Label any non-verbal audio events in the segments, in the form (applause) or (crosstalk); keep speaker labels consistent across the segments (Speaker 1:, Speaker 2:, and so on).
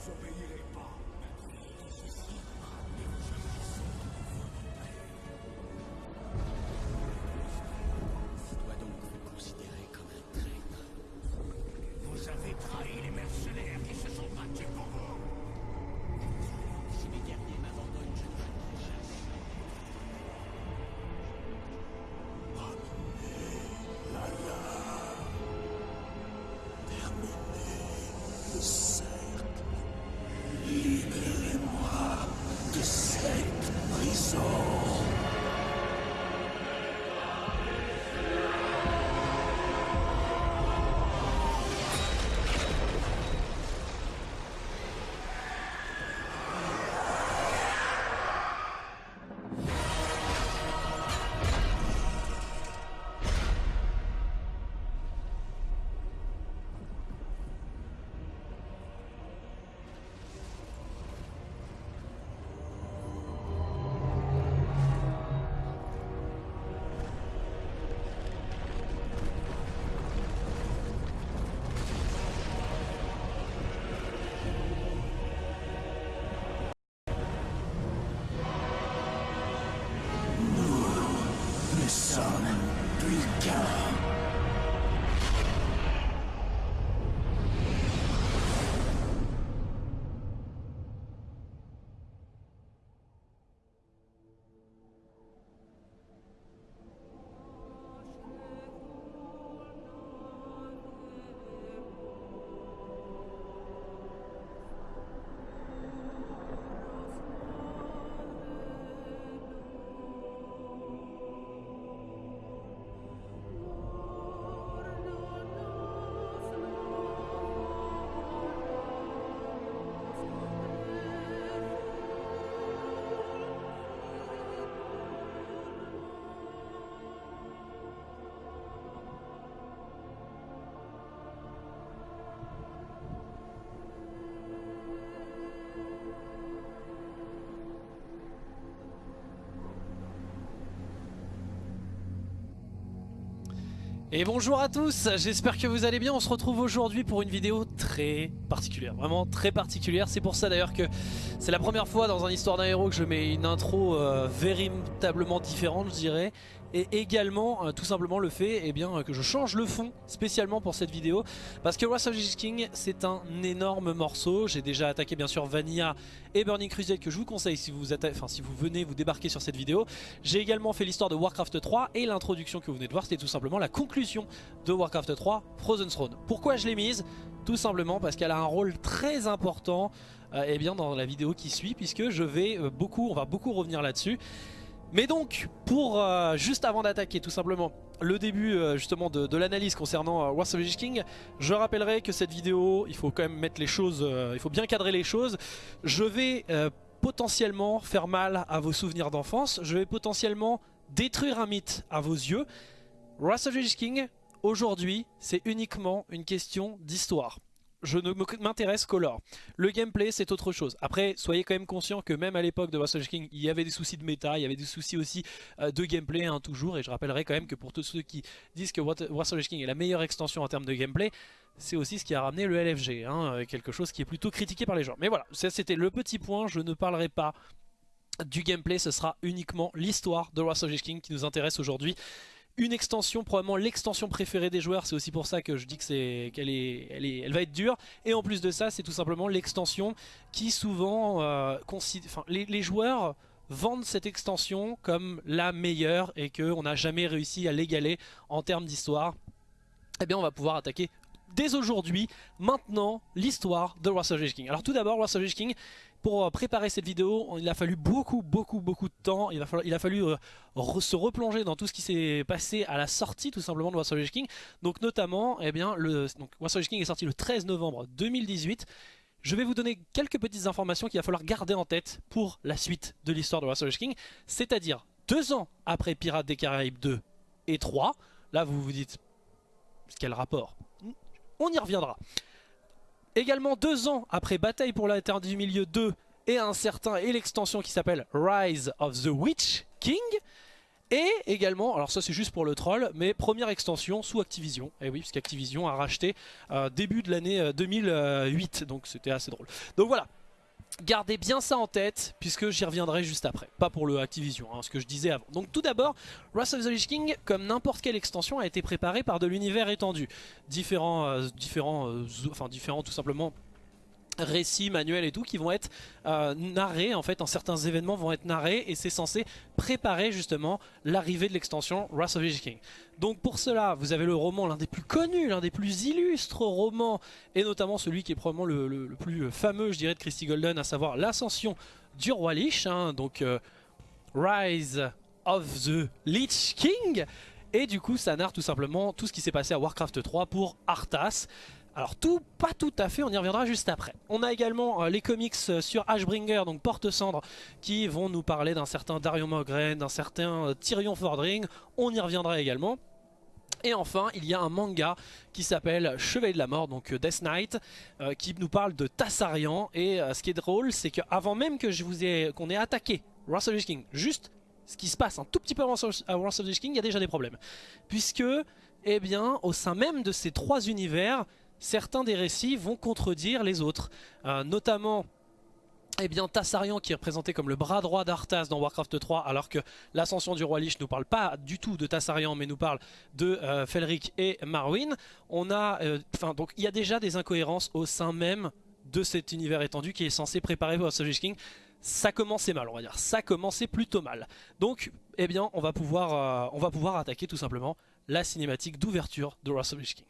Speaker 1: disobediente.
Speaker 2: Et bonjour à tous, j'espère que vous allez bien, on se retrouve aujourd'hui pour une vidéo très particulière, vraiment très particulière, c'est pour ça d'ailleurs que c'est la première fois dans un histoire d'un héros que je mets une intro euh, véritablement différente je dirais. Et également euh, tout simplement le fait eh bien, que je change le fond spécialement pour cette vidéo. Parce que Wrath of the King c'est un énorme morceau. J'ai déjà attaqué bien sûr Vanilla et Burning Crusade que je vous conseille si vous, venez vous débarquer sur cette vidéo. J'ai également fait l'histoire de Warcraft 3 et l'introduction que vous venez de voir c'était tout simplement la conclusion de Warcraft 3 Frozen Throne. Pourquoi je l'ai mise? Tout simplement parce qu'elle a un rôle très important eh bien, dans la vidéo qui suit puisque je vais euh, beaucoup, on va beaucoup revenir là-dessus mais donc, pour euh, juste avant d'attaquer tout simplement le début euh, justement de, l'analyse concernant euh, Wars of the King, je rappellerai que cette vidéo, il faut quand même mettre les choses, il faut bien cadrer les choses. Je vais potentiellement faire mal à vos souvenirs d'enfance, je vais potentiellement détruire un mythe à vos yeux. Wars of the King, aujourd'hui, c'est uniquement une question d'histoire je ne m'intéresse qu'au lore. Le gameplay c'est autre chose. Après soyez quand même conscient que même à l'époque de Wrestle King il y avait des soucis de méta, il y avait des soucis aussi euh, de gameplay hein, toujours et je rappellerai quand même que pour tous ceux qui disent que Wrestle King est la meilleure extension en termes de gameplay c'est aussi ce qui a ramené le LFG, hein, euh, quelque chose qui est plutôt critiqué par les gens. Mais voilà, c'était le petit point, je ne parlerai pas du gameplay, ce sera uniquement l'histoire de Wrestle King qui nous intéresse aujourd'hui une extension, probablement l'extension préférée des joueurs, c'est aussi pour ça que je dis que c'est qu'elle est, elle est, elle va être dure. Et en plus de ça, c'est tout simplement l'extension qui souvent, euh, les, joueurs vendent cette extension comme la meilleure et qu'on n'a jamais réussi à l'égaler en termes d'histoire. Eh bien, on va pouvoir attaquer dès aujourd'hui, maintenant, l'histoire de Wrath of King. Alors tout d'abord, Wrath of King, pour euh, préparer cette vidéo, il a fallu beaucoup, beaucoup, beaucoup de temps. Il a fallu, euh, se replonger dans tout ce qui s'est passé à la sortie tout simplement de of King. Donc notamment, eh bien, le, King est sorti le 13 novembre 2018. Je vais vous donner quelques petites informations qu'il va falloir garder en tête pour la suite de l'histoire de of King. C'est-à-dire deux ans après Pirates des Caraïbes 2 et 3. Là vous vous dites, quel rapport? On y reviendra. Également deux ans après Bataille pour la Terre du Milieu 2 et un certain et l'extension qui s'appelle Rise of the Witch King. Et également, alors ça c'est juste pour le troll, mais première extension sous Activision. Et eh oui, puisqu'Activision a racheté euh, début de l'année 2008, euh, donc c'était assez drôle. Donc voilà, Gardez bien ça en tête, puisque j'y reviendrai juste après. Pas pour le Activision, hein, ce que je disais avant. Donc tout d'abord, Wrath of the Lich King, comme n'importe quelle extension, a été préparé par de l'univers étendu. Différents, euh, différents, euh, différents tout simplement récits, manuels et tout qui vont être euh, narrés en fait, en certains événements vont être narrés et c'est censé préparer justement l'arrivée de l'extension Wrath of the King. Donc pour cela, vous avez le roman l'un des plus connus, l'un des plus illustres romans et notamment celui qui est probablement le, plus fameux je dirais de Christy Golden, à savoir l'ascension du roi Lich, hein, donc euh, Rise of the Lich King et du coup ça narre tout simplement tout ce qui s'est passé à Warcraft 3 pour Arthas alors tout, pas tout à fait, on y reviendra juste après. On a également euh, les comics euh, sur Ashbringer, donc Porte-Cendre, qui vont nous parler d'un certain Darion Mogren, d'un certain euh, Tyrion Fordring, on y reviendra également. Et enfin, il y a un manga qui s'appelle Chevalier de la Mort, donc Death Knight, qui nous parle de Tassarian. Et ce qui est drôle, c'est qu'avant même que je vous ai qu'on ait attaqué Russell King, juste ce qui se passe un tout petit peu avant Russell King, il y a déjà des problèmes. Puisque, eh bien, au sein même de ces trois univers, certains des récits vont contredire les autres. Euh, notamment eh bien Tassarian qui est représenté comme le bras droit d'Arthas dans Warcraft 3 alors que l'ascension du roi Lich nous parle pas du tout de Tassarian mais nous parle de euh, Felric et Marwyn. On a, euh, donc il y a déjà des incohérences au sein même de cet univers étendu qui est censé préparer pour Lich King. Ça commençait mal on va dire, ça commençait plutôt mal. Donc eh bien on va pouvoir, on va pouvoir attaquer tout simplement la cinématique d'ouverture de Wrath of King.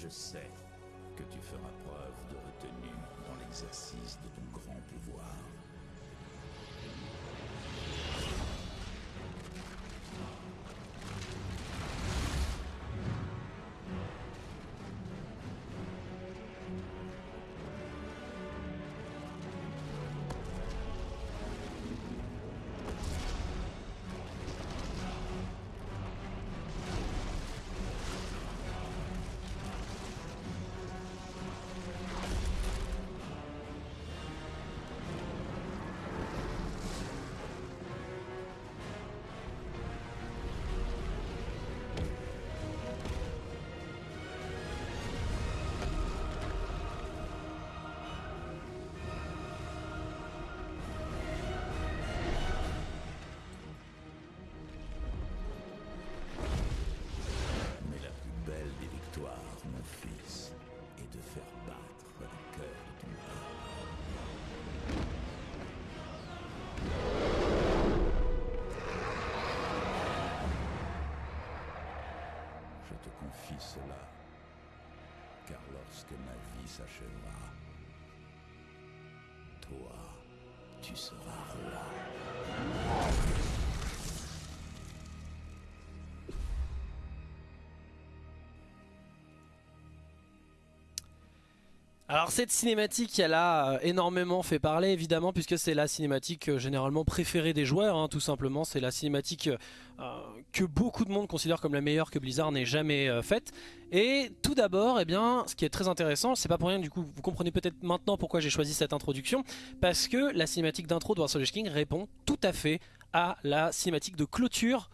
Speaker 1: Je sais que tu feras preuve de retenue dans l'exercice de ton grand pouvoir. Cela, car lorsque ma vie s'achèvera,
Speaker 2: Alors cette cinématique, elle a euh, énormément fait parler évidemment puisque c'est la cinématique euh, généralement préférée des joueurs, hein, tout simplement. C'est la cinématique euh, que beaucoup de monde considère comme la meilleure que Blizzard n'ait jamais faite. Et tout d'abord, eh bien, ce qui est très intéressant, c'est pas pour rien du coup, vous comprenez peut-être maintenant pourquoi j'ai choisi cette introduction, parce que la cinématique d'intro de Warsaw King répond tout à fait à la cinématique de clôture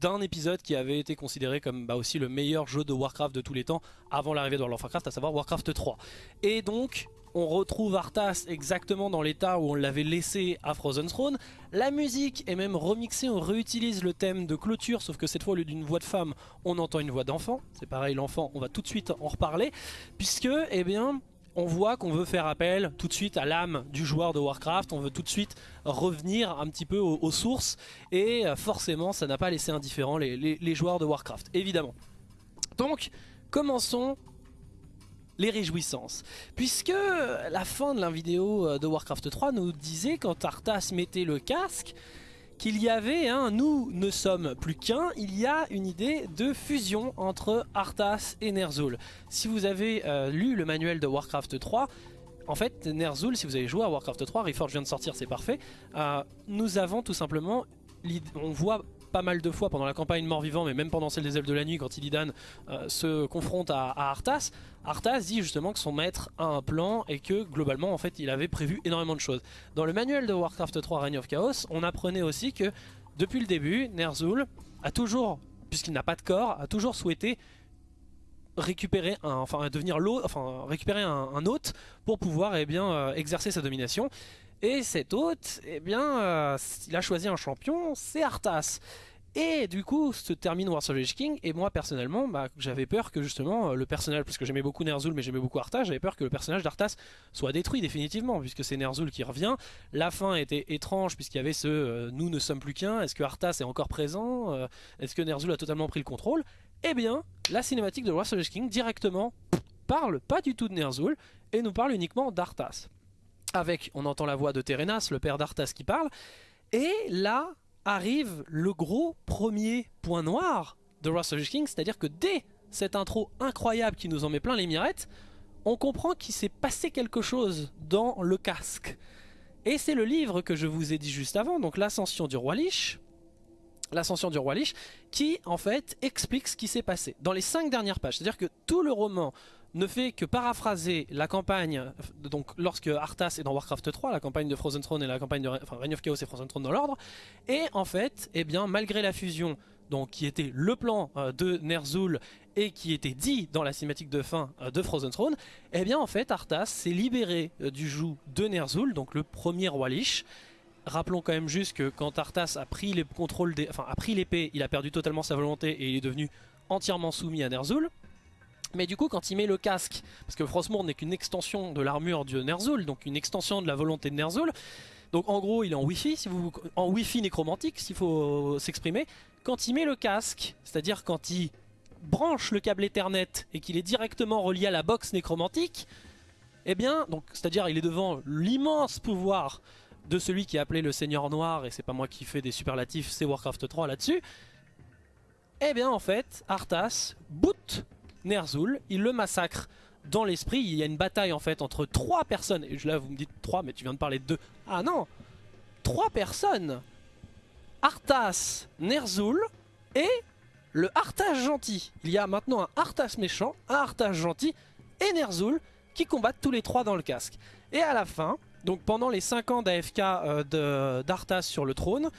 Speaker 2: d'un épisode qui avait été considéré comme bah, aussi le meilleur jeu de Warcraft de tous les temps avant l'arrivée de World of Warcraft, à savoir Warcraft 3. Et donc, on retrouve Arthas exactement dans l'état où on l'avait laissé à Frozen Throne. La musique est même remixée, on réutilise le thème de clôture, sauf que cette fois au lieu d'une voix de femme, on entend une voix d'enfant. C'est pareil, l'enfant, on va tout de suite en reparler, puisque, eh bien, on voit qu'on veut faire appel tout de suite à l'âme du joueur de Warcraft, on veut tout de suite revenir un petit peu aux, sources et euh, forcément ça n'a pas laissé indifférent les, joueurs de Warcraft, évidemment. Donc commençons les réjouissances. Puisque la fin de la vidéo euh, de Warcraft 3 nous disait quand Arthas mettait le casque, qu'il y avait un nous ne sommes plus qu'un, il y a une idée de fusion entre Arthas et Ner'zhul. Si vous avez euh, lu le manuel de Warcraft 3, en fait, Ner'zhul, si vous avez joué à Warcraft 3, Reforged vient de sortir, c'est parfait. Euh, nous avons tout simplement, on voit pas mal de fois pendant la campagne mort-vivant, mais même pendant celle des ailes de la nuit, quand Illidan euh, se confronte à, Arthas, Arthas dit justement que son maître a un plan et que globalement, en fait, il avait prévu énormément de choses. Dans le manuel de Warcraft 3 Reign of Chaos, on apprenait aussi que depuis le début, Ner'zhul a toujours, puisqu'il n'a pas de corps, a toujours souhaité récupérer un, enfin devenir enfin récupérer un, hôte pour pouvoir eh euh, exercer sa domination. Et cet hôte, eh bien, euh, il a choisi un champion, c'est Arthas. Et du coup, se termine War of King, et moi personnellement, bah, j'avais peur que justement euh, le personnage, parce que j'aimais beaucoup Ner'zhul mais j'aimais beaucoup Arthas, j'avais peur que le personnage d'Arthas soit détruit définitivement, puisque c'est Ner'zhul qui revient. La fin était étrange, puisqu'il y avait ce nous ne sommes plus qu'un », est-ce que Arthas est encore présent Est-ce que Ner'zhul a totalement pris le contrôle? Eh bien, la cinématique de War of King directement parle pas du tout de Ner'zhul et nous parle uniquement d'Arthas. Avec, on entend la voix de Terenas, le père d'Arthas qui parle, et là arrive le gros premier point noir de War of King, c'est-à-dire que dès cette intro incroyable qui nous en met plein les mirettes, on comprend qu'il s'est passé quelque chose dans le casque. Et c'est le livre que je vous ai dit juste avant, donc l'ascension du roi Lich, l'ascension du roi Lich, qui en fait explique ce qui s'est passé dans les cinq dernières pages. C'est-à-dire que tout le roman ne fait que paraphraser la campagne, donc lorsque Arthas est dans Warcraft 3, la campagne de Frozen Throne et la campagne de enfin, Reign of Chaos et Frozen Throne dans l'ordre, et en fait, eh bien, malgré la fusion, donc qui était le plan euh, de Ner'zhul et qui était dit dans la cinématique de fin euh, de Frozen Throne, eh bien en fait Arthas s'est libéré euh, du joug de Ner'zhul, donc le premier roi Lich, Rappelons quand même juste que quand Arthas a pris les contrôles des, enfin a pris l'épée, il a perdu totalement sa volonté et il est devenu entièrement soumis à Ner'zhul. Mais du coup quand il met le casque, parce que Frostmourne n'est qu'une extension de l'armure de Ner'zhul, donc une extension de la volonté de Ner'zhul, donc en gros il est en wifi, si vous, en wifi nécromantique s'il faut s'exprimer, quand il met le casque, c'est-à-dire quand il branche le câble Ethernet et qu'il est directement relié à la box nécromantique, eh bien, donc c'est-à-dire il est devant l'immense pouvoir de celui qui est appelé le Seigneur Noir, et c'est pas moi qui fais des superlatifs, c'est Warcraft 3 là-dessus, eh bien en fait, Arthas boot Ner'zhul, il le massacre dans l'esprit, il y a une bataille en fait entre trois personnes, et là vous me dites trois, mais tu viens de parler de deux, ah non, trois personnes, Arthas, Ner'zhul et le Arthas gentil. Il y a maintenant un Arthas méchant, un Arthas gentil et Ner'zhul qui combattent tous les trois dans le casque. Et à la fin, donc pendant les 5 ans d'AFK euh, d'Arthas sur le trône,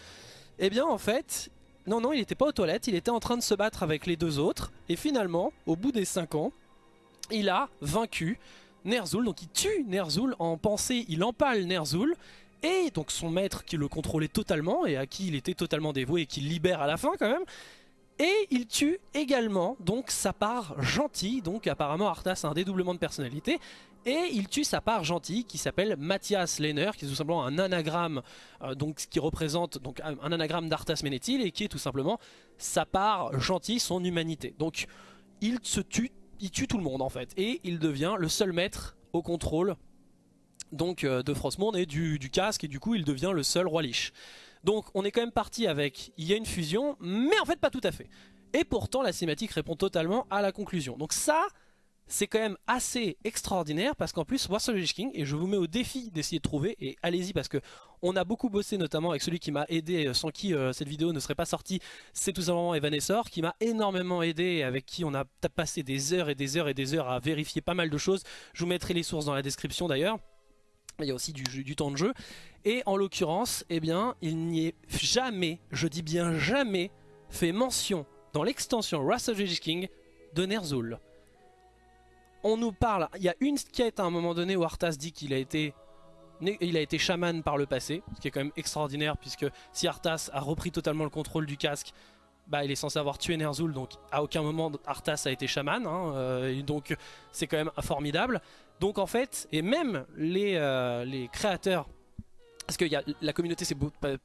Speaker 2: eh bien en fait, non non il n'était pas aux toilettes, il était en train de se battre avec les deux autres, et finalement, au bout des 5 ans, il a vaincu Ner'zhul, donc il tue Ner'zhul en pensée, il empale Ner'zhul, et donc son maître qui le contrôlait totalement, et à qui il était totalement dévoué, et qui libère à la fin quand même, et il tue également donc sa part gentille, donc apparemment Arthas a un dédoublement de personnalité, et il tue sa part gentille qui s'appelle Mathias Lehner, qui est tout simplement un anagramme euh, donc, qui représente donc, un anagramme d'Arthas Ménéthil et qui est tout simplement sa part gentille, son humanité. Donc il se tue, il tue tout le monde en fait, et il devient le seul maître au contrôle donc, euh, de Frostmourne et du, casque, et du coup il devient le seul roi Lich. Donc on est quand même parti avec, il y a une fusion, mais en fait pas tout à fait. Et pourtant la cinématique répond totalement à la conclusion. Donc ça, c'est quand même assez extraordinaire parce qu'en plus War of King et je vous mets au défi d'essayer de trouver et allez-y parce que on a beaucoup bossé notamment avec celui qui m'a aidé euh, sans qui euh, cette vidéo ne serait pas sortie c'est tout simplement Evanessor qui m'a énormément aidé et avec qui on a passé des heures et des heures et des heures à vérifier pas mal de choses. Je vous mettrai les sources dans la description d'ailleurs. Il y a aussi du, temps de jeu. Et en l'occurrence eh bien il n'y est jamais je dis bien jamais fait mention dans l'extension Wrath of King de Ner'zhul on nous parle, il y a une quête à un moment donné où Arthas dit qu'il a été il a été chaman par le passé, ce qui est quand même extraordinaire puisque si Arthas a repris totalement le contrôle du casque, bah il est censé avoir tué Ner'zhul donc à aucun moment Arthas a été chaman, hein, euh, donc c'est quand même formidable. Donc en fait, et même les, euh, les créateurs parce que la communauté s'est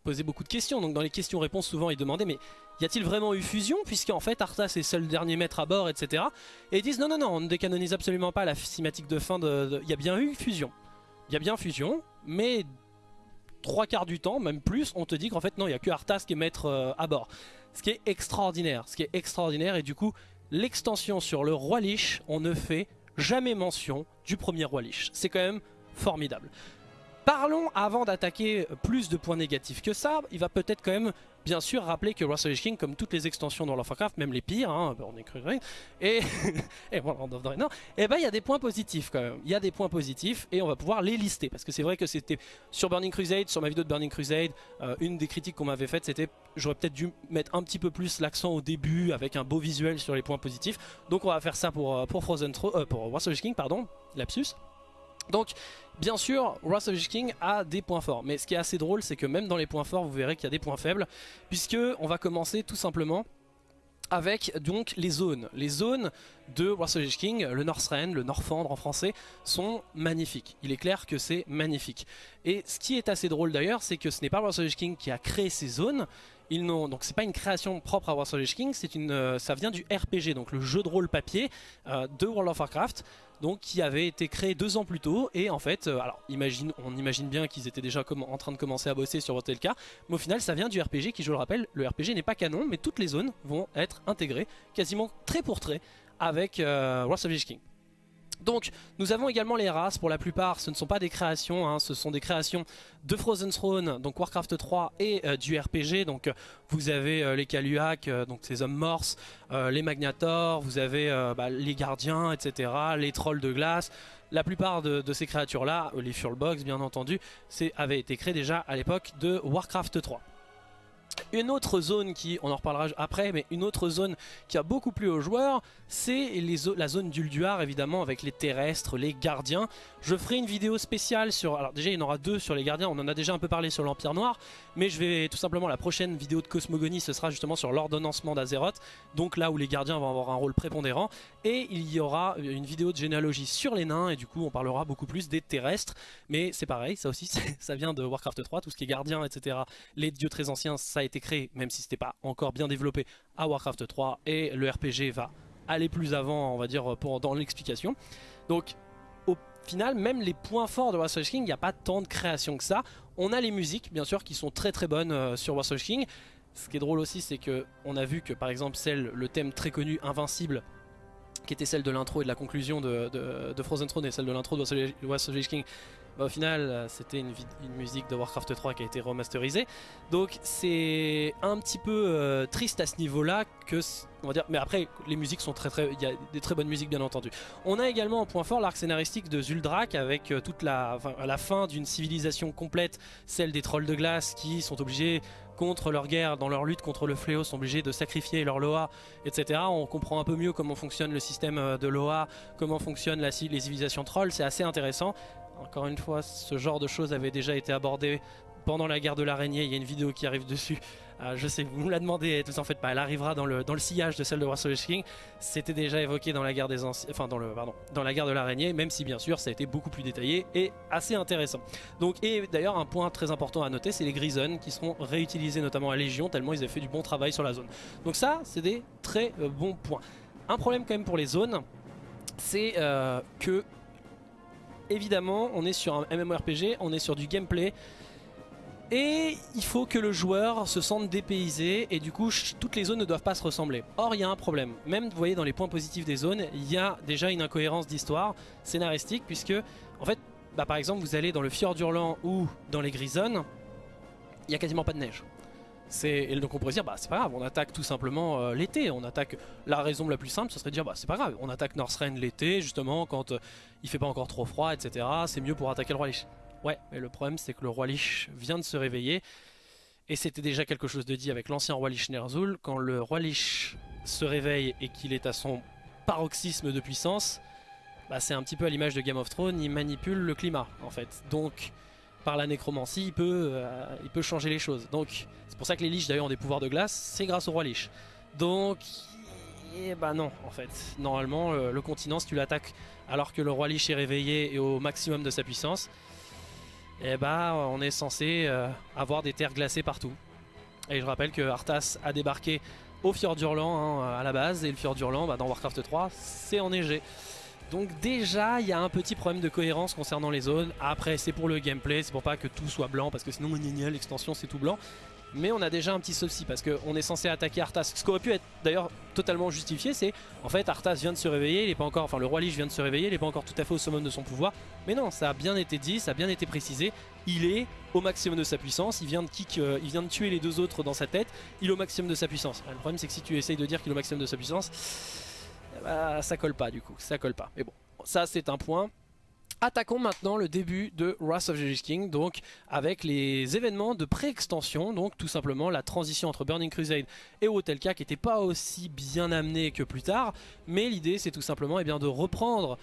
Speaker 2: posé beaucoup de questions, donc dans les questions-réponses souvent ils demandaient mais y a-t-il vraiment eu fusion? Puisqu'en fait Arthas est seul dernier maître à bord etc. Et ils disent non non non on ne décanonise absolument pas la cinématique de fin de... Il y a bien eu fusion, il y a bien fusion mais trois quarts du temps, même plus, on te dit qu'en fait non il n'y a que Arthas qui est maître euh, à bord. Ce qui est extraordinaire, ce qui est extraordinaire et du coup l'extension sur le roi Lich on ne fait jamais mention du premier roi Lich. C'est quand même formidable. Parlons, avant d'attaquer plus de points négatifs que ça, il va peut-être quand même bien sûr rappeler que of King, comme toutes les extensions dans World of Warcraft, même les pires, hein, on est cru et, (laughs) et bon, non, et ben il y a des points positifs quand même. Il y a des points positifs et on va pouvoir les lister parce que c'est vrai que c'était sur Burning Crusade, sur ma vidéo de Burning Crusade, euh, une des critiques qu'on m'avait faites, c'était j'aurais peut-être dû mettre un petit peu plus l'accent au début avec un beau visuel sur les points positifs. Donc on va faire ça pour euh, pour Frozen euh, of King, pardon, lapsus. Donc, bien sûr, Wrath of King a des points forts. Mais ce qui est assez drôle, c'est que même dans les points forts, vous verrez qu'il y a des points faibles. Puisque on va commencer tout simplement avec les zones. Les zones de Wrath of King, le Northrend, le Norfandre en français, sont magnifiques. Il est clair que c'est magnifique. Et ce qui est assez drôle d'ailleurs, c'est que ce n'est pas Wrath of King qui a créé ces zones, ils n'ont donc c'est pas une création propre à of King, c'est une, euh, ça vient du RPG, donc le jeu de rôle papier euh, de World of Warcraft donc qui avait été créé deux ans plus tôt et en fait, euh, alors imagine, on imagine bien qu'ils étaient déjà en train de commencer à bosser sur cas, mais au final ça vient du RPG qui je le rappelle, le RPG n'est pas canon mais toutes les zones vont être intégrées quasiment trait pour trait avec Wrath of King. Donc nous avons également les races, pour la plupart ce ne sont pas des créations, hein, ce sont des créations de Frozen Throne, donc Warcraft 3 et euh, du RPG. Donc vous avez euh, les Kaluak, euh, donc ces hommes morses, les Magnators, vous avez bah, les gardiens, etc., les trolls de glace. La plupart de, ces créatures là, les Furlbox bien entendu, avaient été créés déjà à l'époque de Warcraft 3. Une autre zone qui, on en reparlera après, mais une autre zone qui a beaucoup plu aux joueurs, c'est la zone d'Ulduar évidemment avec les terrestres, les gardiens. Je ferai une vidéo spéciale sur, alors déjà il y en aura deux sur les gardiens, on en a déjà un peu parlé sur l'Empire Noir, mais je vais tout simplement, la prochaine vidéo de Cosmogonie, ce sera justement sur l'ordonnancement d'Azeroth, donc là où les gardiens vont avoir un rôle prépondérant, et il y aura une vidéo de généalogie sur les nains, et du coup on parlera beaucoup plus des terrestres, mais c'est pareil, ça aussi (laughs) ça vient de Warcraft 3, tout ce qui est gardien, etc. Les dieux très anciens, ça a été créé, même si c'était pas encore bien développé à Warcraft 3, et le RPG va aller plus avant, on va dire, dans l'explication. Donc au final, même les points forts de Warcraft King, il n'y a pas tant de création que ça. On a les musiques, bien sûr, qui sont très très bonnes euh, sur Warcraft King. Ce qui est drôle aussi, c'est que on a vu que par exemple celle, le thème très connu Invincible, qui était celle de l'intro et de la conclusion de, de, Frozen Throne et celle de l'intro de Warcraft King, bah, au final, euh, c'était une, musique de Warcraft 3 qui a été remasterisée. Donc c'est un petit peu euh, triste à ce niveau-là que on va dire. Mais après, les musiques sont très très, il y a des très bonnes musiques bien entendu. On a également en point fort l'arc scénaristique de Zuldrak avec euh, toute la fin d'une civilisation complète, celle des trolls de glace qui sont obligés contre leur guerre, dans leur lutte contre le fléau, sont obligés de sacrifier leur Loa, etc. On comprend un peu mieux comment fonctionne le système de Loa, comment fonctionnent les civilisations trolls, c'est assez intéressant. Encore une fois, ce genre de choses avait déjà été abordé pendant la guerre de l'araignée. Il y a une vidéo qui arrive dessus. Euh, je sais, vous me la demandé, tout en fait pas. Elle arrivera dans le, dans le sillage de celle de Warsaw King. C'était déjà évoqué dans la guerre des enfin dans le, pardon, dans la guerre de l'araignée, même si bien sûr ça a été beaucoup plus détaillé et assez intéressant. Donc et d'ailleurs un point très important à noter, c'est les Grisons qui seront réutilisés notamment à Légion tellement ils avaient fait du bon travail sur la zone. Donc ça, c'est des très euh, bons points. Un problème quand même pour les zones, c'est euh, que évidemment, on est sur un MMORPG, on est sur du gameplay. Et il faut que le joueur se sente dépaysé et du coup toutes les zones ne doivent pas se ressembler. Or il y a un problème, même vous voyez dans les points positifs des zones, il y a déjà une incohérence d'histoire scénaristique puisque en fait bah, par exemple vous allez dans le Fjord Hurlant ou dans les Grisons, il n'y a quasiment pas de neige. Et donc on pourrait dire bah c'est pas grave, on attaque tout simplement euh, l'été, on attaque la raison la plus simple ce serait de dire bah c'est pas grave, on attaque Northrend l'été justement quand euh, il fait pas encore trop froid etc. C'est mieux pour attaquer le roi Lich. Ouais mais le problème c'est que le roi Lich vient de se réveiller et c'était déjà quelque chose de dit avec l'ancien roi Lich Ner'zhul, quand le roi Lich se réveille et qu'il est à son paroxysme de puissance, bah c'est un petit peu à l'image de Game of Thrones, il manipule le climat en fait. Donc par la nécromancie, il peut, euh, il peut changer les choses. Donc, c'est pour ça que les liches d'ailleurs ont des pouvoirs de glace, c'est grâce au roi liche. Donc, bah non, en fait. Normalement, le, continent, si tu l'attaques alors que le roi liche est réveillé et au maximum de sa puissance, eh bah on est censé euh, avoir des terres glacées partout. Et je rappelle que Arthas a débarqué au Fjord d'Urlan hein, à la base, et le Fjord d'Urlan, bah, dans Warcraft 3, c'est enneigé. Donc déjà, il y a un petit problème de cohérence concernant les zones. Après, c'est pour le gameplay, c'est pour pas que tout soit blanc, parce que sinon, l'extension, c'est tout blanc. Mais on a déjà un petit souci parce qu'on est censé attaquer Arthas. Ce qui aurait pu être d'ailleurs totalement justifié, c'est en fait Arthas vient de se réveiller, il est pas encore, enfin le roi Lich vient de se réveiller, il n'est pas encore tout à fait au summum de son pouvoir. Mais non, ça a bien été dit, ça a bien été précisé. Il est au maximum de sa puissance, il vient de euh, tuer les deux autres dans sa tête, il est au maximum de sa puissance. Le problème c'est que si tu essayes de dire qu'il est au maximum de sa puissance, bah, ça colle pas du coup, ça colle pas. Mais bon, ça c'est un point. Attaquons maintenant le début de Wrath of the Lich King, donc avec les événements de pré-extension, donc tout simplement la transition entre Burning Crusade et Hotelka qui n'était pas aussi bien amenée que plus tard, mais l'idée c'est tout simplement eh bien, de reprendre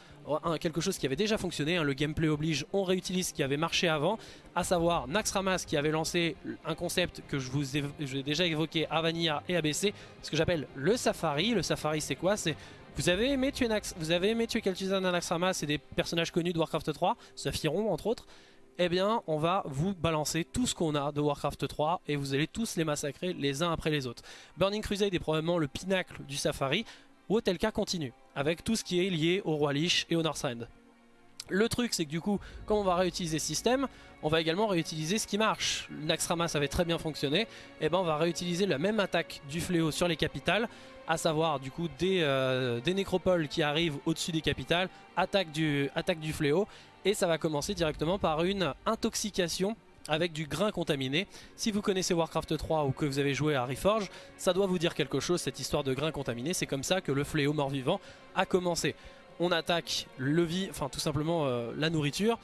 Speaker 2: quelque chose qui avait déjà fonctionné, hein, le gameplay oblige, on réutilise ce qui avait marché avant, à savoir Naxxramas qui avait lancé un concept que je vous ai, déjà évoqué à Vanilla et ABC, ce que j'appelle le Safari. Le Safari c'est quoi? C'est vous avez aimé tuer, Nax vous avez c'est des personnages connus de Warcraft 3, Saphiron entre autres. Eh bien, on va vous balancer tout ce qu'on a de Warcraft 3 et vous allez tous les massacrer les uns après les autres. Burning Crusade est probablement le pinacle du Safari, ou tel cas continue, avec tout ce qui est lié au Roi Lich et au Northrend. Le truc c'est que du coup, comme on va réutiliser ce système, on va également réutiliser ce qui marche. Naxxramas avait très bien fonctionné, et eh ben on va réutiliser la même attaque du fléau sur les capitales, à savoir du coup des, euh, nécropoles qui arrivent au-dessus des capitales, attaque du, attaque du fléau, et ça va commencer directement par une intoxication avec du grain contaminé. Si vous connaissez Warcraft 3 ou que vous avez joué à Reforge, ça doit vous dire quelque chose cette histoire de grain contaminé, c'est comme ça que le fléau mort-vivant a commencé. On attaque le vie, enfin tout simplement euh, la nourriture,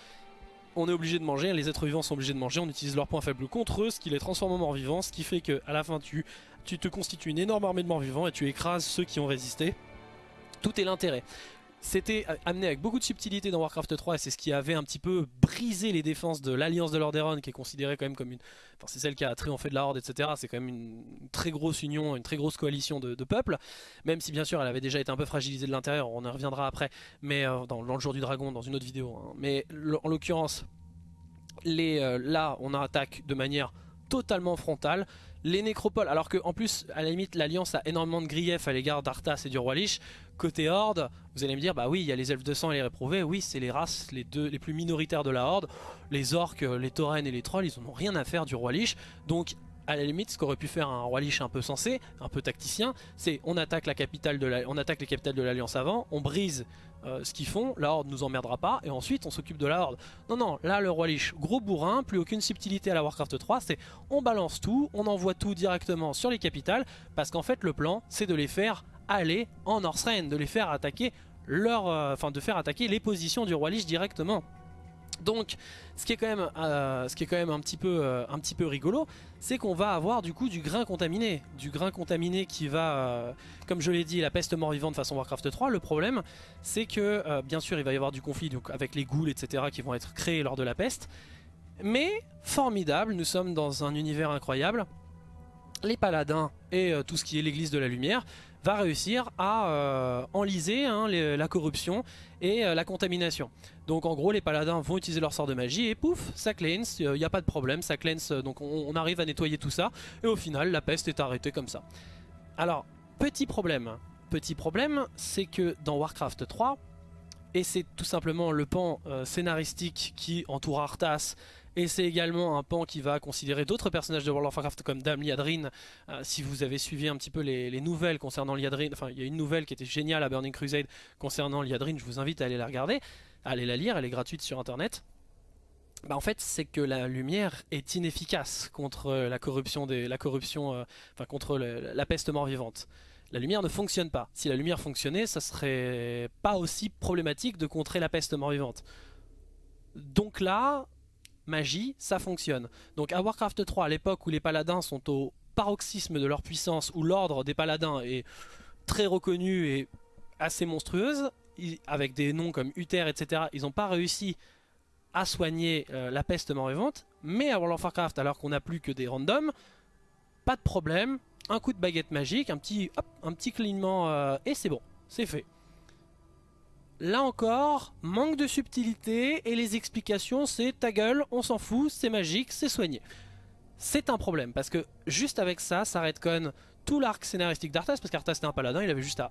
Speaker 2: on est obligé de manger, les êtres vivants sont obligés de manger, on utilise leurs points faibles contre eux, ce qui les transforme en morts-vivants, ce qui fait qu'à la fin tu tu te constitues une énorme armée de morts vivants et tu écrases ceux qui ont résisté. Tout est l'intérêt. C'était amené avec beaucoup de subtilité dans Warcraft 3 et c'est ce qui avait un petit peu brisé les défenses de l'Alliance de Lordaeron qui est considérée quand même comme une... Enfin c'est celle qui a triomphé de la Horde etc. C'est quand même une très grosse union, une très grosse coalition de, peuples. Même si bien sûr elle avait déjà été un peu fragilisée de l'intérieur, on y reviendra après. Mais euh, dans, le jour du dragon, dans une autre vidéo. Hein. Mais en l'occurrence, euh, là on attaque de manière totalement frontale les nécropoles, alors que en plus à la limite l'Alliance a énormément de griefs à l'égard d'Arthas et du Roi Lich, côté Horde, vous allez me dire bah oui il y a les elfes de sang et les réprouvés, oui c'est les races les deux les plus minoritaires de la Horde, les orques, les taurennes et les trolls ils n'ont rien à faire du Roi Lich, donc à la limite ce qu'aurait pu faire un roi lich un peu sensé, un peu tacticien, c'est on attaque la capitale de la, on attaque les capitales de l'alliance avant, on brise euh, ce qu'ils font, la horde nous emmerdera pas et ensuite on s'occupe de la horde. Non non, là le roi lich, gros bourrin, plus aucune subtilité à la Warcraft 3, c'est on balance tout, on envoie tout directement sur les capitales parce qu'en fait le plan c'est de les faire aller en Northrend, de les faire attaquer leur, euh, enfin de faire attaquer les positions du roi lich directement. Donc, ce qui est quand même, euh, ce qui est quand même un, petit peu, euh, un petit peu rigolo, c'est qu'on va avoir du coup du grain contaminé. Du grain contaminé qui va, euh, comme je l'ai dit, la peste mort-vivante façon Warcraft 3. Le problème, c'est que, bien sûr, il va y avoir du conflit avec les ghouls, etc., qui vont être créés lors de la peste. Mais, formidable, nous sommes dans un univers incroyable. Les paladins et tout ce qui est l'église de la lumière va réussir à euh, enliser hein, la corruption et euh, la contamination. Donc en gros les paladins vont utiliser leur sort de magie et pouf, ça cleanse, il n'y a pas de problème, ça cleanse, donc on, arrive à nettoyer tout ça et au final la peste est arrêtée comme ça. Alors, petit problème, petit problème, c'est que dans Warcraft 3, et c'est tout simplement le pan euh, scénaristique qui entoure Arthas et c'est également un pan qui va considérer d'autres personnages de World of Warcraft comme Dame Liadrin. Euh, si vous avez suivi un petit peu les, nouvelles concernant Liadrin, enfin il y a une nouvelle qui était géniale à Burning Crusade concernant Liadrin, je vous invite à aller la regarder, à aller la lire, elle est gratuite sur internet. Bah en fait c'est que la lumière est inefficace contre la corruption, la corruption euh, enfin contre la peste mort-vivante. La lumière ne fonctionne pas. Si la lumière fonctionnait, ça serait pas aussi problématique de contrer la peste mort-vivante. Donc là, magie, ça fonctionne. Donc à Warcraft 3, à l'époque où les paladins sont au paroxysme de leur puissance, où l'ordre des paladins est très reconnu et assez monstrueuse, avec des noms comme Uther, etc., ils n'ont pas réussi à soigner euh, la peste mort-vivante, mais à World of Warcraft, alors qu'on n'a plus que des randoms, pas de problème, un coup de baguette magique, un petit, un petit clignement, euh, et c'est bon, c'est fait. Là encore, manque de subtilité et les explications c'est ta gueule, on s'en fout, c'est magique, c'est soigné. C'est un problème parce que juste avec ça, ça redconne tout l'arc scénaristique d'Arthas parce qu'Arthas c'était un paladin, il avait juste à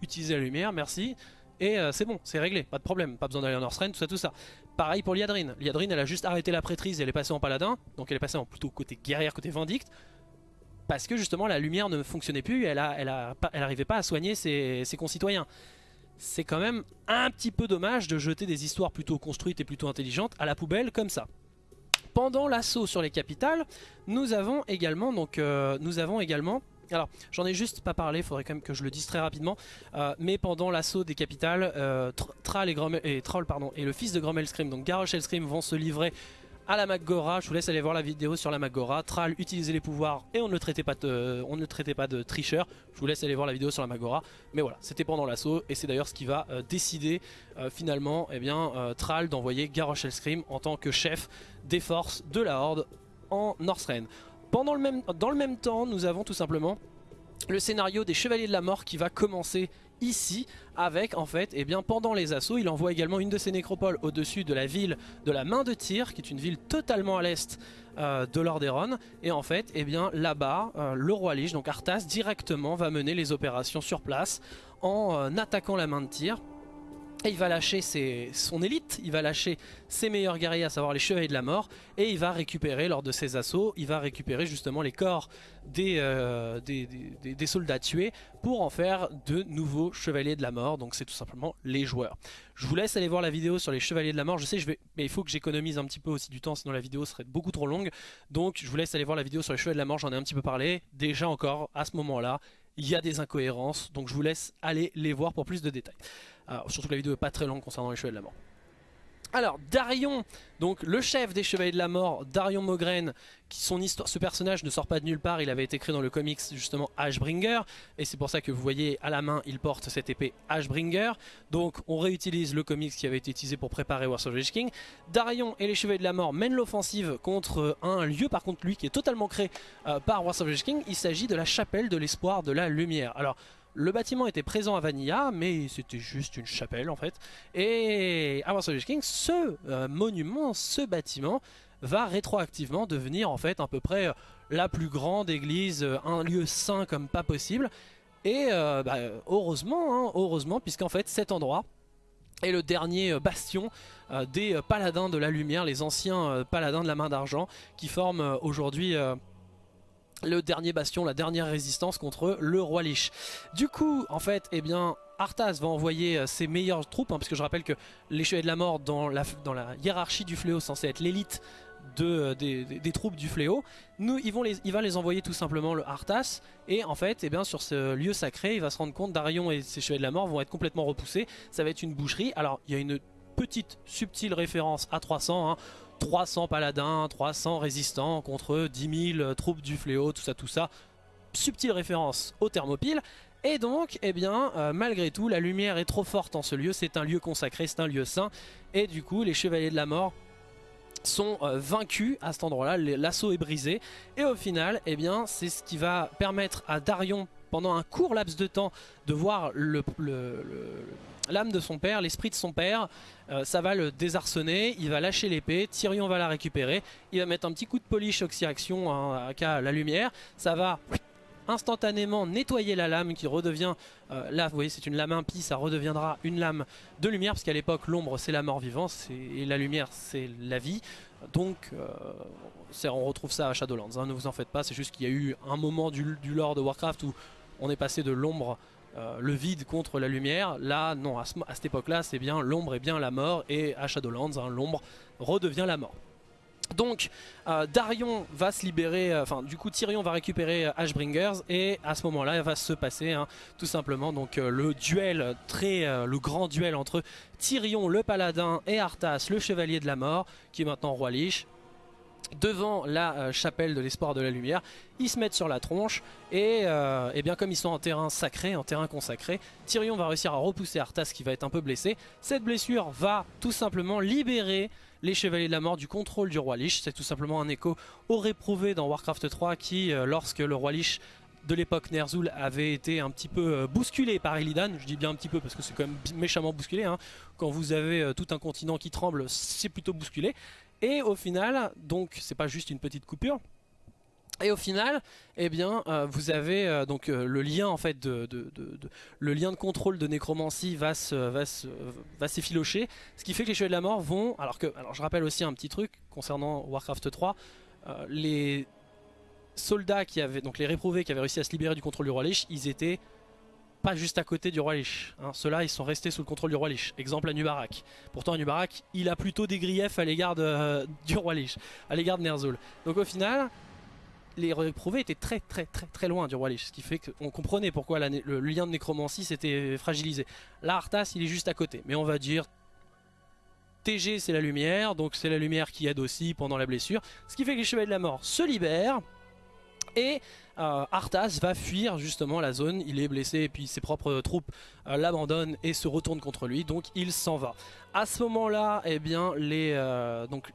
Speaker 2: utiliser la lumière, merci. et euh, c'est bon, c'est réglé, pas de problème, pas besoin d'aller en Northrend, tout ça, tout ça. Pareil pour Liadrine, Liadrine elle a juste arrêté la prêtrise et elle est passée en paladin, donc elle est passée en plutôt côté guerrière, côté vindicte, parce que justement la lumière ne fonctionnait plus, elle, a, elle, a, pas à soigner ses concitoyens. C'est quand même un petit peu dommage de jeter des histoires plutôt construites et plutôt intelligentes à la poubelle comme ça. Pendant l'assaut sur les capitales, nous avons également, donc, euh, nous avons également alors, j'en ai juste pas parlé, faudrait quand même que je le dise très rapidement. Euh, mais pendant l'assaut des capitales, euh, et, et, Troll, et le fils de Grommel Scream, donc Garrosh Scream, vont se livrer à la Magora. Je vous laisse aller voir la vidéo sur la Magora. Thrall utilisait les pouvoirs et on ne le traitait pas de, on ne le traitait pas de tricheur. Je vous laisse aller voir la vidéo sur la Magora. Mais voilà, c'était pendant l'assaut et c'est d'ailleurs ce qui va euh, décider euh, finalement eh bien, euh, Thrall d'envoyer Garrosh Scream en tant que chef des forces de la Horde en Northrend. Pendant le même, dans le même temps, nous avons tout simplement le scénario des Chevaliers de la Mort qui va commencer ici avec en fait et eh bien pendant les assauts il envoie également une de ses nécropoles au dessus de la ville de la main de tir qui est une ville totalement à l'est euh, de Lordaeron et en fait et eh bien là-bas euh, le roi Lich donc Arthas directement va mener les opérations sur place en euh, attaquant la main de tir il va lâcher son élite, il va lâcher ses meilleurs guerriers, à savoir les chevaliers de la mort, et il va récupérer lors de ses assauts, il va récupérer justement les corps des, euh, des, soldats tués pour en faire de nouveaux chevaliers de la mort, donc c'est tout simplement les joueurs. Je vous laisse aller voir la vidéo sur les chevaliers de la mort, je sais, je vais, mais il faut que j'économise un petit peu aussi du temps, sinon la vidéo serait beaucoup trop longue, donc je vous laisse aller voir la vidéo sur les chevaliers de la mort, j'en ai un petit peu parlé, déjà encore à ce moment-là, il y a des incohérences, donc je vous laisse aller les voir pour plus de détails. Surtout que la vidéo est pas très longue concernant les Chevaliers de la Mort. Alors, Darion, donc le chef des Chevaliers de la Mort, Darion Mogren, qui son histoire, ce personnage ne sort pas de nulle part, il avait été créé dans le comics justement Ashbringer, et c'est pour ça que vous voyez à la main, il porte cette épée Ashbringer. Donc on réutilise le comics qui avait été utilisé pour préparer War of King. Darion et les Chevaliers de la Mort mènent l'offensive contre un lieu, par contre lui qui est totalement créé euh, par War of King, il s'agit de la chapelle de l'espoir de la lumière. Alors le bâtiment était présent à Vanilla, mais c'était juste une chapelle en fait. Et à Warsaw King, ce euh, monument, ce bâtiment, va rétroactivement devenir en fait à peu près euh, la plus grande église, euh, un lieu saint comme pas possible. Et bah, heureusement, hein, heureusement, puisqu'en fait cet endroit est le dernier bastion des paladins de la lumière, les anciens paladins de la main d'argent, qui forment aujourd'hui le dernier bastion, la dernière résistance contre le roi Lich. Du coup, en fait, eh bien, Arthas va envoyer euh, ses meilleures troupes, hein, parce que je rappelle que les Chevaliers de la Mort, dans la, dans la hiérarchie du fléau, censé être l'élite de, euh, des, troupes du fléau, nous, ils vont les, il va les envoyer tout simplement le Arthas, et en fait, eh bien, sur ce lieu sacré, il va se rendre compte d'Arion et ses Chevaliers de la Mort vont être complètement repoussés, ça va être une boucherie, alors il y a une petite subtile référence à 300, hein, 300 paladins, 300 résistants contre 10 000 troupes du fléau, tout ça, tout ça. Subtile référence au thermopile. Et donc, eh bien, euh, malgré tout, la lumière est trop forte en ce lieu. C'est un lieu consacré, c'est un lieu saint. Et du coup, les chevaliers de la mort sont euh, vaincus à cet endroit-là. L'assaut est brisé. Et au final, eh bien, c'est ce qui va permettre à Darion, pendant un court laps de temps, de voir le l'âme de son père, l'esprit de son père, euh, ça va le désarçonner, il va lâcher l'épée, Tyrion va la récupérer, il va mettre un petit coup de polish oxyreaction hein, à la lumière, ça va instantanément nettoyer la lame qui redevient, là vous voyez c'est une lame impie, ça redeviendra une lame de lumière parce qu'à l'époque l'ombre c'est la mort vivante et la lumière c'est la vie, donc euh, on retrouve ça à Shadowlands, hein, ne vous en faites pas, c'est juste qu'il y a eu un moment du lore de Warcraft où on est passé de l'ombre euh, le vide contre la lumière. Là, non, à, cette époque-là, c'est bien l'ombre est bien la mort, et à Shadowlands, hein, l'ombre redevient la mort. Donc euh, Darion va se libérer, euh, enfin du coup Tyrion va récupérer Ashbringers et à ce moment là il va se passer hein, tout simplement donc le duel, très, le grand duel entre Tyrion le paladin et Arthas le chevalier de la mort qui est maintenant roi Lich devant la euh, chapelle de l'espoir de la lumière, ils se mettent sur la tronche et, euh, bien comme ils sont en terrain sacré, en terrain consacré, Tyrion va réussir à repousser Arthas qui va être un peu blessé. Cette blessure va tout simplement libérer les Chevaliers de la Mort du contrôle du Roi Lich. C'est tout simplement un écho au réprouvé dans Warcraft 3 qui, euh, lorsque le Roi Lich de l'époque Ner'zhul avait été un petit peu bousculé par Illidan, je dis bien un petit peu parce que c'est quand même méchamment bousculé, hein. quand vous avez tout un continent qui tremble c'est plutôt bousculé, et au final, donc c'est pas juste une petite coupure, Et au final, eh bien, euh, vous avez euh, donc euh, le lien en fait de, le lien de contrôle de nécromancie va se, va s'effilocher, ce qui fait que les chevaliers de la mort vont, alors que, alors je rappelle aussi un petit truc concernant Warcraft 3, les soldats qui avaient, donc les réprouvés qui avaient réussi à se libérer du contrôle du roi Lich, ils étaient pas juste à côté du roi Lich. Hein. Ceux-là, ils sont restés sous le contrôle du roi Lich. Exemple Anubarak. Pourtant, Anubarak, il a plutôt des griefs à l'égard (laughs) du roi Lich, à l'égard de Ner'zhul. Donc au final, les réprouvés étaient très très très très loin du roi Lich, ce qui fait qu'on comprenait pourquoi le, lien de nécromancie s'était fragilisé. Là, Arthas, il est juste à côté, mais on va dire TG c'est la lumière, donc c'est la lumière qui aide aussi pendant la blessure, ce qui fait que les chevaliers de la mort se libèrent, et euh, Arthas va fuir justement la zone, il est blessé et puis ses propres troupes euh, l'abandonnent et se retournent contre lui, donc il s'en va. À ce moment-là, eh bien, les, euh, donc,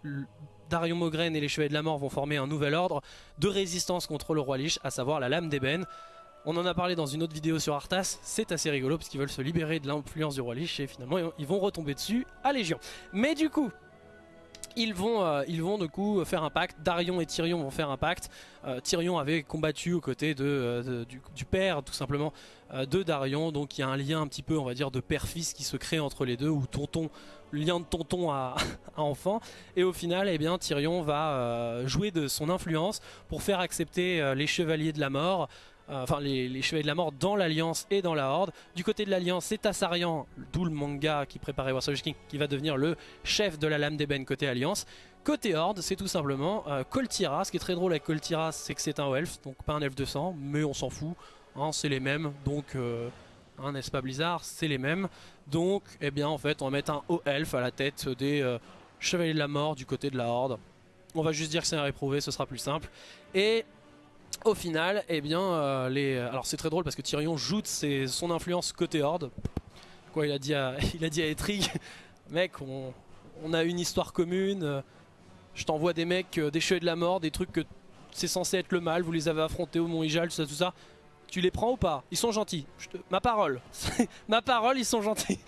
Speaker 2: Darion Mogren et les Chevaliers de la Mort vont former un nouvel ordre de résistance contre le Roi Lich, à savoir la Lame d'Ébène. On en a parlé dans une autre vidéo sur Arthas, c'est assez rigolo parce qu'ils veulent se libérer de l'influence du Roi Lich et finalement ils vont retomber dessus à Légion. Mais du coup, ils vont, euh, ils vont du coup faire un pacte, Darion et Tyrion vont faire un pacte. Euh, Tyrion avait combattu aux côtés euh, du, père tout simplement de Darion, donc il y a un lien un petit peu on va dire de père-fils qui se crée entre les deux, ou tonton, lien de tonton à, (laughs) enfant. Et au final, eh bien, Tyrion va jouer de son influence pour faire accepter les chevaliers de la mort enfin les, chevaliers de la mort dans l'Alliance et dans la Horde. Du côté de l'Alliance, c'est Tassarian, d'où le manga qui préparait Warsaw King, qui va devenir le chef de la lame d'ébène côté Alliance. Côté Horde, c'est tout simplement euh, Coltira. Ce qui est très drôle avec Coltira, c'est que c'est un elfe, donc pas un elfe de sang, mais on s'en fout. Hein, c'est les mêmes, donc euh, hein, n'est-ce pas Blizzard C'est les mêmes. Donc, eh bien, en fait, on va mettre un haut elfe à la tête des chevaliers de la mort du côté de la Horde. On va juste dire que c'est un réprouvé, ce sera plus simple. Et au final, eh bien, euh, les... alors c'est très drôle parce que Tyrion joue ses... son influence côté Horde. Quoi, il a dit à, (laughs) il a dit à Etrig, mec, on... a une histoire commune. Euh, je t'envoie des mecs, euh, des cheveux de la mort, des trucs que c'est censé être le mal. Vous les avez affrontés au Mont Ijal, tout ça, tout ça. Tu les prends ou pas? Ils sont gentils. Ma parole. (laughs) Ma parole, ils sont gentils.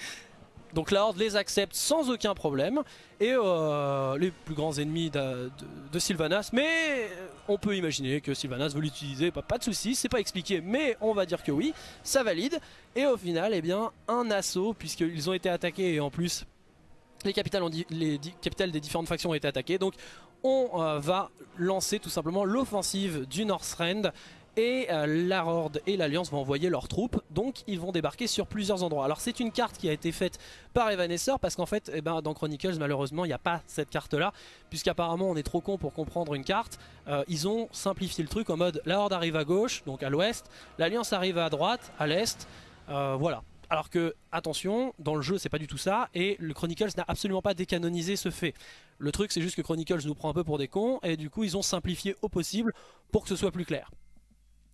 Speaker 2: Donc la Horde les accepte sans aucun problème. Et euh, les plus grands ennemis de, Sylvanas. Mais on peut imaginer que Sylvanas veut l'utiliser, pas, de soucis, c'est pas expliqué, mais on va dire que oui, ça valide. Et au final, eh bien, un assaut, puisqu'ils ont été attaqués et en plus les capitales, les capitales des différentes factions ont été attaquées. Donc on euh, va lancer tout simplement l'offensive du Northrend et euh, la Horde et l'Alliance vont envoyer leurs troupes, donc ils vont débarquer sur plusieurs endroits. Alors c'est une carte qui a été faite par Evanesceur parce qu'en fait eh ben, dans Chronicles malheureusement il n'y a pas cette carte là, puisqu'apparemment on est trop con pour comprendre une carte. Euh, ils ont simplifié le truc en mode la Horde arrive à gauche, donc à l'ouest, l'Alliance arrive à droite, à l'est, euh, voilà. Alors que, attention, dans le jeu c'est pas du tout ça, et le Chronicles n'a absolument pas décanonisé ce fait. Le truc c'est juste que Chronicles nous prend un peu pour des cons, et du coup ils ont simplifié au possible pour que ce soit plus clair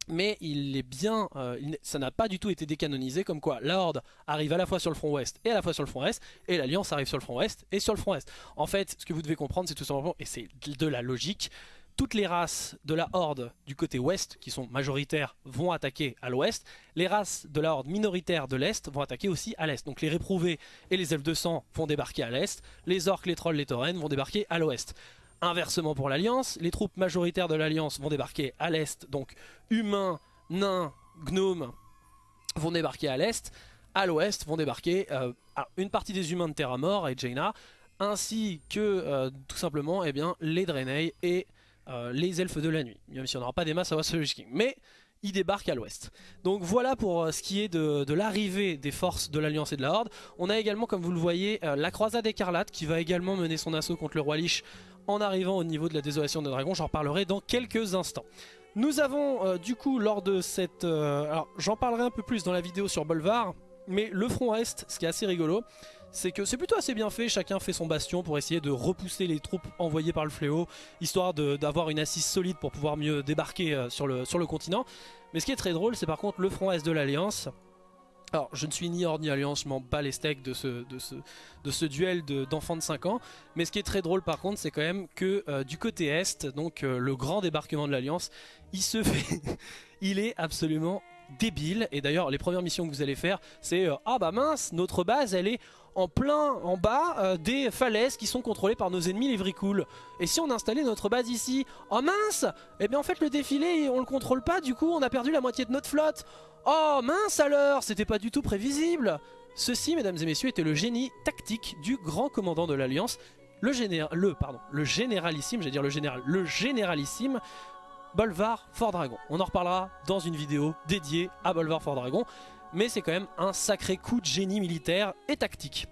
Speaker 2: mais il est bien, euh, ça n'a pas du tout été décanonisé, comme quoi la Horde arrive à la fois sur le front ouest et à la fois sur le front est, et l'Alliance arrive sur le front ouest et sur le front est. En fait, ce que vous devez comprendre, c'est tout simplement, et c'est de la logique, toutes les races de la Horde du côté ouest, qui sont majoritaires, vont attaquer à l'ouest. Les races de la Horde minoritaires de l'est vont attaquer aussi à l'est. Donc les réprouvés et les elfes de sang vont débarquer à l'est. Les orques, les trolls, les taurennes vont débarquer à l'ouest. Inversement pour l'Alliance, les troupes majoritaires de l'Alliance vont débarquer à l'est, donc humains, nains, gnomes vont débarquer à l'est, à l'ouest vont débarquer euh, une partie des humains de Terra Mort et Jaina, ainsi que euh, tout simplement eh bien, les Draenei et euh, les Elfes de la Nuit, même si on n'aura pas des masses à King. Mais ils débarquent à l'ouest. Donc voilà pour ce qui est de, l'arrivée des forces de l'Alliance et de la Horde. On a également, comme vous le voyez, la croisade écarlate qui va également mener son assaut contre le roi Lich en arrivant au niveau de la désolation de dragon. J'en reparlerai dans quelques instants. Nous avons euh, du coup lors de cette... Euh, alors j'en parlerai un peu plus dans la vidéo sur Bolvar, mais le front est, ce qui est assez rigolo, c'est que c'est plutôt assez bien fait, chacun fait son bastion pour essayer de repousser les troupes envoyées par le fléau, histoire d'avoir une assise solide pour pouvoir mieux débarquer euh, sur, le, sur le continent. Mais ce qui est très drôle, c'est par contre le front est de l'Alliance, alors, je ne suis ni hors ni alliance, je m'en bats les steaks de ce, de ce, de ce duel d'enfants de, 5 ans. Mais ce qui est très drôle par contre, c'est quand même que euh, du côté Est, donc euh, le grand débarquement de l'Alliance, il se fait... (laughs) il est absolument débile. Et d'ailleurs, les premières missions que vous allez faire, c'est Ah bah mince, notre base, elle est en plein en bas euh, des falaises qui sont contrôlées par nos ennemis les Vricool. Et si on installait notre base ici Oh mince Eh bien en fait le défilé on le contrôle pas. Du coup on a perdu la moitié de notre flotte. Oh mince alors! C'était pas du tout prévisible. Ceci mesdames et messieurs était le génie tactique du grand commandant de l'Alliance le, le, pardon, le généralissime, j'allais dire le général, le généralissime Bolvar Fort Dragon. On en reparlera dans une vidéo dédiée à Bolvar Fort Dragon mais c'est quand même un sacré coup de génie militaire et tactique.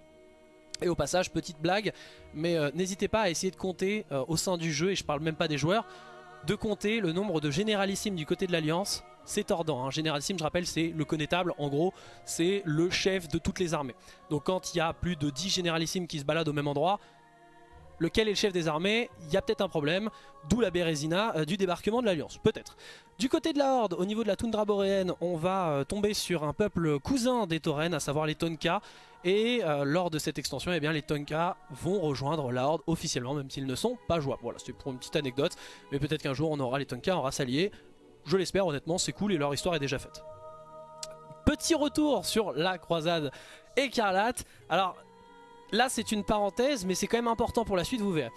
Speaker 2: Et au passage, petite blague, mais euh, n'hésitez pas à essayer de compter euh, au sein du jeu, et je parle même pas des joueurs, de compter le nombre de généralissimes du côté de l'Alliance. C'est tordant, hein. généralissime je rappelle c'est le connétable, en gros c'est le chef de toutes les armées. Donc quand il y a plus de 10 généralissimes qui se baladent au même endroit, lequel est le chef des armées, il y a peut-être un problème, d'où la Bérésina euh, du débarquement de l'Alliance, peut-être. Du côté de la Horde, au niveau de la toundra boréenne, on va euh, tomber sur un peuple cousin des Taurennes, à savoir les Tonka, et euh, lors de cette extension, eh bien, les Tonka vont rejoindre la Horde officiellement, même s'ils ne sont pas jouables. Voilà, c'était pour une petite anecdote, mais peut-être qu'un jour on aura les Tonka en race alliée. Je l'espère, honnêtement, c'est cool et leur histoire est déjà faite. Petit retour sur la croisade écarlate. Alors, Là c'est une parenthèse mais c'est quand même important pour la suite vous verrez.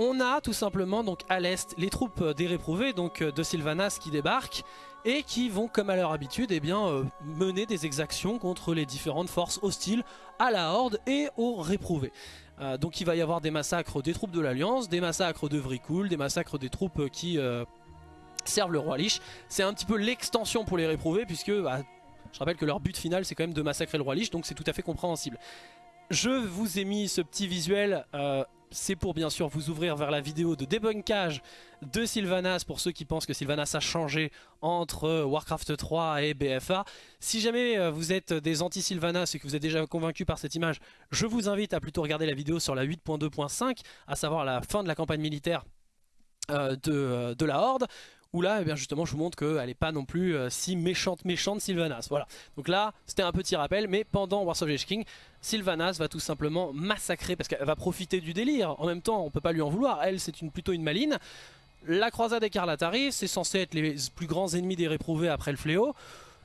Speaker 2: On a tout simplement donc à l'est les troupes des réprouvés donc euh, de Sylvanas qui débarquent et qui vont comme à leur habitude eh euh, mener des exactions contre les différentes forces hostiles à la Horde et aux réprouvés. Euh, donc il va y avoir des massacres des troupes de l'Alliance, des massacres de Vrikul, des massacres des troupes qui servent le roi Lich. C'est un petit peu l'extension pour les réprouvés puisque bah, je rappelle que leur but final c'est quand même de massacrer le roi Lich donc c'est tout à fait compréhensible. Je vous ai mis ce petit visuel, euh, c'est pour bien sûr vous ouvrir vers la vidéo de débunkage de Sylvanas pour ceux qui pensent que Sylvanas a changé entre Warcraft 3 et BFA. Si jamais euh, vous êtes des anti-Sylvanas et que vous êtes déjà convaincu par cette image, je vous invite à plutôt regarder la vidéo sur la 8.2.5, à savoir la fin de la campagne militaire euh, de, de, la Horde où là, eh bien justement, je vous montre qu'elle n'est pas non plus euh, si méchante, méchante Sylvanas. Voilà. Donc là, c'était un petit rappel, mais pendant Wars of King, Sylvanas va tout simplement massacrer, parce qu'elle va profiter du délire. En même temps, on peut pas lui en vouloir. Elle, c'est plutôt une maline. La croisade écarlate arrive, c'est censé être les plus grands ennemis des réprouvés après le fléau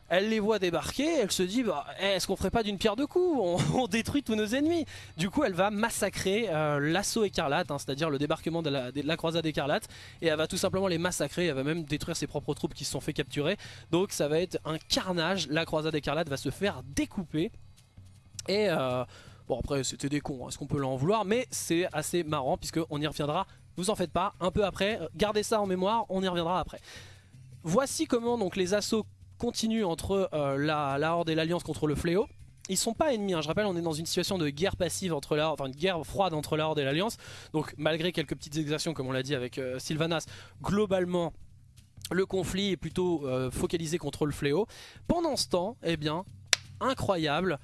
Speaker 2: elle les voit débarquer, elle se dit bah, eh, est-ce qu'on ferait pas d'une pierre deux coups? On, (laughs) détruit tous nos ennemis. Du coup elle va massacrer euh, l'assaut écarlate, hein, c'est-à-dire le débarquement de la, croisade écarlate, et elle va tout simplement les massacrer, elle va même détruire ses propres troupes qui se sont fait capturer. Donc ça va être un carnage, la croisade écarlate va se faire découper. Et euh, bon après c'était des cons, hein, est-ce qu'on peut l'en vouloir, mais c'est assez marrant puisqu'on y reviendra, vous en faites pas, un peu après, gardez ça en mémoire, on y reviendra après. Voici comment donc les assauts continue entre euh, la, Horde et l'Alliance contre le Fléau. Ils sont pas ennemis, hein. je rappelle on est dans une situation de guerre passive entre la enfin une guerre froide entre la Horde et l'Alliance. Donc malgré quelques petites exactions comme on l'a dit avec euh, Sylvanas, globalement le conflit est plutôt focalisé contre le Fléau. Pendant ce temps, eh bien, incroyable,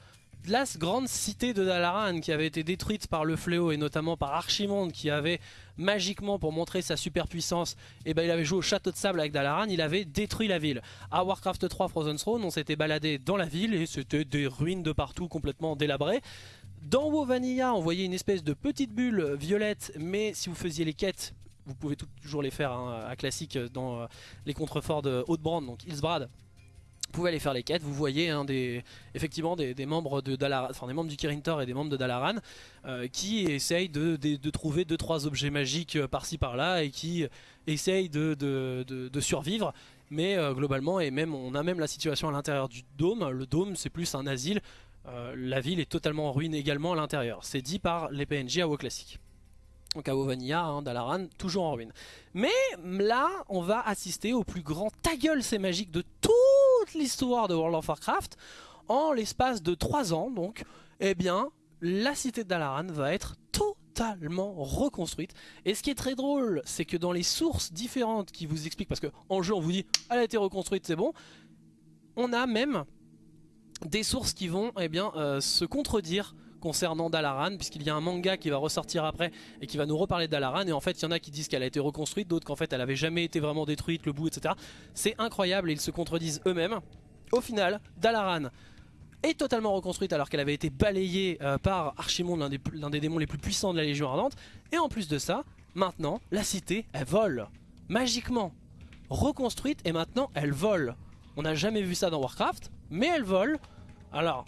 Speaker 2: la grande cité de Dalaran qui avait été détruite par le fléau et notamment par Archimonde qui avait magiquement pour montrer sa superpuissance et eh ben il avait joué au château de sable avec Dalaran il avait détruit la ville. À Warcraft 3 Frozen Throne on s'était baladé dans la ville et c'était des ruines de partout complètement délabrées. Dans WoW Vanilla on voyait une espèce de petite bulle violette mais si vous faisiez les quêtes vous pouvez toujours les faire hein, à classique dans euh, les contreforts de Haute-Brand donc Ilsbrad vous pouvez aller faire les quêtes, vous voyez hein, effectivement des, membres de Dalaran, enfin des membres du Kirin Tor et des membres de Dalaran euh, qui essayent de, trouver 2-3 objets magiques euh, par-ci par-là et qui essayent de, survivre. Mais euh, globalement, et même on a même la situation à l'intérieur du dôme, le dôme c'est plus un asile, la ville est totalement en ruine également à l'intérieur. C'est dit par les PNJ à WoW classique. Donc à hein, Dalaran, toujours en ruine. Mais là, on va assister au plus grand ta gueule c'est magique de tout l'histoire de World of Warcraft en l'espace de 3 ans donc eh bien la cité Dalaran va être totalement reconstruite. Et ce qui est très drôle c'est que dans les sources différentes qui vous expliquent parce que en jeu on vous dit elle a été reconstruite c'est bon on a même des sources qui vont eh bien, euh, se contredire concernant Dalaran puisqu'il y a un manga qui va ressortir après et qui va nous reparler de Dalaran et en fait il y en a qui disent qu'elle a été reconstruite, d'autres qu'en fait elle avait jamais été vraiment détruite, le bout etc. C'est incroyable et ils se contredisent eux-mêmes. Au final, Dalaran est totalement reconstruite alors qu'elle avait été balayée euh, par Archimonde, l'un des, des, démons les plus puissants de la Légion Ardente. Et en plus de ça, maintenant, la cité, elle vole. Magiquement. Reconstruite et maintenant, elle vole. On n'a jamais vu ça dans Warcraft, mais elle vole. Alors,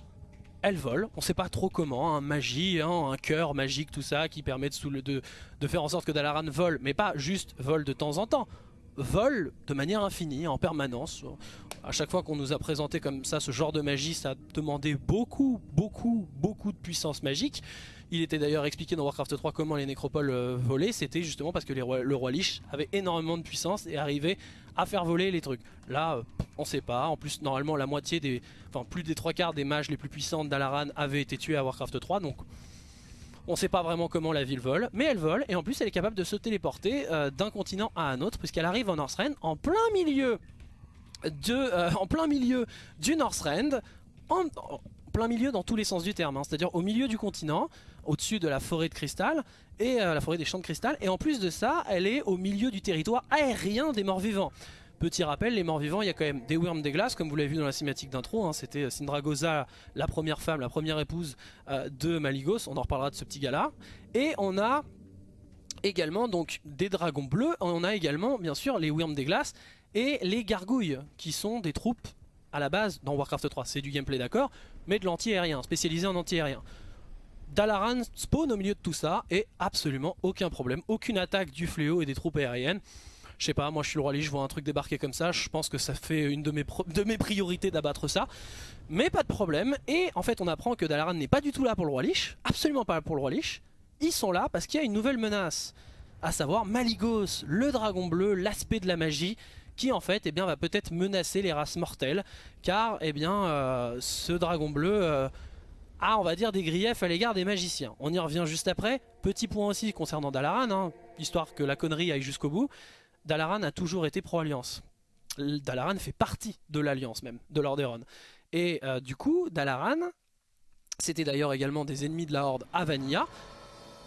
Speaker 2: elle vole, on sait pas trop comment, un magie, hein, un cœur magique, tout ça, qui permet de, de, de, faire en sorte que Dalaran vole, mais pas juste vole de temps en temps, vole de manière infinie, en permanence. À chaque fois qu'on nous a présenté comme ça ce genre de magie, ça demandait beaucoup, beaucoup, beaucoup de puissance magique. Il était d'ailleurs expliqué dans Warcraft 3 comment les nécropoles euh, volaient, c'était justement parce que le roi Lich avait énormément de puissance et arrivait à faire voler les trucs. Là, euh, on sait pas. En plus, normalement, la moitié des, enfin plus des trois quarts des mages les plus puissantes d'Alaran avaient été tués à Warcraft 3, donc on sait pas vraiment comment la ville vole, mais elle vole et en plus elle est capable de se téléporter euh, d'un continent à un autre puisqu'elle arrive en Northrend en plein milieu de, en plein milieu du Northrend, en, en, plein milieu dans tous les sens du terme, hein. c'est-à-dire au milieu du continent, au-dessus de la forêt de cristal et la forêt des champs de cristal et en plus de ça, elle est au milieu du territoire aérien des morts-vivants. Petit rappel, les morts vivants, il y a quand même des worms des glaces, comme vous l'avez vu dans la cinématique d'intro. Hein, C'était Sindragosa, la première femme, la première épouse euh, de Maligos. On en reparlera de ce petit gars-là. Et on a également donc des dragons bleus. On a également, bien sûr, les worms des glaces et les gargouilles, qui sont des troupes à la base dans Warcraft 3. C'est du gameplay, d'accord, mais de l'anti-aérien, spécialisé en anti-aérien. Dalaran spawn au milieu de tout ça et absolument aucun problème, aucune attaque du fléau et des troupes aériennes. Je sais pas, moi je suis le roi Lich, je vois un truc débarquer comme ça, je pense que ça fait une de mes, de mes priorités d'abattre ça. Mais pas de problème, et en fait on apprend que Dalaran n'est pas du tout là pour le roi Lich, absolument pas pour le roi Lich. Ils sont là parce qu'il y a une nouvelle menace, à savoir Maligos, le dragon bleu, l'aspect de la magie, qui en fait eh bien, va peut-être menacer les races mortelles, car eh bien, euh, ce dragon bleu... Euh, a on va dire des griefs à l'égard des magiciens. On y revient juste après. Petit point aussi concernant Dalaran, hein, histoire que la connerie aille jusqu'au bout. Dalaran a toujours été pro-alliance. Dalaran fait partie de l'alliance même, de Lordaeron. Et euh, du coup, Dalaran, c'était d'ailleurs également des ennemis de la Horde à.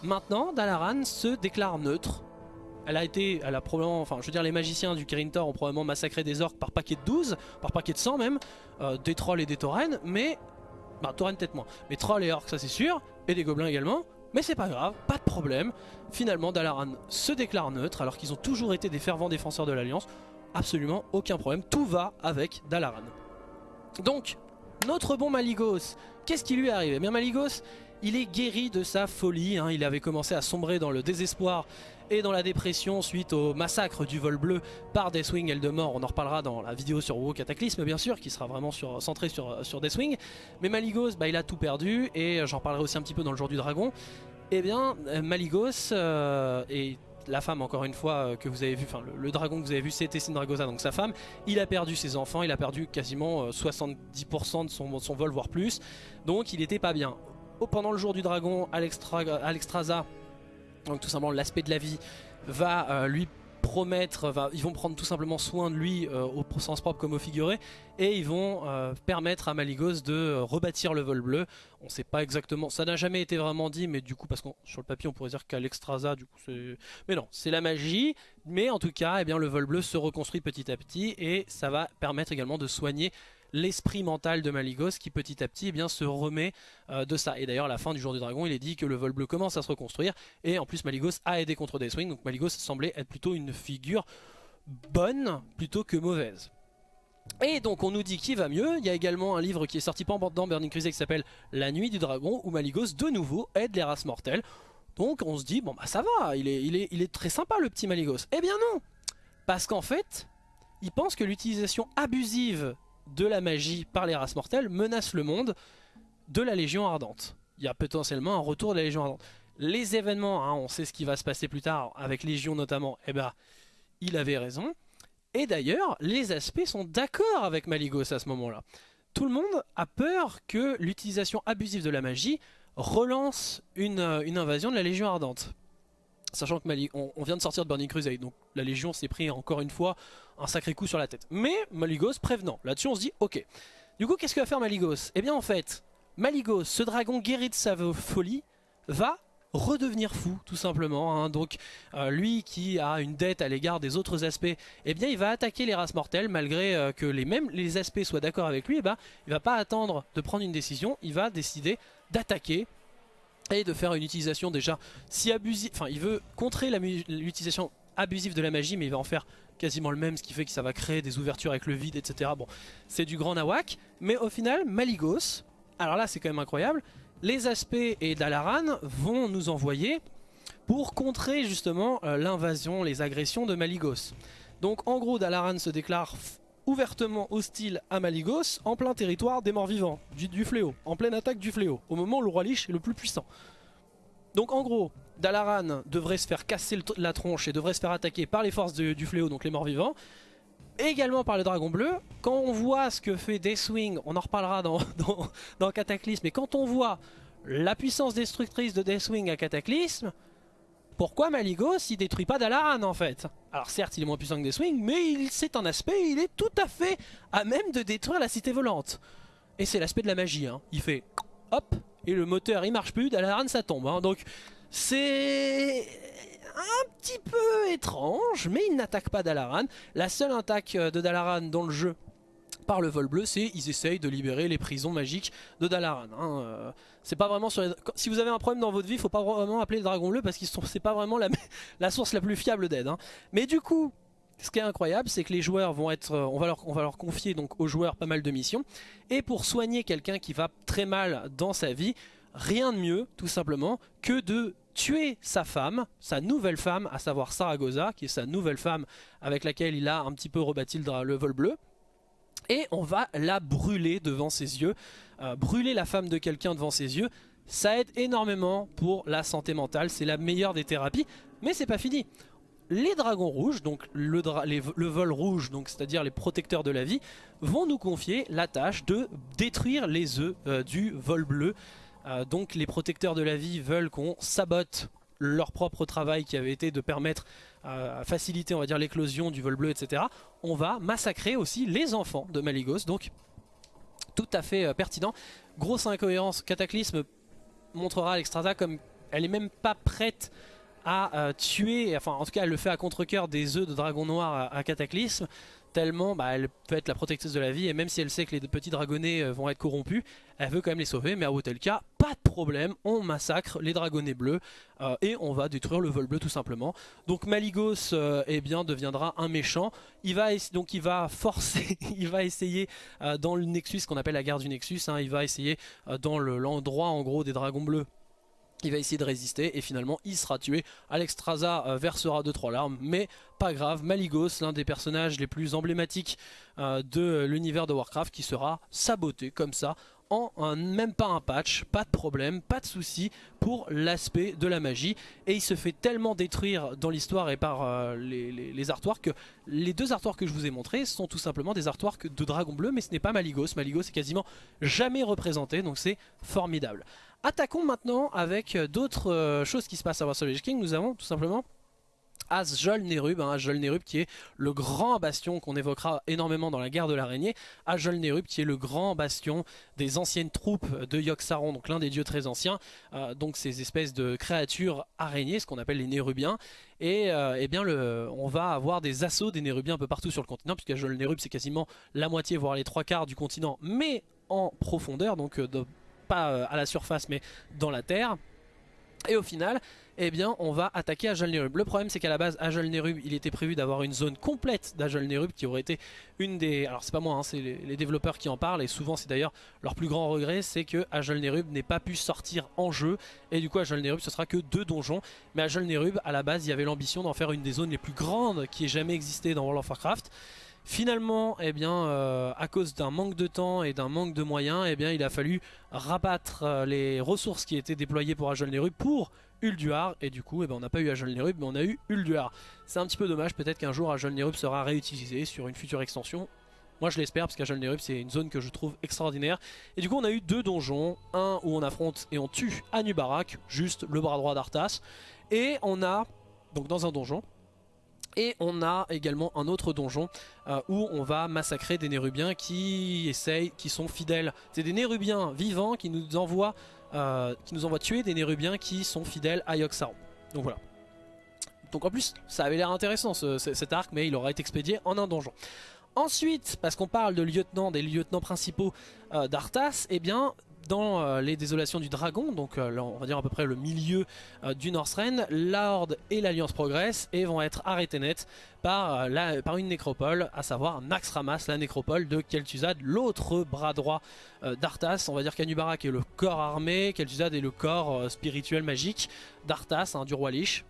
Speaker 2: Maintenant, Dalaran se déclare neutre. Elle a été, elle a probablement, enfin je veux dire les magiciens du Kirin Tor ont probablement massacré des orques par paquet de 12, par paquet de 100 même, euh, des trolls et des taurennes, mais, bah taurennes peut-être moins, mais trolls et orques ça c'est sûr, et des gobelins également, mais c'est pas grave, pas de problème. Finalement, Dalaran se déclare neutre alors qu'ils ont toujours été des fervents défenseurs de l'Alliance. Absolument aucun problème, tout va avec Dalaran. Donc, notre bon Maligos, qu'est-ce qui lui est arrivé? Eh Bien Maligos, il est guéri de sa folie, hein. il avait commencé à sombrer dans le désespoir et dans la dépression suite au massacre du vol bleu par Deathwing Eldemort. On en reparlera dans la vidéo sur WoW Cataclysme bien sûr, qui sera vraiment sur, centré sur, Deathwing. Mais Maligos, bah, il a tout perdu et j'en parlerai aussi un petit peu dans le jour du dragon. Eh bien, euh, Maligos euh, et la femme encore une fois euh, que vous avez vu, enfin le, dragon que vous avez vu c'était Sindragosa donc sa femme, il a perdu ses enfants, il a perdu quasiment 70% de son, son, vol voire plus, donc il était pas bien. Pendant le jour du dragon, Alexstrasza donc tout simplement l'aspect de la vie va euh, lui promettre, ils vont prendre tout simplement soin de lui euh, au sens propre comme au figuré et ils vont euh, permettre à Maligos de rebâtir le vol bleu. On sait pas exactement, ça n'a jamais été vraiment dit mais du coup parce que sur le papier on pourrait dire qu'Alexstrasza du coup c'est... Mais non, c'est la magie mais en tout cas eh bien, le vol bleu se reconstruit petit à petit et ça va permettre également de soigner l'esprit mental de Maligos qui petit à petit eh bien, se remet euh, de ça. Et d'ailleurs à la fin du jour du dragon il est dit que le vol bleu commence à se reconstruire et en plus Maligos a aidé contre Deathwing donc Maligos semblait être plutôt une figure bonne plutôt que mauvaise. Et donc on nous dit qu'il va mieux, il y a également un livre qui est sorti dans Burning Crusade qui s'appelle La nuit du dragon où Maligos de nouveau aide les races mortelles. Donc on se dit bon bah ça va, il est, il est, il est très sympa le petit Maligos. Eh bien non Parce qu'en fait, il pense que l'utilisation abusive de la magie par les races mortelles menace le monde de la Légion Ardente. Il y a potentiellement un retour de la Légion Ardente. Les événements, hein, on sait ce qui va se passer plus tard, avec Légion notamment, eh ben, il avait raison. Et d'ailleurs, les aspects sont d'accord avec Maligos à ce moment-là. Tout le monde a peur que l'utilisation abusive de la magie relance une, euh, invasion de la Légion Ardente. Sachant que on, vient de sortir de Burning Crusade, donc la Légion s'est pris encore une fois un sacré coup sur la tête. Mais Maligos prévenant, là-dessus on se dit ok. Du coup qu'est-ce que va faire Maligos? Eh bien en fait, Maligos, ce dragon guéri de sa folie, va redevenir fou tout simplement hein. donc euh, lui qui a une dette à l'égard des autres aspects eh bien il va attaquer les races mortelles malgré euh, que les mêmes aspects soient d'accord avec lui eh ben il va pas attendre de prendre une décision il va décider d'attaquer et de faire une utilisation déjà si abusive, enfin il veut contrer l'utilisation abusive de la magie mais il va en faire quasiment le même ce qui fait que ça va créer des ouvertures avec le vide etc. Bon c'est du grand nawak mais au final Maligos alors là c'est quand même incroyable, les aspects et Dalaran vont nous envoyer pour contrer justement euh, l'invasion, les agressions de Maligos. Donc en gros Dalaran se déclare ouvertement hostile à Maligos en plein territoire des morts vivants, du, fléau, en pleine attaque du fléau, au moment où le roi Lich est le plus puissant. Donc en gros, Dalaran devrait se faire casser la tronche et devrait se faire attaquer par les forces du fléau, donc les morts vivants, également par le dragon bleu. Quand on voit ce que fait Deathwing, on en reparlera dans, (laughs) dans, dans Cataclysme, mais quand on voit la puissance destructrice de Deathwing à Cataclysme, pourquoi Maligos il détruit pas Dalaran en fait? Alors certes il est moins puissant que Deathwing mais c'est un aspect, il est tout à fait à même de détruire la cité volante. Et c'est l'aspect de la magie, hein. il fait hop et le moteur il marche plus, Dalaran ça tombe. Hein. Donc c'est un petit peu étrange mais il n'attaque pas Dalaran. La seule attaque de Dalaran dans le jeu par le vol bleu, c'est ils essayent de libérer les prisons magiques de Dalaran. Hein. Euh, c'est pas vraiment Si vous avez un problème dans votre vie, faut pas vraiment appeler le dragon bleu parce que c'est pas vraiment la... (laughs) la, source la plus fiable d'aide. Hein. Mais du coup, ce qui est incroyable, c'est que les joueurs vont être, euh, on va, leur, confier donc aux joueurs pas mal de missions. Et pour soigner quelqu'un qui va très mal dans sa vie, rien de mieux, tout simplement, que de tuer sa femme, sa nouvelle femme, à savoir Saragosa, qui est sa nouvelle femme avec laquelle il a un petit peu rebâti le vol bleu et on va la brûler devant ses yeux. Euh, brûler la femme de quelqu'un devant ses yeux, ça aide énormément pour la santé mentale, c'est la meilleure des thérapies, mais c'est pas fini. Les dragons rouges, donc le, vol rouge, c'est-à-dire les protecteurs de la vie, vont nous confier la tâche de détruire les œufs euh, du vol bleu. Euh, donc les protecteurs de la vie veulent qu'on sabote leur propre travail qui avait été de permettre à faciliter l'éclosion du vol bleu etc on va massacrer aussi les enfants de Maligos donc tout à fait euh, pertinent grosse incohérence Cataclysme montrera Alexstrasza comme elle est même pas prête à euh, tuer enfin en tout cas elle le fait à contre-coeur des œufs de dragon noir à Cataclysme tellement bah, elle peut être la protectrice de la vie et même si elle sait que les petits dragonnets euh, vont être corrompus, elle veut quand même les sauver mais à tel cas, pas de problème, on massacre les dragonnets bleus euh, et on va détruire le vol bleu tout simplement. Donc Maligos eh bien, deviendra un méchant, il va, donc il va forcer, (laughs) il va essayer dans le Nexus, qu'on appelle la guerre du Nexus, hein, il va essayer dans l'endroit en gros des dragons bleus il va essayer de résister et finalement il sera tué. Alexstrasza euh, versera 2-3 larmes, mais pas grave. Maligos, l'un des personnages les plus emblématiques euh, de l'univers de Warcraft, qui sera saboté comme ça en même pas un patch, pas de problème, pas de souci pour l'aspect de la magie. Et il se fait tellement détruire dans l'histoire et par euh, les, les, que les deux artworks que je vous ai montrés sont tout simplement des artworks de Dragon Bleu, mais ce n'est pas Maligos. Maligos est quasiment jamais représenté, donc c'est formidable. Attaquons maintenant avec euh, d'autres euh, choses qui se passent à Warsaw King. Nous avons tout simplement Asjol Nerub, hein, qui est le grand bastion qu'on évoquera énormément dans la guerre de l'araignée, Asjol Nerub qui est le grand bastion des anciennes troupes de Yogg-Saron, donc l'un des dieux très anciens, euh, donc ces espèces de créatures araignées, ce qu'on appelle les Nérubiens, et eh bien on va avoir des assauts des Nérubiens un peu partout sur le continent, puisque Asjol Nerub c'est quasiment la moitié, voire les trois quarts du continent, mais en profondeur, donc de pas euh, à la surface mais dans la terre. Et au final, eh bien, on va attaquer Ajol-Nerub. Le problème, c'est qu'à la base, Ajol-Nerub, il était prévu d'avoir une zone complète d'Ajol-Nerub qui aurait été une des... Alors, c'est pas moi, hein, c'est les, développeurs qui en parlent, et souvent, c'est d'ailleurs leur plus grand regret, c'est que Ajol-Nerub n'ait pas pu sortir en jeu, et du coup, Ajol-Nerub, ce sera que deux donjons. Mais Ajol-Nerub, à la base, il y avait l'ambition d'en faire une des zones les plus grandes qui ait jamais existé dans World of Warcraft. Finalement, eh bien, euh, à cause d'un manque de temps et d'un manque de moyens, eh bien, il a fallu rabattre euh, les ressources qui étaient déployées pour Ajol Nerub pour Ulduar. Et du coup, eh ben, on n'a pas eu Ajol Nerub, mais on a eu Ulduar. C'est un petit peu dommage, peut-être qu'un jour Ajol Nerub sera réutilisé sur une future extension. Moi je l'espère parce qu'Ajol Nerub c'est une zone que je trouve extraordinaire. Et du coup on a eu deux donjons, un où on affronte et on tue Anubarak, juste le bras droit d'Arthas. Et on a, donc dans un donjon, et on a également un autre donjon euh, où on va massacrer des Nérubiens qui essayent, qui sont fidèles. C'est des Nérubiens vivants qui nous envoient, euh, qui nous envoient tuer des Nérubiens qui sont fidèles à Yogg-Saron. Donc voilà. Donc en plus, ça avait l'air intéressant cet arc, mais il aura été expédié en un donjon. Ensuite, parce qu'on parle de lieutenants, des lieutenants principaux euh, d'Arthas, eh bien, dans euh, les désolations du dragon, donc euh, on va dire à peu près le milieu euh, du Northrend, la Horde et l'Alliance progressent et vont être arrêtés net par, une nécropole, à savoir Naxxramas, la nécropole de Kel'Thuzad, l'autre bras droit d'Arthas. On va dire qu'Anubarak est le corps armé, Kel'Thuzad est le corps spirituel magique d'Arthas, hein, du roi Lich.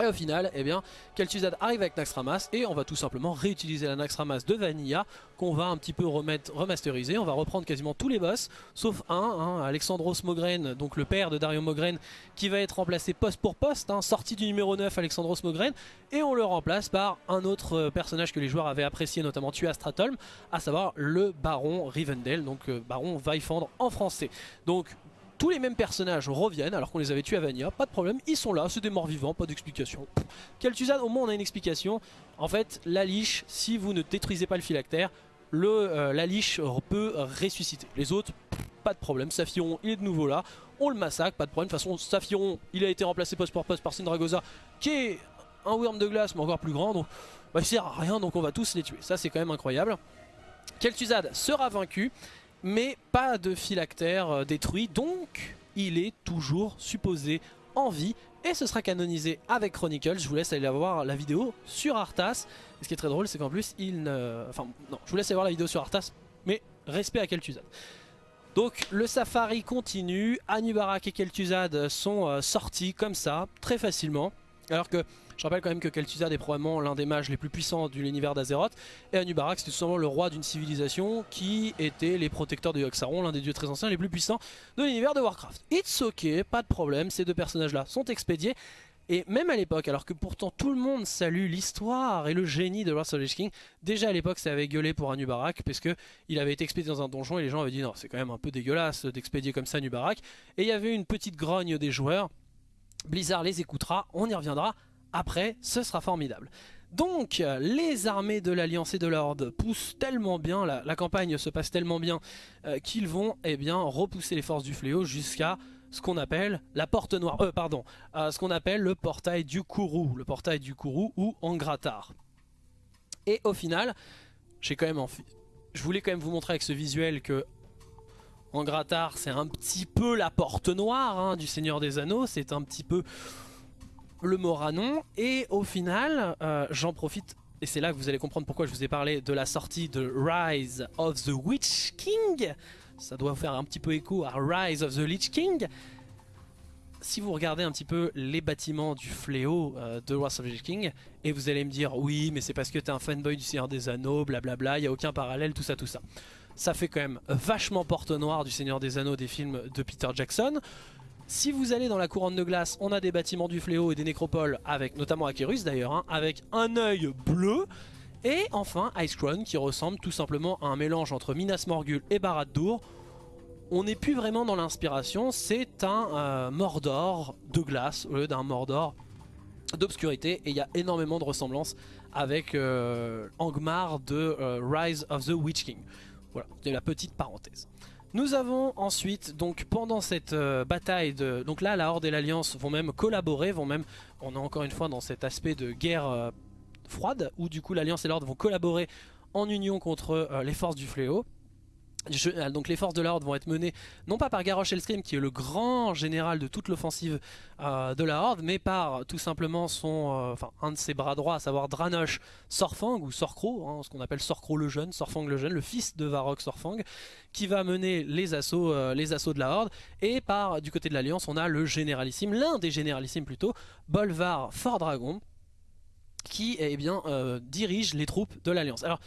Speaker 2: Et au final, eh bien, Kel'Thuzad arrive avec Naxxramas et on va tout simplement réutiliser la Naxxramas de Vanilla qu'on va un petit peu remettre, remasteriser. On va reprendre quasiment tous les boss, sauf un, hein, Alexandros Mogren, donc le père de Dario Mogren, qui va être remplacé poste pour poste, hein, sorti du numéro 9 Alexandros Mogren, et on le remplace par un autre euh, personnage que les joueurs avaient apprécié, notamment tué à à savoir le Baron Rivendell, donc euh, Baron Vaifandre en français. Donc tous les mêmes personnages reviennent alors qu'on les avait tués à Vania, pas de problème, ils sont là, c'est des morts vivants, pas d'explication. Kel'Thuzad, au moins on a une explication. En fait, la liche, si vous ne détruisez pas le phylactère, le, euh, la liche peut ressusciter. Les autres, pas de problème. Saphiron, il est de nouveau là, on le massacre, pas de problème. De toute façon, Saphiron, il a été remplacé post pour poste par Sindragosa, qui est un worm de glace, mais encore plus grand, donc bah, sert à rien, donc on va tous les tuer. Ça, c'est quand même incroyable. Kel'Thuzad sera vaincu mais pas de phylactère euh, détruit, donc il est toujours supposé en vie et ce sera canonisé avec Chronicles. Je vous laisse aller voir la vidéo sur Arthas. Ce qui est très drôle, c'est qu'en plus, il ne... Enfin, non, je vous laisse aller voir la vidéo sur Arthas, mais respect à Kel'Thuzad. Donc le safari continue, Anubarak et Kel'Thuzad sont euh, sortis comme ça, très facilement. Alors que je rappelle quand même que Kel'Thuzad est probablement l'un des mages les plus puissants de l'univers d'Azeroth. Et Anubarak c'était tout simplement le roi d'une civilisation qui était les protecteurs de Yogg-Saron, l'un des dieux très anciens les plus puissants de l'univers de Warcraft. It's ok, pas de problème, ces deux personnages là sont expédiés. Et même à l'époque, alors que pourtant tout le monde salue l'histoire et le génie de Wrath of King, déjà à l'époque ça avait gueulé pour Anubarak parce que il avait été expédié dans un donjon et les gens avaient dit non c'est quand même un peu dégueulasse d'expédier comme ça Anubarak. Et il y avait une petite grogne des joueurs. Blizzard les écoutera, on y reviendra après, ce sera formidable. Donc, les armées de l'Alliance et de l'Horde poussent tellement bien, la, campagne se passe tellement bien, euh, qu'ils vont eh bien, repousser les forces du fléau jusqu'à ce qu'on appelle la porte noire, euh, pardon, ce qu'on appelle le portail du Kourou, le portail du Kourou ou Angratar. Et au final, j'ai quand même je voulais quand même vous montrer avec ce visuel que Angratar c'est un petit peu la porte noire hein, du Seigneur des Anneaux, c'est un petit peu le Moranon. Et au final, euh, j'en profite, et c'est là que vous allez comprendre pourquoi je vous ai parlé de la sortie de Rise of the Witch King. Ça doit faire un petit peu écho à Rise of the Lich King. Si vous regardez un petit peu les bâtiments du fléau euh, de Rise of the Lich King, et vous allez me dire, oui, mais c'est parce que t'es un fanboy du Seigneur des Anneaux, blablabla, il n'y a aucun parallèle, tout ça, tout ça. Ça fait quand même vachement porte noire du Seigneur des Anneaux des films de Peter Jackson. Si vous allez dans la couronne de glace, on a des bâtiments du fléau et des nécropoles, avec notamment Akerus d'ailleurs, hein, avec un œil bleu. Et enfin Icecrown qui ressemble tout simplement à un mélange entre Minas Morgul et Barad-dûr. On n'est plus vraiment dans l'inspiration, c'est un euh, Mordor de glace au lieu d'un Mordor d'obscurité. Et il y a énormément de ressemblances avec euh, Angmar de euh, Rise of the Witch King. Voilà, c'est la petite parenthèse. Nous avons ensuite, donc pendant cette euh, bataille, de, donc là la Horde et l'Alliance vont même collaborer, vont même, on est encore une fois dans cet aspect de guerre euh, froide, où du coup l'Alliance et l'Horde vont collaborer en union contre euh, les forces du fléau. Euh, donc les forces de la Horde vont être menées non pas par Garrosh Elstream qui est le grand général de toute l'offensive euh, de la Horde mais par tout simplement son, euh, un de ses bras droits à savoir Dranosh Sorfang ou Sorcro, hein, ce qu'on appelle Sorcro le jeune, Sorfang le jeune, le fils de Varrock Sorfang qui va mener les assauts, les assauts de la Horde et par du côté de l'Alliance on a le généralissime, l'un des généralissimes plutôt, Bolvar Fort Dragon qui eh dirige les troupes de l'Alliance. Alors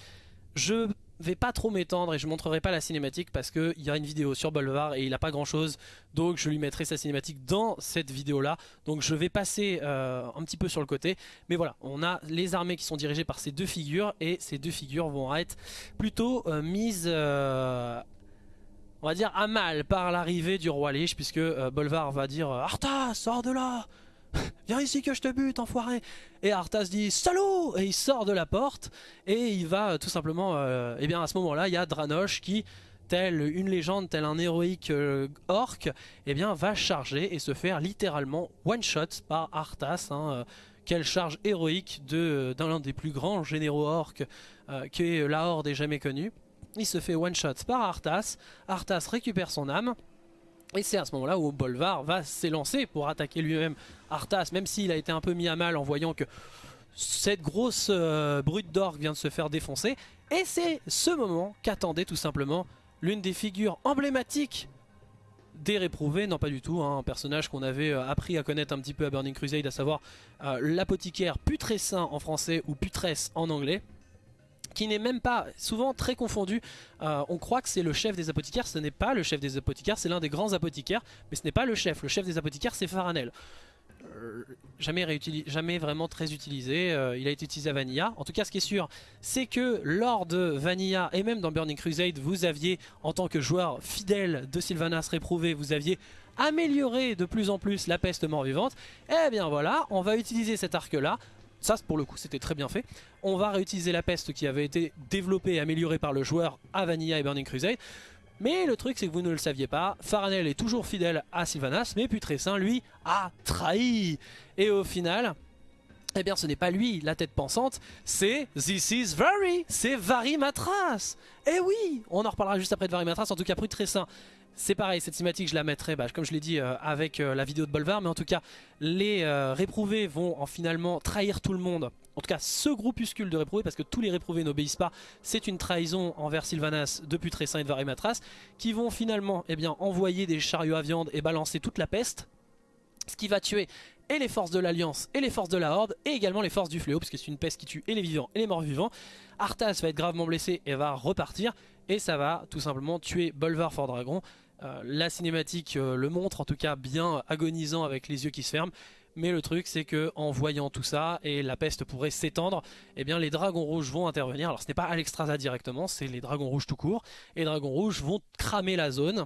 Speaker 2: je vais pas trop m'étendre et je montrerai pas la cinématique parce qu'il y a une vidéo sur Bolvar et il a pas grand chose donc je lui mettrai sa cinématique dans cette vidéo là donc je vais passer euh, un petit peu sur le côté. Mais voilà on a les armées qui sont dirigées par ces deux figures et ces deux figures vont être plutôt euh, mises euh, on va dire à mal par l'arrivée du roi Lich puisque Bolvar va dire Arthas sors de là (laughs) Viens ici que je te bute, enfoiré Et Arthas dit salaud Et il sort de la porte et il va euh, tout simplement... et euh, eh bien à ce moment-là, il y a Dranosh qui, tel une légende, tel un héroïque euh, orc, eh bien va charger et se faire littéralement one-shot par Arthas. Hein, quelle charge héroïque d'un des plus grands généraux orcs que la Horde ait jamais connu. il se fait one shot par Arthas, Arthas récupère son âme, et c'est à ce moment-là où Bolvar va s'élancer pour attaquer lui-même Arthas, même s'il a été un peu mis à mal en voyant que cette grosse euh, brute d'orgue vient de se faire défoncer. Et c'est ce moment qu'attendait tout simplement l'une des figures emblématiques des réprouvés, non pas du tout, hein, un personnage qu'on avait euh, appris à connaître un petit peu à Burning Crusade, à savoir euh, l'apothicaire Putressin en français ou Putresse en anglais qui n'est même pas souvent très confondu. Euh, on croit que c'est le chef des apothicaires, ce n'est pas le chef des apothicaires, c'est l'un des grands apothicaires, mais ce n'est pas le chef. Le chef des apothicaires, c'est Faranel. jamais, jamais vraiment très utilisé, il a été utilisé à Vanilla. En tout cas, ce qui est sûr, c'est que lors de Vanilla et même dans Burning Crusade, vous aviez, en tant que joueur fidèle de Sylvanas réprouvé, vous aviez amélioré de plus en plus la peste mort-vivante. Eh bien voilà, on va utiliser cet arc-là ça pour le coup c'était très bien fait. On va réutiliser la peste qui avait été développée et améliorée par le joueur à Vanilla et Burning Crusade. Mais le truc c'est que vous ne le saviez pas, Faranel est toujours fidèle à Sylvanas, mais Putrescin lui a trahi. Et au final, eh bien ce n'est pas lui la tête pensante, c'est This is Very, c'est Varimatras. Et eh oui, on en reparlera juste après de Varimatras, en tout cas Putrescin c'est pareil, cette cinématique je la mettrai, bah, comme je l'ai dit, euh, avec euh, la vidéo de Bolvar, mais en tout cas, les euh, réprouvés vont en finalement trahir tout le monde. En tout cas, ce groupuscule de réprouvés, parce que tous les réprouvés n'obéissent pas, c'est une trahison envers Sylvanas de Putrescin et de Varimatras, qui vont finalement eh bien, envoyer des chariots à viande et balancer toute la peste, ce qui va tuer et les forces de l'Alliance et les forces de la Horde, et également les forces du Fléau, parce que c'est une peste qui tue et les vivants et les morts vivants. Arthas va être gravement blessé et va repartir, et ça va tout simplement tuer Bolvar Fort Dragon, euh, la cinématique euh, le montre, en tout cas bien agonisant avec les yeux qui se ferment. Mais le truc c'est que en voyant tout ça et la peste pourrait s'étendre, eh bien les dragons rouges vont intervenir. Alors ce n'est pas Alexstrasza directement, c'est les dragons rouges tout court. Et les dragons rouges vont cramer la zone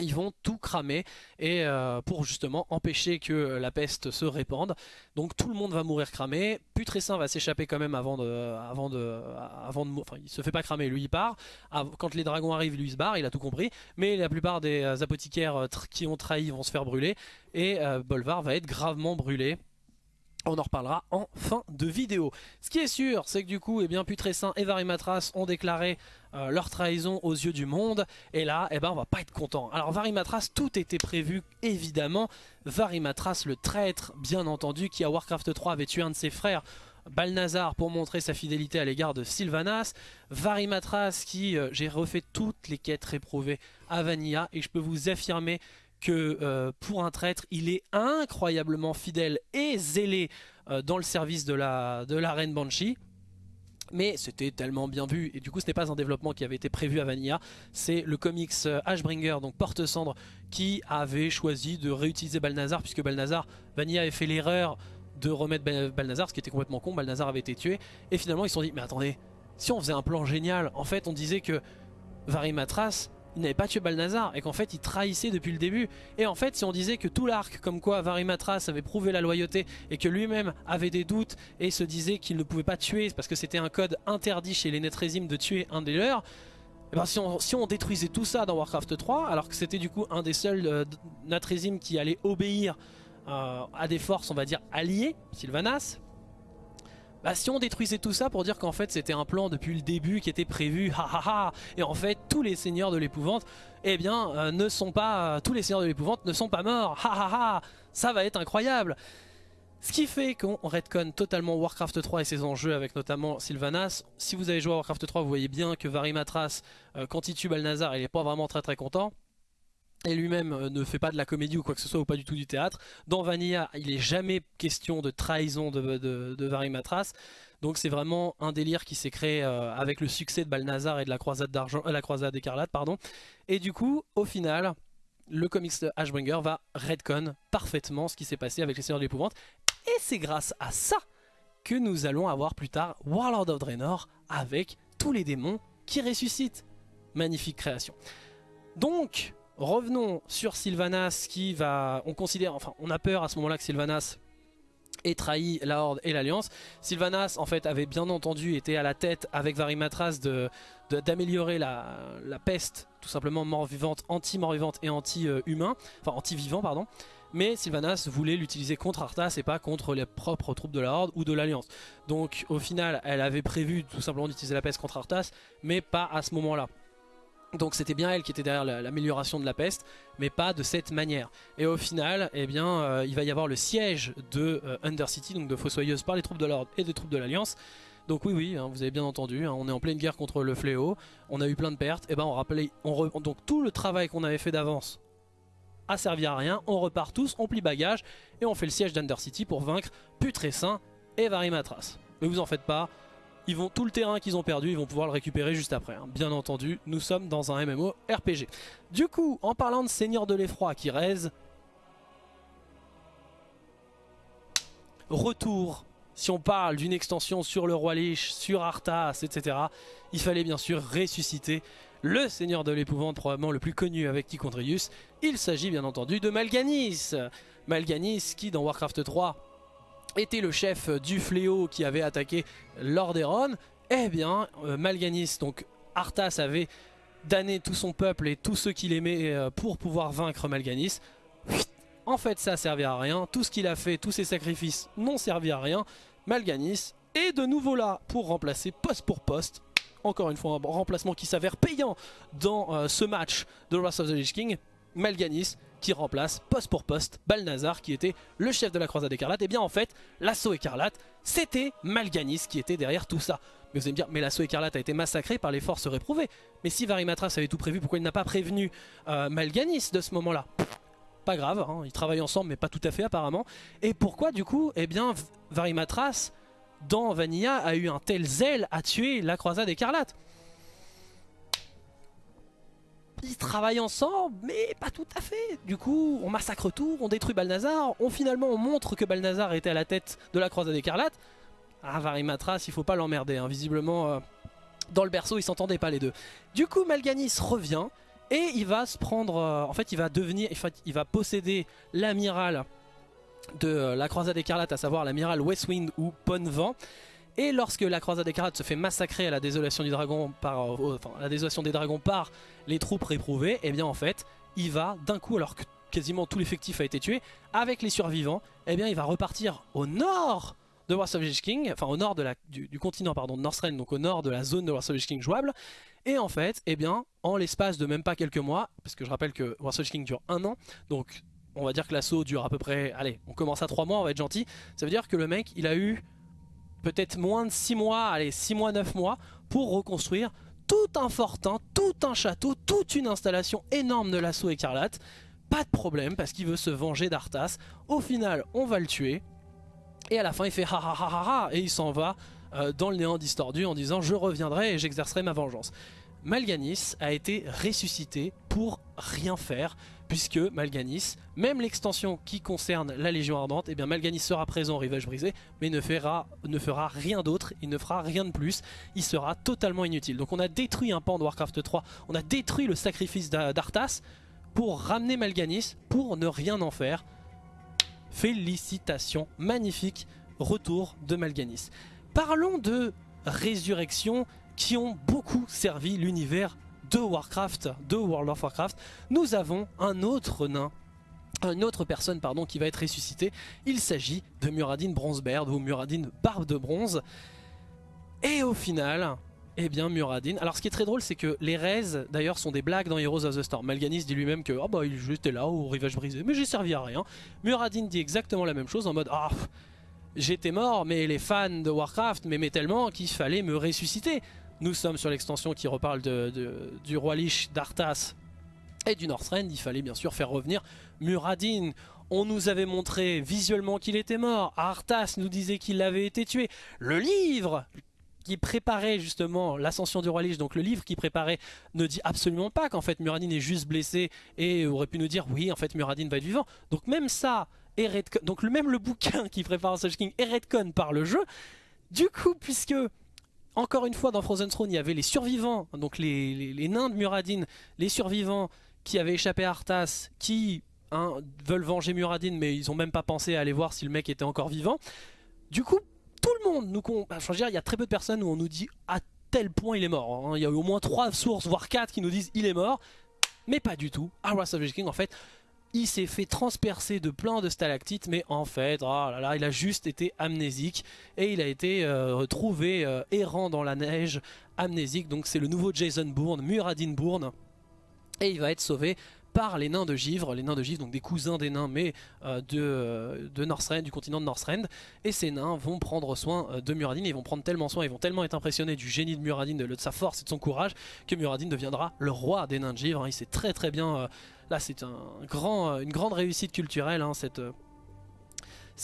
Speaker 2: ils vont tout cramer et euh, pour justement empêcher que la peste se répande. Donc tout le monde va mourir cramé. Putrescin va s'échapper quand même avant de, avant de, avant de, enfin il se fait pas cramer, lui il part. Quand les dragons arrivent, lui il se barre, il a tout compris. Mais la plupart des euh, apothicaires euh, qui ont trahi vont se faire brûler et Bolvar va être gravement brûlé. On en reparlera en fin de vidéo. Ce qui est sûr, c'est que du coup, eh bien, Putrescin et Varimatras ont déclaré euh, leur trahison aux yeux du monde. Et là, eh ben, on va pas être content. Alors Varimatras, tout était prévu, évidemment. Varimatras, le traître, bien entendu, qui à Warcraft 3 avait tué un de ses frères, Balnazar pour montrer sa fidélité à l'égard de Sylvanas, Varimatras qui, euh, j'ai refait toutes les quêtes réprouvées à Vanilla et je peux vous affirmer que euh, pour un traître, il est incroyablement fidèle et zélé dans le service de la, de la reine Banshee. Mais c'était tellement bien vu, et du coup ce n'est pas un développement qui avait été prévu à Vanilla, c'est le comics euh, Ashbringer, donc Porte-Cendre, qui avait choisi de réutiliser Balnazar, puisque Balnazar, Vanilla avait fait l'erreur de remettre Balnazar, ce qui était complètement con, Balnazar avait été tué, et finalement ils se sont dit, mais attendez, si on faisait un plan génial, en fait on disait que Varimatras il n'avait pas tué Balnazar et qu'en fait il trahissait depuis le début. Et en fait si on disait que tout l'arc comme quoi Varimatras avait prouvé la loyauté et que lui-même avait des doutes et se disait qu'il ne pouvait pas tuer parce que c'était un code interdit chez les Netrésimes de tuer un des leurs, et eh ben, si, on, détruisait tout ça dans Warcraft 3 alors que c'était du coup un des seuls euh, qui allait obéir euh, à des forces on va dire alliées, Sylvanas, bah si on détruisait tout ça pour dire qu'en fait c'était un plan depuis le début qui était prévu, ha ha ha, et en fait tous les seigneurs de l'épouvante, eh bien euh, ne sont pas, tous les seigneurs de l'épouvante ne sont pas morts, ha ha ha, ça va être incroyable ce qui fait qu'on redconne totalement Warcraft 3 et ses enjeux avec notamment Sylvanas. Si vous avez joué à Warcraft 3, vous voyez bien que Varimatras, euh, quand il tue Balnazar, il est pas vraiment très très content et lui-même euh, ne fait pas de la comédie ou quoi que ce soit ou pas du tout du théâtre. Dans Vanilla, il n'est jamais question de trahison de, de, Varimatras. Donc c'est vraiment un délire qui s'est créé euh, avec le succès de Balnazar et de la croisade d'argent, euh, la croisade écarlate, pardon. Et du coup, au final, le comics de Ashbringer va redcon parfaitement ce qui s'est passé avec les Seigneurs de l'Épouvante. Et c'est grâce à ça que nous allons avoir plus tard Warlord of Draenor avec tous les démons qui ressuscitent. Magnifique création. Donc, Revenons sur Sylvanas qui va... On considère, enfin on a peur à ce moment-là que Sylvanas ait trahi la Horde et l'Alliance. Sylvanas en fait avait bien entendu été à la tête avec Varimatras d'améliorer la, la, peste, tout simplement mort-vivante, anti-mort-vivante et anti-humain, enfin anti-vivant pardon. mais Sylvanas voulait l'utiliser contre Arthas et pas contre les propres troupes de la Horde ou de l'Alliance. Donc au final, elle avait prévu tout simplement d'utiliser la peste contre Arthas, mais pas à ce moment-là. Donc c'était bien elle qui était derrière l'amélioration de la peste, mais pas de cette manière. Et au final, eh bien, euh, il va y avoir le siège de euh, Undercity, donc de Fossoyeuse par les troupes de l'Ordre et des troupes de l'Alliance. Donc oui, oui, hein, vous avez bien entendu, hein, on est en pleine guerre contre le fléau, on a eu plein de pertes, et ben on rappelait, on donc tout le travail qu'on avait fait d'avance a servi à rien, on repart tous, on plie bagage, et on fait le siège d'Undercity pour vaincre Putrescin et Varimatras. Mais vous en faites pas, ils vont tout le terrain qu'ils ont perdu, ils vont pouvoir le récupérer juste après. Hein. Bien entendu, nous sommes dans un MMO RPG. Du coup, en parlant de Seigneur de l'Effroi qui raise, retour. Si on parle d'une extension sur le Roi Lich, sur Arthas, etc., il fallait bien sûr ressusciter le Seigneur de l'Épouvante, probablement le plus connu avec Tichondrius. Il s'agit bien entendu de Malganis. Malganis qui, dans Warcraft 3, était le chef du fléau qui avait attaqué Lordaeron, eh bien euh, Malganis, donc Arthas avait damné tout son peuple et tous ceux qu'il aimait euh, pour pouvoir vaincre Malganis. En fait ça servait à rien, tout ce qu'il a fait, tous ses sacrifices n'ont servi à rien. Malganis est de nouveau là pour remplacer poste pour poste. Encore une fois un remplacement qui s'avère payant dans euh, ce match de Wrath of the Lich King. Malganis qui remplace poste pour poste Balnazar qui était le chef de la croisade écarlate. Et bien en fait, l'assaut écarlate, c'était Malganis qui était derrière tout ça. Mais vous allez me dire, mais l'assaut écarlate a été massacré par les forces réprouvées. Mais si Varimatras avait tout prévu, pourquoi il n'a pas prévenu euh, Malganis de ce moment-là? Pas grave, hein, ils travaillent ensemble, mais pas tout à fait apparemment. Et pourquoi du coup, eh bien, Varimatras, dans Vanilla, a eu un tel zèle à tuer la croisade écarlate? Ils travaillent ensemble, mais pas tout à fait. Du coup, on massacre tout, on détruit Balnazar, on finalement on montre que Balnazar était à la tête de la croisade écarlate. Ah, Varimatras, il faut pas l'emmerder, hein. visiblement euh, dans le berceau ils s'entendaient pas les deux. Du coup, Malganis revient et il va se prendre, euh, en fait il va devenir, il va posséder l'amiral de euh, la croisade écarlate, à savoir l'amiral Westwind ou Ponvent. Et lorsque la croisade écarlate se fait massacrer à la désolation du dragon par, euh, la désolation des dragons par les troupes réprouvées, et eh bien en fait, il va d'un coup, alors que quasiment tout l'effectif a été tué, avec les survivants, et eh bien il va repartir au nord de War of King, enfin au nord du, continent pardon, de Northrend, donc au nord de la zone de War of King jouable. Et en fait, eh bien, en l'espace de même pas quelques mois, parce que je rappelle que War of King dure un an, donc on va dire que l'assaut dure à peu près, allez, on commence à 3 mois, on va être gentil, ça veut dire que le mec, il a eu peut-être moins de 6 mois, allez 6 mois, 9 mois pour reconstruire tout un fortin, tout un château, toute une installation énorme de l'assaut écarlate. Pas de problème parce qu'il veut se venger d'Arthas. Au final, on va le tuer. Et à la fin, il fait ha ha ha ha et il s'en va euh, dans le néant distordu en disant je reviendrai et j'exercerai ma vengeance. Malganis a été ressuscité pour rien faire puisque Malganis, même l'extension qui concerne la Légion Ardente, et eh bien Malganis sera présent au Rivage Brisé, mais ne fera, ne fera rien d'autre, il ne fera rien de plus, il sera totalement inutile. Donc on a détruit un pan de Warcraft 3, on a détruit le sacrifice d'Arthas pour ramener Malganis, pour ne rien en faire. Félicitations, magnifique retour de Malganis. Parlons de résurrection qui ont beaucoup servi l'univers de Warcraft, de World of Warcraft, nous avons un autre nain une autre personne pardon, qui va être ressuscitée. Il s'agit de Muradin Bronzebeard ou Muradin Barbe de Bronze. Et au final, eh bien Muradin... Alors ce qui est très drôle c'est que les raises d'ailleurs sont des blagues dans Heroes of the Storm. Malganis dit lui-même que oh bah, j'étais là au rivage brisé mais j'ai servi à rien. Muradin dit exactement la même chose en mode ah j'étais mort mais les fans de Warcraft m'aimaient tellement qu'il fallait me ressusciter. Nous sommes sur l'extension qui reparle du roi Lich, d'Arthas et du Northrend. Il fallait bien sûr faire revenir Muradin. On nous avait montré visuellement qu'il était mort. Arthas nous disait qu'il avait été tué. Le livre qui préparait justement l'ascension du roi Lich, donc le livre qui préparait, ne dit absolument pas qu'en fait Muradin est juste blessé et aurait pu nous dire oui en fait Muradin va être vivant. Donc même ça, donc même le bouquin qui prépare Such King est redcon par le jeu. Du coup, puisque encore une fois, dans Frozen Throne, il y avait les survivants, donc les, nains de Muradin, les survivants qui avaient échappé à Arthas, qui hein, veulent venger Muradin, mais ils ont même pas pensé à aller voir si le mec était encore vivant. Du coup, tout le monde nous... Bah, dire, il y a très peu de personnes où on nous dit à tel point il est mort. Hein. Il y a au moins 3 sources, voire 4 qui nous disent il est mort. Mais pas du tout. À Wrath of the King, en fait, il s'est fait transpercer de plein de stalactites, mais en fait, là, il a juste été amnésique et il a été euh, trouvé euh, errant dans la neige, amnésique. Donc c'est le nouveau Jason Bourne, Muradin Bourne, et il va être sauvé par les nains de Givre, les nains de Givre, donc des cousins des nains, mais euh, de, de Northrend, du continent de Northrend. Et ces nains vont prendre soin de Muradin, ils vont prendre tellement soin, ils vont tellement être impressionnés du génie de Muradin, de, sa force et de son courage, que Muradin deviendra le roi des nains de Givre. Il sait très très bien Là, c'est un grand, une grande réussite culturelle. Hein, cette, euh,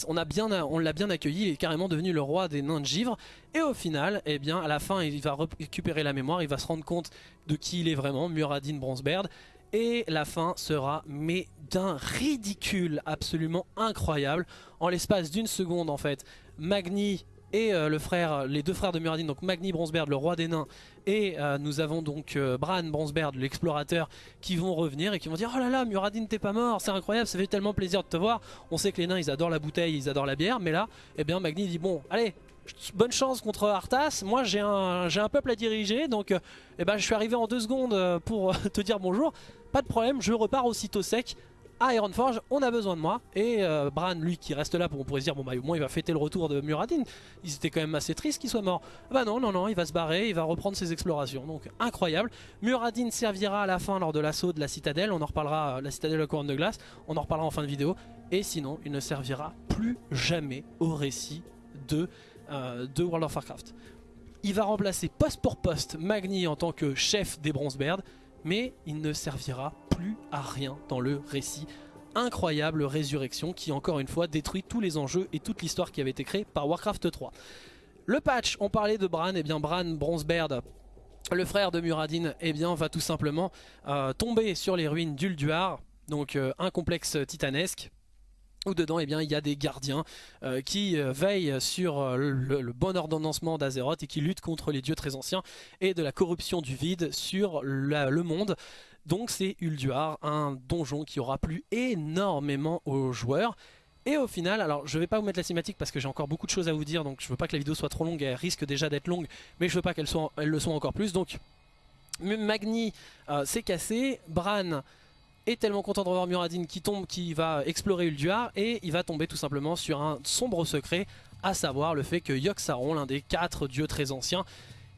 Speaker 2: on l'a bien, bien accueilli, il est carrément devenu le roi des nains de givre. Et au final, eh bien, à la fin, il va récupérer la mémoire, il va se rendre compte de qui il est vraiment, Muradin Bronzebeard. Et la fin sera, mais d'un ridicule absolument incroyable. En l'espace d'une seconde, en fait, Magni et euh, le frère, les deux frères de Muradin, donc Magni Bronzebeard, le roi des nains, et euh, nous avons donc euh, Bran Bronzebeard, l'explorateur, qui vont revenir et qui vont dire Oh là là, Muradin t'es pas mort, c'est incroyable, ça fait tellement plaisir de te voir. On sait que les nains ils adorent la bouteille, ils adorent la bière, mais là, eh bien Magni dit Bon, allez, bonne chance contre Arthas, moi j'ai un, un peuple à diriger, donc eh ben, je suis arrivé en deux secondes pour te dire bonjour. Pas de problème, je repars aussitôt sec à Ironforge, on a besoin de moi. Et euh, Bran, lui, qui reste là, on pourrait se dire, bon bah au moins il va fêter le retour de Muradin. Ils étaient quand même assez tristes qu'il soit mort. Bah non, non, non, il va se barrer, il va reprendre ses explorations. Donc incroyable. Muradin servira à la fin lors de l'assaut de la citadelle. On en reparlera, la citadelle de la couronne de glace. On en reparlera en fin de vidéo. Et sinon, il ne servira plus jamais au récit de, euh, de World of Warcraft. Il va remplacer poste pour poste Magni en tant que chef des Bronzebeard mais il ne servira plus à rien dans le récit incroyable Résurrection qui encore une fois détruit tous les enjeux et toute l'histoire qui avait été créée par Warcraft 3. Le patch, on parlait de Bran, et eh bien Bran Bronzebeard, le frère de Muradin, eh bien va tout simplement euh, tomber sur les ruines d'Ulduar, donc euh, un complexe titanesque où dedans eh bien, il y a des gardiens euh, qui euh, veillent sur euh, le, bon ordonnancement d'Azeroth et qui luttent contre les dieux très anciens et de la corruption du vide sur le monde. Donc c'est Ulduar, un donjon qui aura plu énormément aux joueurs. Et au final, alors je vais pas vous mettre la cinématique parce que j'ai encore beaucoup de choses à vous dire, donc je veux pas que la vidéo soit trop longue, elle risque déjà d'être longue, mais je veux pas qu'elle le soit encore plus. Donc Magni s'est cassé, Bran est tellement content de revoir Muradin qui tombe, qui va explorer Ulduar et il va tomber tout simplement sur un sombre secret, à savoir le fait que Yogg-Saron, l'un des quatre dieux très anciens,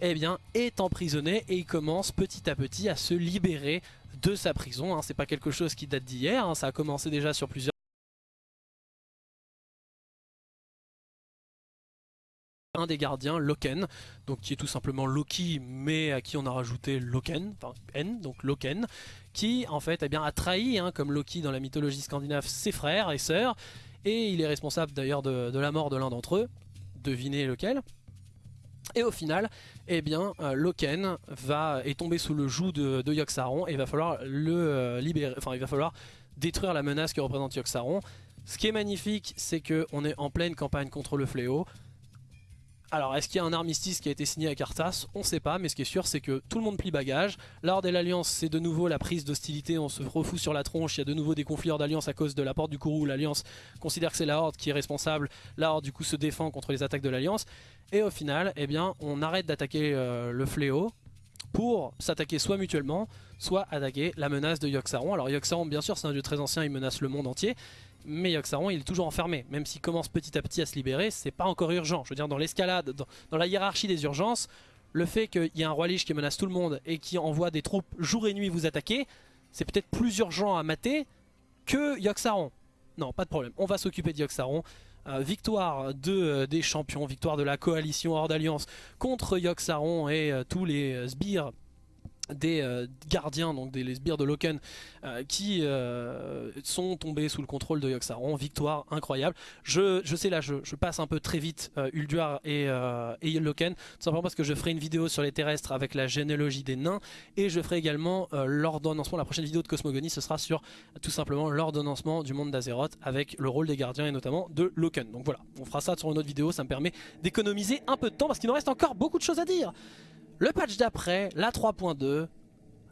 Speaker 2: eh bien, est emprisonné et il commence petit à petit à se libérer de sa prison. Hein. C'est pas quelque chose qui date d'hier, hein. ça a commencé déjà sur plusieurs un des gardiens, Loken, donc qui est tout simplement Loki, mais à qui on a rajouté Loken, enfin N, donc Loken, en fait eh bien, a trahi, hein, comme Loki dans la mythologie scandinave, ses frères et sœurs, et il est responsable d'ailleurs de, la mort de l'un d'entre eux, devinez lequel. Et au final, eh bien, euh, Loken va, est tombé sous le joug de, de Yogg-Saron et va falloir le euh, libérer, enfin il va falloir détruire la menace que représente Yogg-Saron. Ce qui est magnifique, c'est qu'on est en pleine campagne contre le fléau. Alors, est-ce qu'il y a un armistice qui a été signé à Arthas On ne sait pas, mais ce qui est sûr, c'est que tout le monde plie bagage. L'Horde et l'Alliance, c'est de nouveau la prise d'hostilité, on se refout sur la tronche, il y a de nouveau des conflits d'Alliance à cause de la porte du Kourou. L'Alliance considère que c'est la Horde qui est responsable, la du coup se défend contre les attaques de l'Alliance. Et au final, eh bien, on arrête d'attaquer euh, le fléau pour s'attaquer soit mutuellement, soit attaquer la menace de Yogg-Saron. Alors Yogg-Saron, bien sûr, c'est un dieu très ancien, il menace le monde entier, mais Yogg-Saron il est toujours enfermé. Même s'il commence petit à petit à se libérer, c'est pas encore urgent. Je veux dire, dans l'escalade, dans, la hiérarchie des urgences, le fait qu'il y ait un roi Lich qui menace tout le monde et qui envoie des troupes jour et nuit vous attaquer, c'est peut-être plus urgent à mater que Yogg-Saron. Non, pas de problème, on va s'occuper de Yogg-Saron. Euh, victoire euh, des champions, victoire de la coalition hors d'alliance contre Yogg-Saron et euh, tous les sbires des euh, gardiens, donc des sbires de Loken, euh, qui euh, sont tombés sous le contrôle de Yogg-Saron. Victoire incroyable. Je, je sais là, je, passe un peu très vite Ulduar et, et Loken, tout simplement parce que je ferai une vidéo sur les terrestres avec la généalogie des nains, et je ferai également l'ordonnancement, la prochaine vidéo de Cosmogonie, ce sera sur tout simplement l'ordonnancement du monde d'Azeroth avec le rôle des gardiens et notamment de Loken. Donc voilà, on fera ça sur une autre vidéo, ça me permet d'économiser un peu de temps parce qu'il nous reste encore beaucoup de choses à dire. Le patch d'après, la 3.2,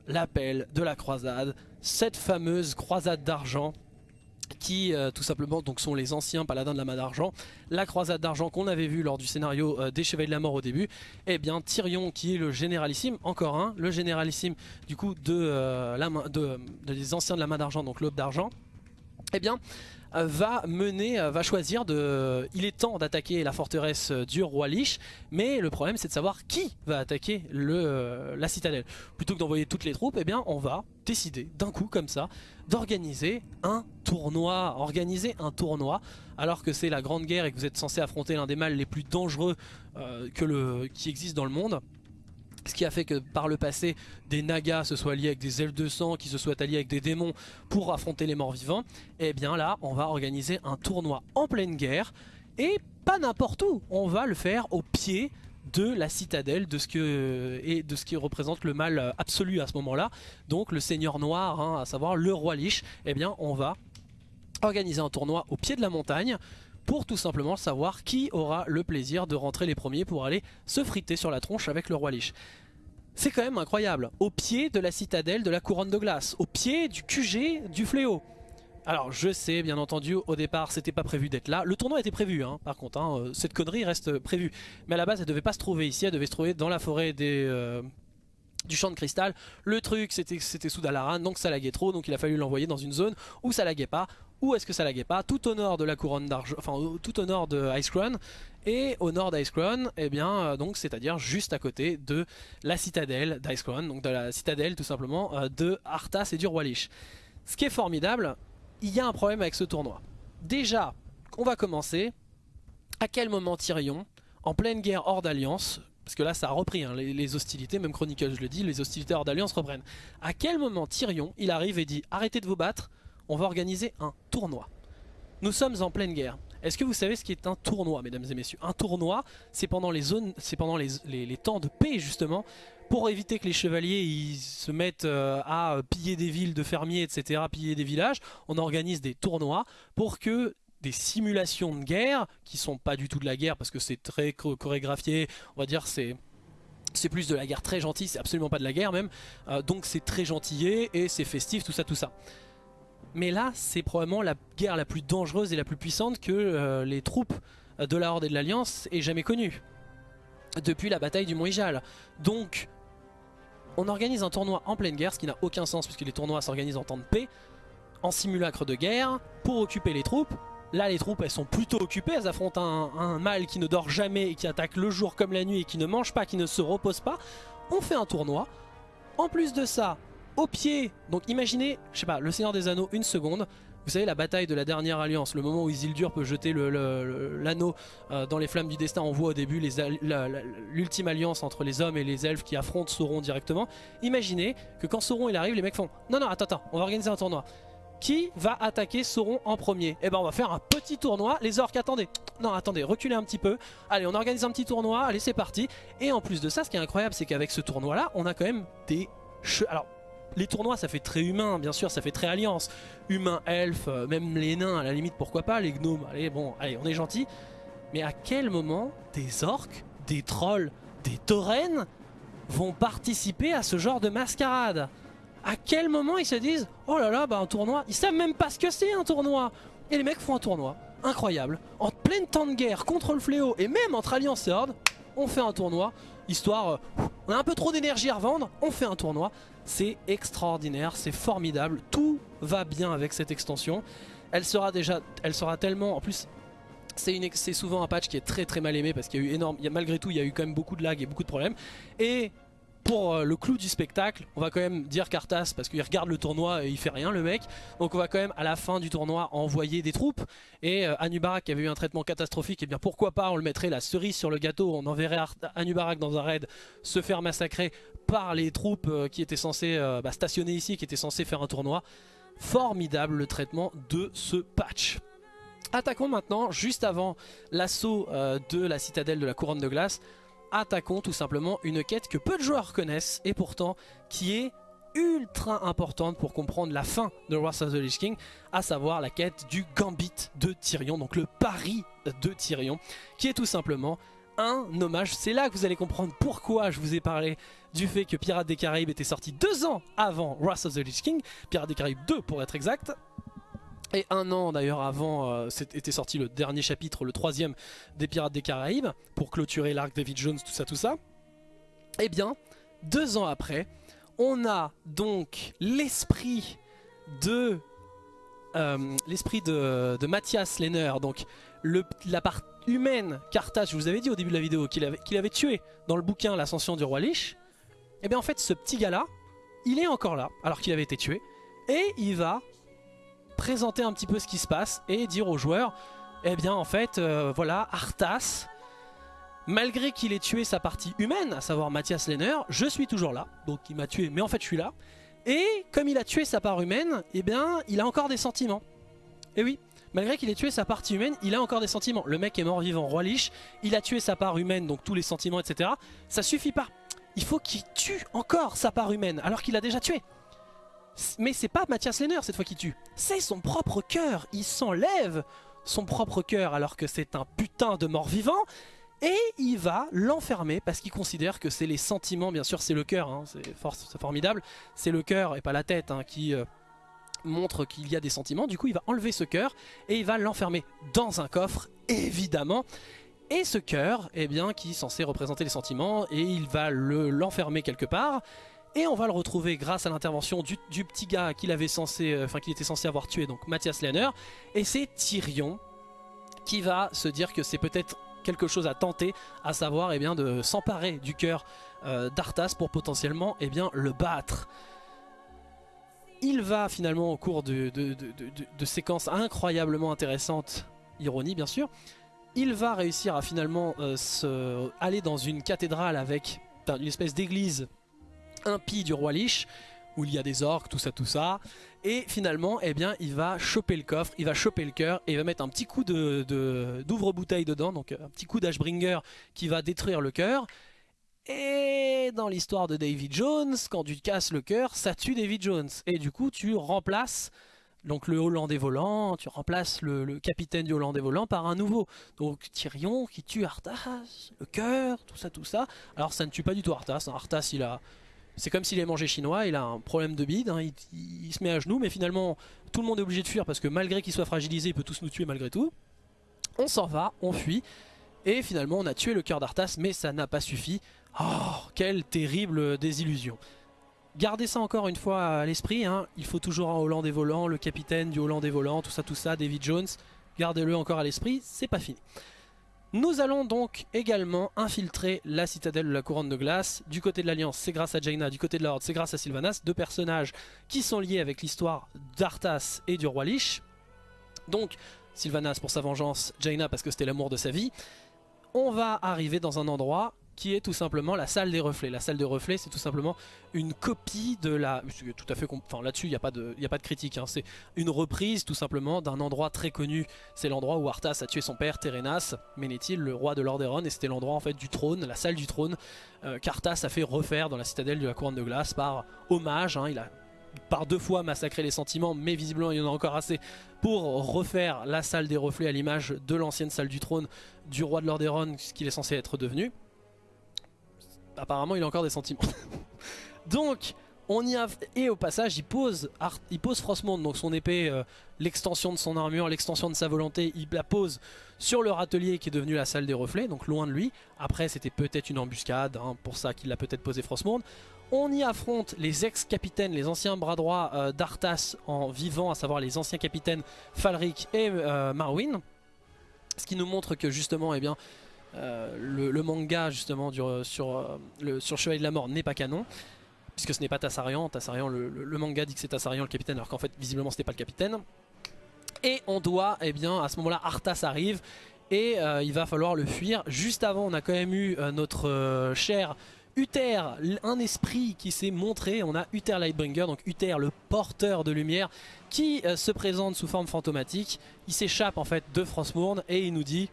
Speaker 2: l'appel de la croisade, cette fameuse croisade d'argent qui euh, tout simplement donc sont les anciens paladins de la main d'argent. La croisade d'argent qu'on avait vu lors du scénario euh, des chevaliers de la mort au début. Et eh bien Tyrion qui est le généralissime encore un le généralissime du coup de, euh, de, des anciens de la main d'argent donc l'aube d'argent eh bien va mener, euh, va choisir de... Il est temps d'attaquer la forteresse euh, du roi Lich, mais le problème c'est de savoir qui va attaquer le, la citadelle. Plutôt que d'envoyer toutes les troupes, eh bien on va décider d'un coup comme ça d'organiser un tournoi. Organiser un tournoi alors que c'est la grande guerre et que vous êtes censé affronter l'un des mâles les plus dangereux qui existent dans le monde ce qui a fait que par le passé des nagas se soient liés avec des elfes de sang, qui se soient alliés avec des démons pour affronter les morts vivants, et eh bien là on va organiser un tournoi en pleine guerre et pas n'importe où, on va le faire au pied de la citadelle de ce et de ce qui représente le mal absolu à ce moment-là. Donc le seigneur noir, hein, à savoir le roi Lich, eh bien on va organiser un tournoi au pied de la montagne pour tout simplement savoir qui aura le plaisir de rentrer les premiers pour aller se friter sur la tronche avec le roi Lich. C'est quand même incroyable, au pied de la citadelle de la couronne de glace, au pied du QG du fléau. Alors je sais bien entendu au départ c'était pas prévu d'être là, le tournoi était prévu hein, par contre, hein, euh, cette connerie reste prévue. Mais à la base elle devait pas se trouver ici, elle devait se trouver dans la forêt. Euh, du champ de cristal. Le truc c'était sous Dalaran donc ça laguait trop donc il a fallu l'envoyer dans une zone où ça laguait pas. Où est-ce que ça laguait pas Tout au nord de la couronne d'argent, enfin tout au nord de Icecrown. Et au nord d'Icecrown, eh bien euh, donc c'est-à-dire juste à côté de la citadelle d'Icecrown, donc de la citadelle tout simplement euh, de Arthas et du Roi Lich. Ce qui est formidable, il y a un problème avec ce tournoi. Déjà, on va commencer. À quel moment Tyrion, en pleine guerre hors d'alliance, parce que là ça a repris hein, les, les, hostilités, même Chronicle je le dis, les hostilités hors d'alliance reprennent. À quel moment Tyrion, il arrive et dit arrêtez de vous battre, on va organiser un tournoi. Nous sommes en pleine guerre. Est-ce que vous savez ce qui est un tournoi, mesdames et messieurs? Un tournoi, c'est pendant les zones, pendant les, temps de paix justement, pour éviter que les chevaliers ils se mettent euh, à piller des villes de fermiers, etc., piller des villages. On organise des tournois pour que des simulations de guerre, qui sont pas du tout de la guerre parce que c'est très chorégraphié, on va dire c'est c'est plus de la guerre très gentille, c'est absolument pas de la guerre même, euh, donc c'est très gentillé et c'est festif, tout ça, tout ça. Mais là, c'est probablement la guerre la plus dangereuse et la plus puissante que euh, les troupes de la Horde et de l'Alliance aient jamais connue. Depuis la bataille du Mont Ijal. Donc, on organise un tournoi en pleine guerre, ce qui n'a aucun sens puisque les tournois s'organisent en temps de paix, en simulacre de guerre, pour occuper les troupes. Là, les troupes, elles sont plutôt occupées, elles affrontent un, un mâle qui ne dort jamais et qui attaque le jour comme la nuit et qui ne mange pas, qui ne se repose pas. On fait un tournoi. En plus de ça, au pied. Donc imaginez, je sais pas, le Seigneur des Anneaux, une seconde. Vous savez la bataille de la dernière alliance, le moment où Isildur peut jeter l'anneau euh, dans les flammes du destin, on voit au début l'ultime alliance entre les hommes et les elfes qui affrontent Sauron directement. Imaginez que quand Sauron arrive, les mecs font « Non, non, attends, attends, on va organiser un tournoi. Qui va attaquer Sauron en premier? Eh ben on va faire un petit tournoi, les orques, attendez, non attendez, reculez un petit peu. Allez, on organise un petit tournoi, allez c'est parti. Et en plus de ça, ce qui est incroyable, c'est qu'avec ce tournoi là, on a quand même des... Alors les tournois ça fait très humain bien sûr ça fait très alliance. Humain elfe euh, même les nains à la limite pourquoi pas les gnomes. Allez bon allez on est gentil. Mais à quel moment des orques des trolls des taurennes vont participer à ce genre de mascarade? À quel moment ils se disent oh là là bah un tournoi! Ils savent même pas ce que c'est un tournoi. Et les mecs font un tournoi incroyable en pleine temps de guerre contre le fléau et même entre alliance et horde on fait un tournoi histoire euh, on a un peu trop d'énergie à revendre on fait un tournoi c'est extraordinaire, c'est formidable, tout va bien avec cette extension. Elle sera déjà, elle sera tellement, en plus c'est souvent un patch qui est très très mal aimé parce qu'il y a eu énorme, malgré tout il y a eu quand même beaucoup de lag et beaucoup de problèmes. Et pour euh, le clou du spectacle, on va quand même dire Cartas parce qu'il regarde le tournoi et il fait rien le mec. Donc on va quand même à la fin du tournoi envoyer des troupes. Et euh, Anubarak qui avait eu un traitement catastrophique, et eh bien pourquoi pas on le mettrait la cerise sur le gâteau, on enverrait Anubarak dans un raid se faire massacrer par les troupes euh, qui étaient censées bah, stationner ici, qui étaient censées faire un tournoi. Formidable le traitement de ce patch. Attaquons maintenant, juste avant l'assaut de la citadelle de la couronne de glace, attaquons tout simplement une quête que peu de joueurs connaissent et pourtant qui est ultra importante pour comprendre la fin de Wrath of the Lich King, à savoir la quête du Gambit de Tyrion, donc le pari de Tyrion, qui est tout simplement un hommage. C'est là que vous allez comprendre pourquoi je vous ai parlé du fait que Pirates des Caraïbes était sorti deux ans avant Wrath of the Lich King, Pirates des Caraïbes 2 pour être exact, et un an d'ailleurs avant euh, était sorti le dernier chapitre, le troisième des Pirates des Caraïbes, pour clôturer l'arc David Jones, tout ça, tout ça. Et eh bien, deux ans après, on a donc l'esprit de euh, l'esprit de, de Mathias Lehner, donc la part humaine qu'Arthas, je vous avais dit au début de la vidéo, qu'il avait, avait tué dans le bouquin L'Ascension du Roi Lich, et eh bien en fait ce petit gars là, il est encore là, alors qu'il avait été tué, et il va présenter un petit peu ce qui se passe et dire aux joueurs, eh bien en fait, euh, voilà, Arthas, malgré qu'il ait tué sa partie humaine, à savoir Mathias Lehner, je suis toujours là, donc il m'a tué, mais en fait je suis là, et comme il a tué sa part humaine, eh bien il a encore des sentiments. Et oui, malgré qu'il ait tué sa partie humaine, il a encore des sentiments. Le mec est mort vivant, roi Lich, il a tué sa part humaine, donc tous les sentiments, etc. Ça suffit pas. Il faut qu'il tue encore sa part humaine, alors qu'il a déjà tué. Mais c'est pas Mathias Lehner cette fois qui tue, c'est son propre cœur. Il s'enlève son propre cœur alors que c'est un putain de mort-vivant. Et il va l'enfermer parce qu'il considère que c'est les sentiments, bien sûr c'est le cœur, hein, c'est formidable, c'est le cœur et pas la tête hein, qui euh, montre qu'il y a des sentiments. Du coup il va enlever ce cœur et il va l'enfermer dans un coffre, évidemment. Et ce cœur, eh bien, qui est censé représenter les sentiments, et il va l'enfermer quelque part. Et on va le retrouver grâce à l'intervention du, petit gars qu'il censé, euh, enfin qu'il était censé avoir tué, donc Mathias Lehner. Et c'est Tyrion qui va se dire que c'est peut-être quelque chose à tenter, à savoir eh bien, de s'emparer du cœur euh, d'Arthas pour potentiellement eh bien, le battre. Il va finalement au cours de, séquences incroyablement intéressantes, ironie bien sûr, il va réussir à finalement euh, se, aller dans une cathédrale avec une espèce d'église impie du roi Lich où il y a des orques, tout ça, tout ça. Et finalement, eh bien, il va choper le coffre, il va choper le cœur et il va mettre un petit coup de d'ouvre-bouteille dedans, donc un petit coup d'Ashbringer qui va détruire le cœur. Et dans l'histoire de David Jones, quand tu casses le cœur, ça tue David Jones. Et du coup, tu remplaces donc le Hollandais volant, tu remplaces le, capitaine du Hollandais volant par un nouveau. Donc Tyrion qui tue Arthas, le cœur, tout ça, tout ça. Alors ça ne tue pas du tout Arthas. Arthas, il a, c'est comme s'il est mangé chinois, il a un problème de bide, hein, il, se met à genoux, mais finalement tout le monde est obligé de fuir parce que malgré qu'il soit fragilisé, il peut tous nous tuer malgré tout. On s'en va, on fuit, et finalement on a tué le cœur d'Arthas, mais ça n'a pas suffi. Oh, quelle terrible désillusion. Gardez ça encore une fois à l'esprit, hein. il faut toujours un Hollandais volant, le capitaine du Hollandais volant, tout ça, tout ça, David Jones, gardez-le encore à l'esprit, c'est pas fini. Nous allons donc également infiltrer la citadelle de la couronne de glace. Du côté de l'Alliance, c'est grâce à Jaina. Du côté de la Horde, c'est grâce à Sylvanas. Deux personnages qui sont liés avec l'histoire d'Arthas et du roi Lich. Donc, Sylvanas pour sa vengeance, Jaina parce que c'était l'amour de sa vie. On va arriver dans un endroit qui est tout simplement la salle des reflets. La salle des reflets, c'est tout simplement une copie de la... Tout à fait... Enfin, là-dessus, il n'y a, pas de... a pas de critique. Hein. C'est une reprise, tout simplement, d'un endroit très connu. C'est l'endroit où Arthas a tué son père, Terenas, Ménéthil, le roi de Lordaeron. Et c'était l'endroit, en fait, du trône, la salle du trône, euh, qu'Arthas a fait refaire dans la citadelle de la couronne de glace par hommage. Hein. Il a par deux fois massacré les sentiments, mais visiblement il y en a encore assez pour refaire la salle des reflets à l'image de l'ancienne salle du trône du roi de Lordaeron, ce qu'il est censé être devenu apparemment il a encore des sentiments. (laughs) donc on y a et au passage il pose il pose donc son épée euh, l'extension de son armure l'extension de sa volonté il la pose sur le râtelier qui est devenu la salle des reflets donc loin de lui après c'était peut-être une embuscade hein, pour ça qu'il a peut-être posé Frostmourne on y affronte les ex-capitaines, les anciens bras droits euh, d'Arthas en vivant, à savoir les anciens capitaines Falric et euh, Marwyn. Ce qui nous montre que justement, eh bien, euh, le, manga justement euh, sur, euh, Chevalier de la Mort n'est pas canon puisque ce n'est pas Tassarian, Tassarian le, manga dit que c'est Tassarian le capitaine alors qu'en fait visiblement ce n'est pas le capitaine. Et on doit, eh bien à ce moment là Arthas arrive et il va falloir le fuir. Juste avant on a quand même eu notre cher Uther, un esprit qui s'est montré, on a Uther Lightbringer, donc Uther le porteur de lumière qui se présente sous forme fantomatique, il s'échappe en fait de Frostmourne et il nous dit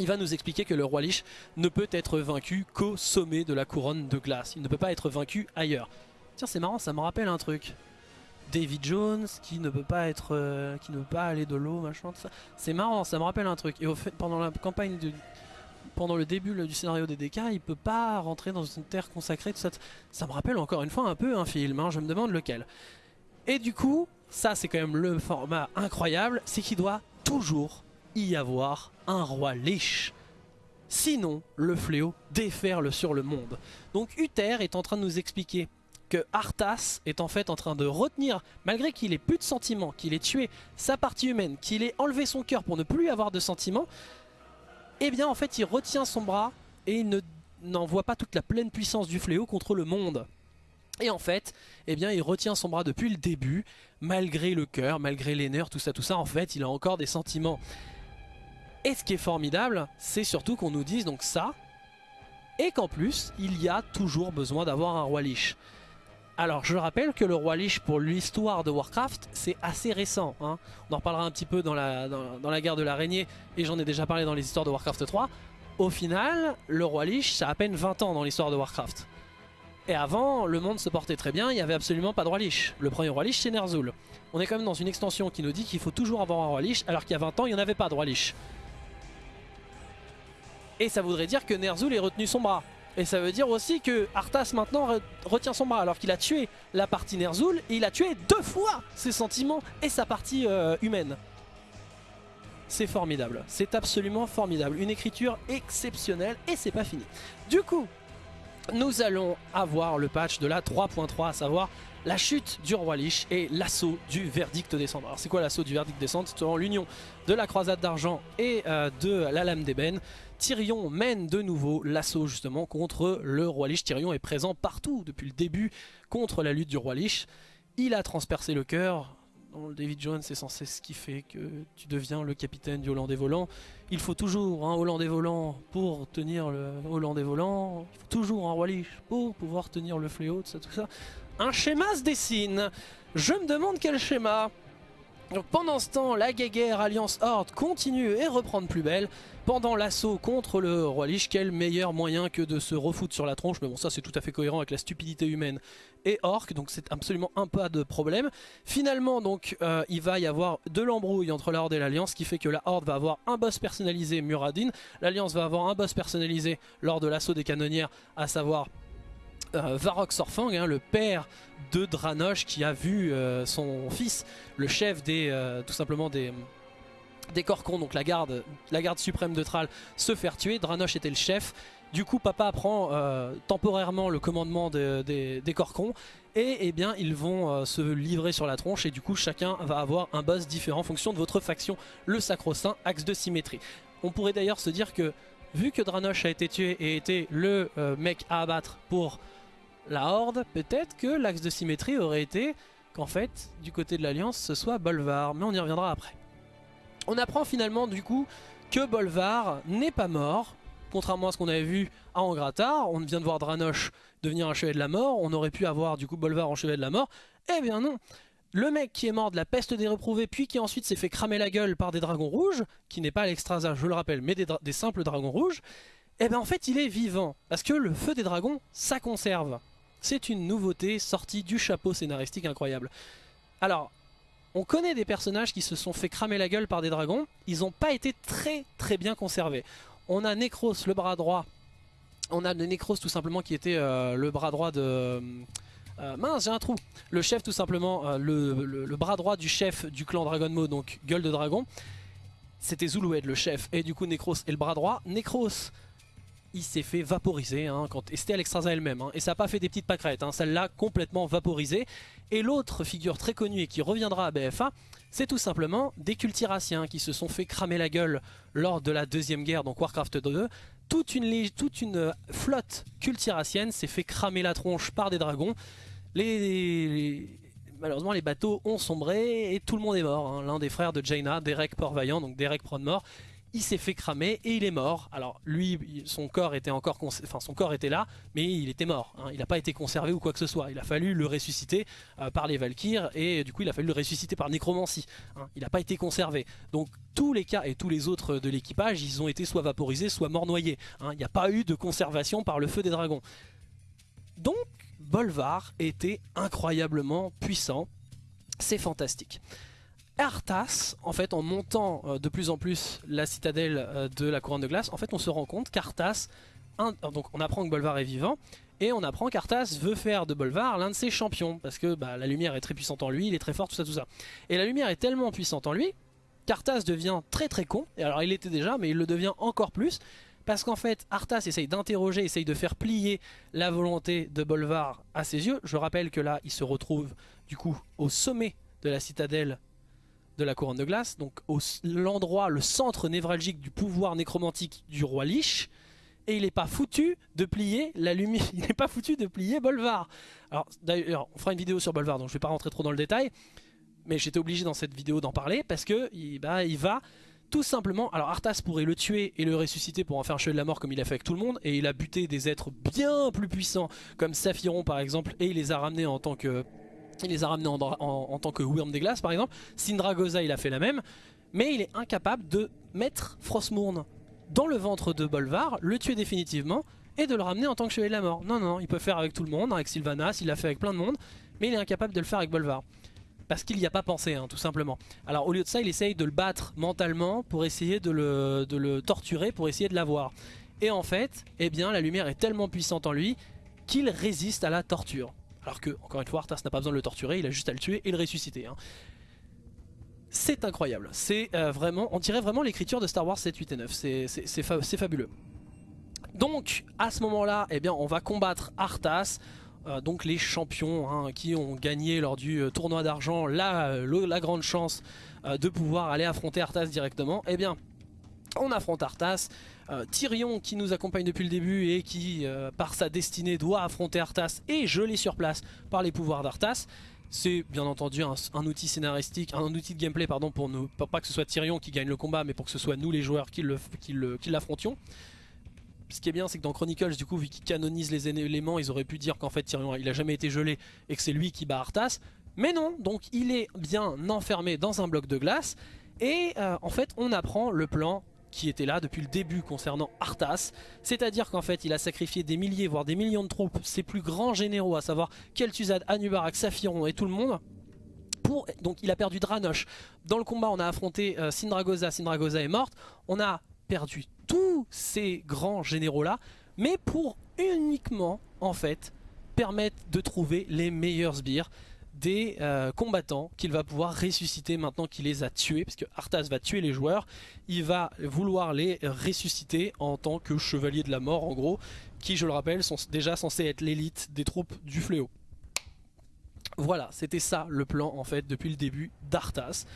Speaker 2: il va nous expliquer que le roi Lich ne peut être vaincu qu'au sommet de la couronne de glace. Il ne peut pas être vaincu ailleurs. Tiens, c'est marrant, ça me rappelle un truc. David Jones qui ne peut pas être, euh, qui ne peut pas aller de l'eau, machin, tout ça. C'est marrant, ça me rappelle un truc. Et au fait, pendant la campagne de, pendant le début du scénario des DK, il peut pas rentrer dans une terre consacrée, tout ça. Ça me rappelle encore une fois un peu un film. Hein, je me demande lequel. Et du coup, ça c'est quand même le format incroyable, c'est qu'il doit toujours y avoir un roi liche. Sinon, le fléau déferle sur le monde. Donc Uther est en train de nous expliquer que Arthas est en fait en train de retenir, malgré qu'il ait plus de sentiments, qu'il ait tué sa partie humaine, qu'il ait enlevé son cœur pour ne plus avoir de sentiments, eh bien en fait il retient son bras et il n'envoie pas toute la pleine puissance du fléau contre le monde. Et en fait, eh bien, il retient son bras depuis le début, malgré le cœur, malgré les nerfs, tout ça, tout ça. En fait, il a encore des sentiments. Et ce qui est formidable, c'est surtout qu'on nous dise donc ça, et qu'en plus, il y a toujours besoin d'avoir un roi Lich. Alors, je rappelle que le roi Lich, pour l'histoire de Warcraft, c'est assez récent. Hein. On en reparlera un petit peu dans la, dans la guerre de l'araignée, et j'en ai déjà parlé dans les histoires de Warcraft 3. Au final, le roi Lich, ça a à peine 20 ans dans l'histoire de Warcraft. Et avant, le monde se portait très bien, il n'y avait absolument pas de roi Lich. Le premier roi Lich, c'est Ner'zhul. On est quand même dans une extension qui nous dit qu'il faut toujours avoir un roi Lich, alors qu'il y a 20 ans, il n'y en avait pas de roi Lich. Et ça voudrait dire que Ner'zhul ait retenu son bras. Et ça veut dire aussi que Arthas maintenant retient son bras alors qu'il a tué la partie Ner'zhul il a tué deux fois ses sentiments et sa partie euh, humaine. C'est formidable, c'est absolument formidable. Une écriture exceptionnelle et c'est pas fini. Du coup, nous allons avoir le patch de la 3.3, à savoir la chute du roi Lich et l'assaut du verdict descendre. Alors c'est quoi l'assaut du verdict descendre C'est l'union de la croisade d'argent et euh, de la lame d'ébène. Tyrion mène de nouveau l'assaut justement contre le roi Lich. Tyrion est présent partout depuis le début contre la lutte du roi Lich. Il a transpercé le cœur, David Jones est censé ce qui fait que tu deviens le capitaine du Hollandais volant. Il faut toujours un Hollandais volant pour tenir le Hollandais volant. Il faut toujours un roi Lich pour pouvoir tenir le fléau, tout ça, tout ça. Un schéma se dessine. Je me demande quel schéma. Pendant ce temps, la guéguerre Alliance Horde continue et reprend de plus belle. Pendant l'assaut contre le roi Lich, quel meilleur moyen que de se refoutre sur la tronche? Mais bon, ça c'est tout à fait cohérent avec la stupidité humaine et orc, donc c'est absolument un pas de problème. Finalement, donc, euh, il va y avoir de l'embrouille entre la Horde et l'Alliance, qui fait que la Horde va avoir un boss personnalisé, Muradin. L'Alliance va avoir un boss personnalisé lors de l'assaut des canonnières, à savoir euh, Varrock Sorfang, hein, le père de Dranosh qui a vu euh, son fils, le chef des, euh, tout simplement des, des Corcons, donc la garde, la garde suprême de Thrall, se faire tuer. Dranosh était le chef. Du coup, papa prend temporairement le commandement des Corcons et eh bien ils vont se livrer sur la tronche et du coup chacun va avoir un boss différent en fonction de votre faction, le sacro-saint axe de symétrie. On pourrait d'ailleurs se dire que vu que Dranosh a été tué et était le mec à abattre pour la Horde, peut-être que l'axe de symétrie aurait été qu'en fait, du côté de l'Alliance, ce soit Bolvar, mais on y reviendra après. On apprend finalement du coup que Bolvar n'est pas mort, contrairement à ce qu'on avait vu à Angratar, on vient de voir Dranosh devenir un chevalier de la mort, on aurait pu avoir du coup Bolvar en chevalier de la mort, eh bien non le mec qui est mort de la peste des reprouvés, puis qui ensuite s'est fait cramer la gueule par des dragons rouges, qui n'est pas l'extrasa, je le rappelle, mais des, des simples dragons rouges, eh bien en fait il est vivant, parce que le feu des dragons, ça conserve. C'est une nouveauté sortie du chapeau scénaristique incroyable. Alors, on connaît des personnages qui se sont fait cramer la gueule par des dragons. Ils n'ont pas été très très bien conservés. On a Necros, le bras droit. On a Necros tout simplement qui était euh, le bras droit de... Euh, mince, j'ai un trou. Le chef tout simplement, euh, le, bras droit du chef du clan Dragon Mode, donc Gueule de Dragon. C'était Zulued le chef et du coup Necros est le bras droit. Necros il s'est fait vaporiser, hein, quand... et c'était Alexstrasza elle-même, hein. et ça n'a pas fait des petites pâquerettes, hein, l'a complètement vaporisé. Et l'autre figure très connue et qui reviendra à BFA, c'est tout simplement des cultiraciens qui se sont fait cramer la gueule lors de la deuxième guerre, donc Warcraft 2. Toute une, toute une flotte cultiracienne s'est fait cramer la tronche par des dragons. Malheureusement, les bateaux ont sombré et tout le monde est mort. L'un des frères de Jaina, Derek Port-Vaillant, donc Derek Prodmore, il s'est fait cramer et il est mort. Alors lui, son corps était encore, enfin son corps était là, mais il était mort. Hein. Il n'a pas été conservé ou quoi que ce soit. Il a fallu le ressusciter euh, par les Valkyres et du coup il a fallu le ressusciter par nécromancie. Hein. Il n'a pas été conservé. Donc tous les cas et tous les autres de l'équipage, ils ont été soit vaporisés, soit mort noyés. Hein. Il n'y a pas eu de conservation par le feu des dragons. Donc Bolvar était incroyablement puissant. C'est fantastique. Arthas, en fait, en montant euh, de plus en plus la citadelle euh, de la couronne de glace, en fait, on se rend compte qu'Arthas, donc on apprend que Bolvar est vivant, et on apprend qu'Arthas veut faire de Bolvar l'un de ses champions, parce que bah, la lumière est très puissante en lui, il est très fort, tout ça, tout ça. Et la lumière est tellement puissante en lui, qu'Arthas devient très très con, et alors il était déjà, mais il le devient encore plus, Parce qu'en fait, Arthas essaye d'interroger, essaye de faire plier la volonté de Bolvar à ses yeux. Je rappelle que là, il se retrouve du coup au sommet de la citadelle de la couronne de glace, donc l'endroit, le centre névralgique du pouvoir nécromantique du roi Lich, et il n'est pas foutu de plier la lumière, (laughs) il n'est pas foutu de plier Bolvar. Alors d'ailleurs, on fera une vidéo sur Bolvar, donc je ne vais pas rentrer trop dans le détail, mais j'étais obligé dans cette vidéo d'en parler parce que il, bah, va tout simplement, alors Arthas pourrait le tuer et le ressusciter pour en faire un cheveu de la mort comme il a fait avec tout le monde, et il a buté des êtres bien plus puissants comme Saphiron par exemple, et il les a ramenés en tant que il les a ramenés en, tant que Wyrm des glaces par exemple. Sindragosa il a fait la même. Mais il est incapable de mettre Frostmourne dans le ventre de Bolvar, le tuer définitivement et de le ramener en tant que chevalier de la mort. Non, non, il peut faire avec tout le monde, avec Sylvanas, il l'a fait avec plein de monde, mais il est incapable de le faire avec Bolvar. Parce qu'il n'y a pas pensé, hein, tout simplement. Alors au lieu de ça, il essaye de le battre mentalement pour essayer de le torturer, pour essayer de l'avoir. Et en fait, eh bien, la lumière est tellement puissante en lui qu'il résiste à la torture. Alors que, encore une fois, Arthas n'a pas besoin de le torturer, il a juste à le tuer et le ressusciter. Hein. C'est incroyable, euh, vraiment, on dirait vraiment l'écriture de Star Wars 7, 8 et 9, c'est fabuleux. Donc, à ce moment-là, eh bien, on va combattre Arthas, euh, donc les champions hein, qui ont gagné lors du euh, tournoi d'argent la, la, grande chance de pouvoir aller affronter Arthas directement. Eh bien, on affronte Arthas, euh, Tyrion qui nous accompagne depuis le début et qui euh, par sa destinée doit affronter Arthas et gelé sur place par les pouvoirs d'Arthas. C'est bien entendu un, outil scénaristique, un outil de gameplay pardon pour nous, pas que ce soit Tyrion qui gagne le combat mais pour que ce soit nous les joueurs qui l'affrontions. Ce qui est bien c'est que dans Chronicles du coup vu qu'ils canonisent les éléments ils auraient pu dire qu'en fait Tyrion il a jamais été gelé et que c'est lui qui bat Arthas. Mais non, donc il est bien enfermé dans un bloc de glace et euh, en fait on apprend le plan qui était là depuis le début concernant Arthas. C'est-à-dire qu'en fait il a sacrifié des milliers voire des millions de troupes, ses plus grands généraux à savoir Kel'Thuzad, Anubarak, Saphiron et tout le monde. Pour, donc il a perdu Dranosh. Dans le combat on a affronté euh, Sindragosa, Sindragosa est morte. On a perdu tous ces grands généraux là, mais pour uniquement en fait permettre de trouver les meilleurs sbires des euh, combattants qu'il va pouvoir ressusciter maintenant qu'il les a tués, parce que Arthas va tuer les joueurs, il va vouloir les ressusciter en tant que chevalier de la mort en gros, qui je le rappelle sont déjà censés être l'élite des troupes du fléau. Voilà, c'était ça le plan en fait depuis le début d'Arthas.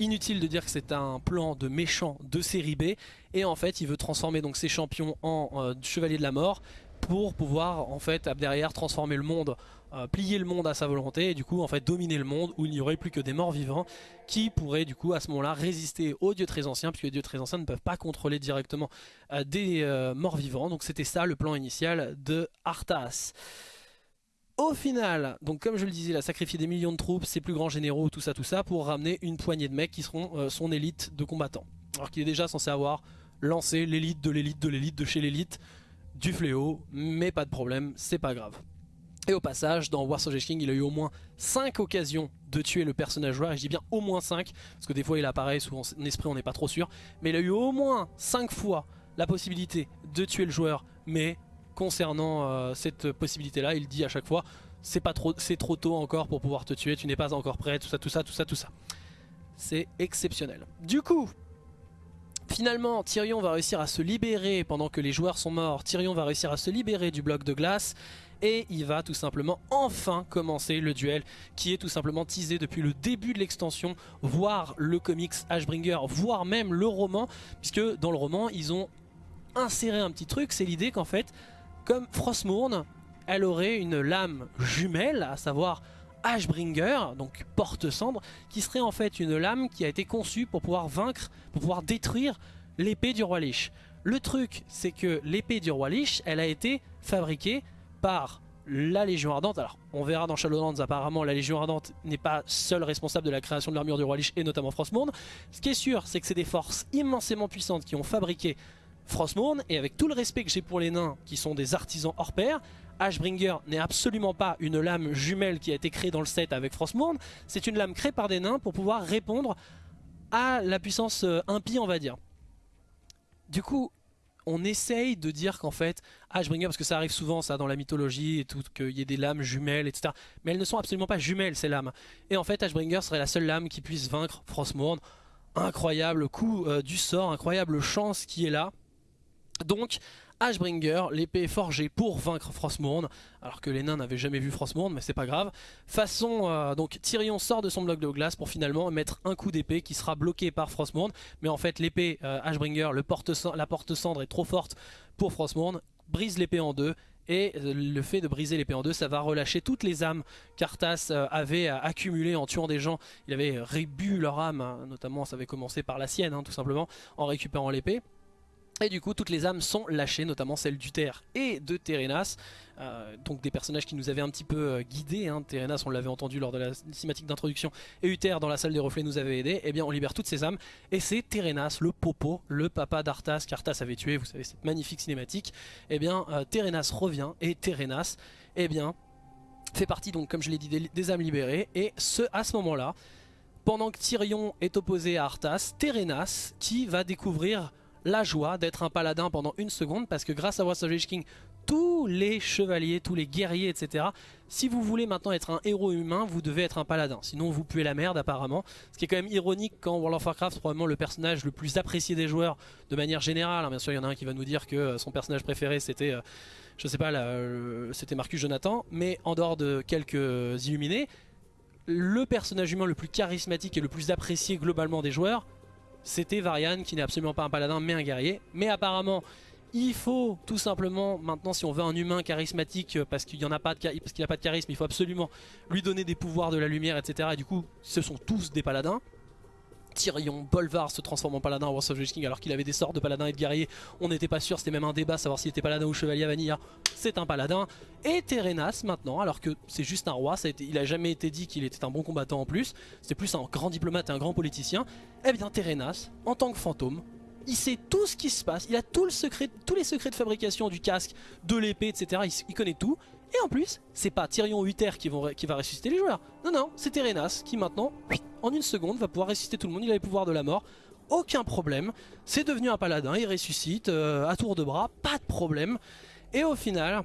Speaker 2: Inutile de dire que c'est un plan de méchant de série B, et en fait il veut transformer donc ses champions en euh, chevaliers de la mort, pour pouvoir en fait derrière transformer le monde, euh, plier le monde à sa volonté et du coup en fait dominer le monde où il n'y aurait plus que des morts vivants qui pourraient du coup à ce moment là résister aux dieux très anciens puisque les dieux très anciens ne peuvent pas contrôler directement euh, des euh, morts vivants donc c'était ça le plan initial de Arthas. Au final, donc comme je le disais, il a sacrifié des millions de troupes, ses plus grands généraux, tout ça, tout ça, pour ramener une poignée de mecs qui seront son élite de combattants. Alors qu'il est déjà censé avoir lancé l'élite de l'élite de l'élite de chez l'élite, du fléau, mais pas de problème, c'est pas grave. Et au passage, dans War of King, il a eu au moins 5 occasions de tuer le personnage joueur, et je dis bien au moins 5, parce que des fois il apparaît sous son esprit, on n'est pas trop sûr, mais il a eu au moins 5 fois la possibilité de tuer le joueur, mais concernant euh, cette possibilité là, il dit à chaque fois, c'est trop, c'est trop tôt encore pour pouvoir te tuer, tu n'es pas encore prêt, tout ça, tout ça, tout ça, tout ça. C'est exceptionnel. Du coup, Finalement, Tyrion va réussir à se libérer pendant que les joueurs sont morts. Tyrion va réussir à se libérer du bloc de glace et il va tout simplement enfin commencer le duel qui est tout simplement teasé depuis le début de l'extension, voire le comics Ashbringer, voire même le roman, puisque dans le roman ils ont inséré un petit truc, c'est l'idée qu'en fait, comme Frostmourne, elle aurait une lame jumelle, à savoir Ashbringer, donc porte-cendre, qui serait en fait une lame qui a été conçue pour pouvoir vaincre, pour pouvoir détruire l'épée du roi Lich. Le truc, c'est que l'épée du roi Lich, elle a été fabriquée par la Légion Ardente. Alors, on verra dans Shadowlands, apparemment, la Légion Ardente n'est pas seule responsable de la création de l'armure du roi Lich, et notamment Frostmourne. Ce qui est sûr, c'est que c'est des forces immensément puissantes qui ont fabriqué Frostmourne, et avec tout le respect que j'ai pour les nains, qui sont des artisans hors pair, Ashbringer n'est absolument pas une lame jumelle qui a été créée dans le set avec Frostmourne, c'est une lame créée par des nains pour pouvoir répondre à la puissance euh, impie on va dire. Du coup, on essaye de dire qu'en fait, Ashbringer, parce que ça arrive souvent ça dans la mythologie et tout, qu'il y ait des lames jumelles, etc. Mais elles ne sont absolument pas jumelles ces lames. Et en fait, Ashbringer serait la seule lame qui puisse vaincre Frostmourne. Incroyable coup euh, du sort, incroyable chance qui est là. Donc Ashbringer, l'épée forgée pour vaincre Frostmourne, alors que les nains n'avaient jamais vu Frostmourne, mais c'est pas grave. Façon, euh, donc Tyrion sort de son bloc de glace pour finalement mettre un coup d'épée qui sera bloqué par Frostmourne, mais en fait l'épée euh, Ashbringer, la porte-cendre est trop forte pour Frostmourne, brise l'épée en deux, et euh, le fait de briser l'épée en deux, ça va relâcher toutes les âmes qu'Arthas avait accumulées en tuant des gens. Il avait rébu leur âme, hein, notamment ça avait commencé par la sienne, hein, tout simplement, en récupérant l'épée. Et du coup toutes les âmes sont lâchées, notamment celle d'Uther et de Terenas, euh, donc des personnages qui nous avaient un petit peu euh, guidés, hein. Terenas on l'avait entendu lors de la cinématique d'introduction, et Uther dans la salle des reflets nous avait aidé, et eh bien on libère toutes ces âmes, et c'est Terenas, le popo, le papa d'Arthas qu'Arthas avait tué, vous savez cette magnifique cinématique, eh bien euh, Terenas revient, et Terenas, eh bien fait partie donc comme je l'ai dit des, âmes libérées, et ce, à ce moment là, pendant que Tyrion est opposé à Arthas, Terenas qui va découvrir la joie d'être un paladin pendant une seconde parce que grâce à Wars of King, tous les chevaliers, tous les guerriers, etc. Si vous voulez maintenant être un héros humain, vous devez être un paladin. Sinon vous puez la merde apparemment. Ce qui est quand même ironique quand World of Warcraft, probablement le personnage le plus apprécié des joueurs de manière générale. Hein, bien sûr il y en a un qui va nous dire que euh, son personnage préféré c'était... Euh, je sais pas, c'était Marcus Jonathan, mais en dehors de quelques illuminés, le personnage humain le plus charismatique et le plus apprécié globalement des joueurs, c'était Varian qui n'est absolument pas un paladin mais un guerrier. Mais apparemment il faut tout simplement maintenant si on veut un humain charismatique euh, parce qu'il n'a pas, de, pas de charisme il faut absolument lui donner des pouvoirs de la lumière etc. Et du coup ce sont tous des paladins. Tyrion, Bolvar se transforme en paladin à Wars of King alors qu'il avait des sorts de paladin et de guerrier. On n'était pas sûr, c'était même un débat savoir s'il était paladin ou chevalier à Vanilla. C'est un paladin. Et Terenas maintenant, alors que c'est juste un roi, il a jamais été dit qu'il était un bon combattant en plus. C'est plus un grand diplomate et un grand politicien. Eh bien Terenas, en tant que fantôme, il sait tout ce qui se passe, il a tous les secrets de fabrication du casque, de l'épée, etc. il connaît tout. Et en plus, c'est pas Tyrion Uther qui, va ressusciter les joueurs. Non, non, c'est Terenas qui maintenant, en une seconde, va pouvoir ressusciter tout le monde. Il a les pouvoirs de la mort. Aucun problème. C'est devenu un paladin, il ressuscite euh, à tour de bras, pas de problème. Et au final,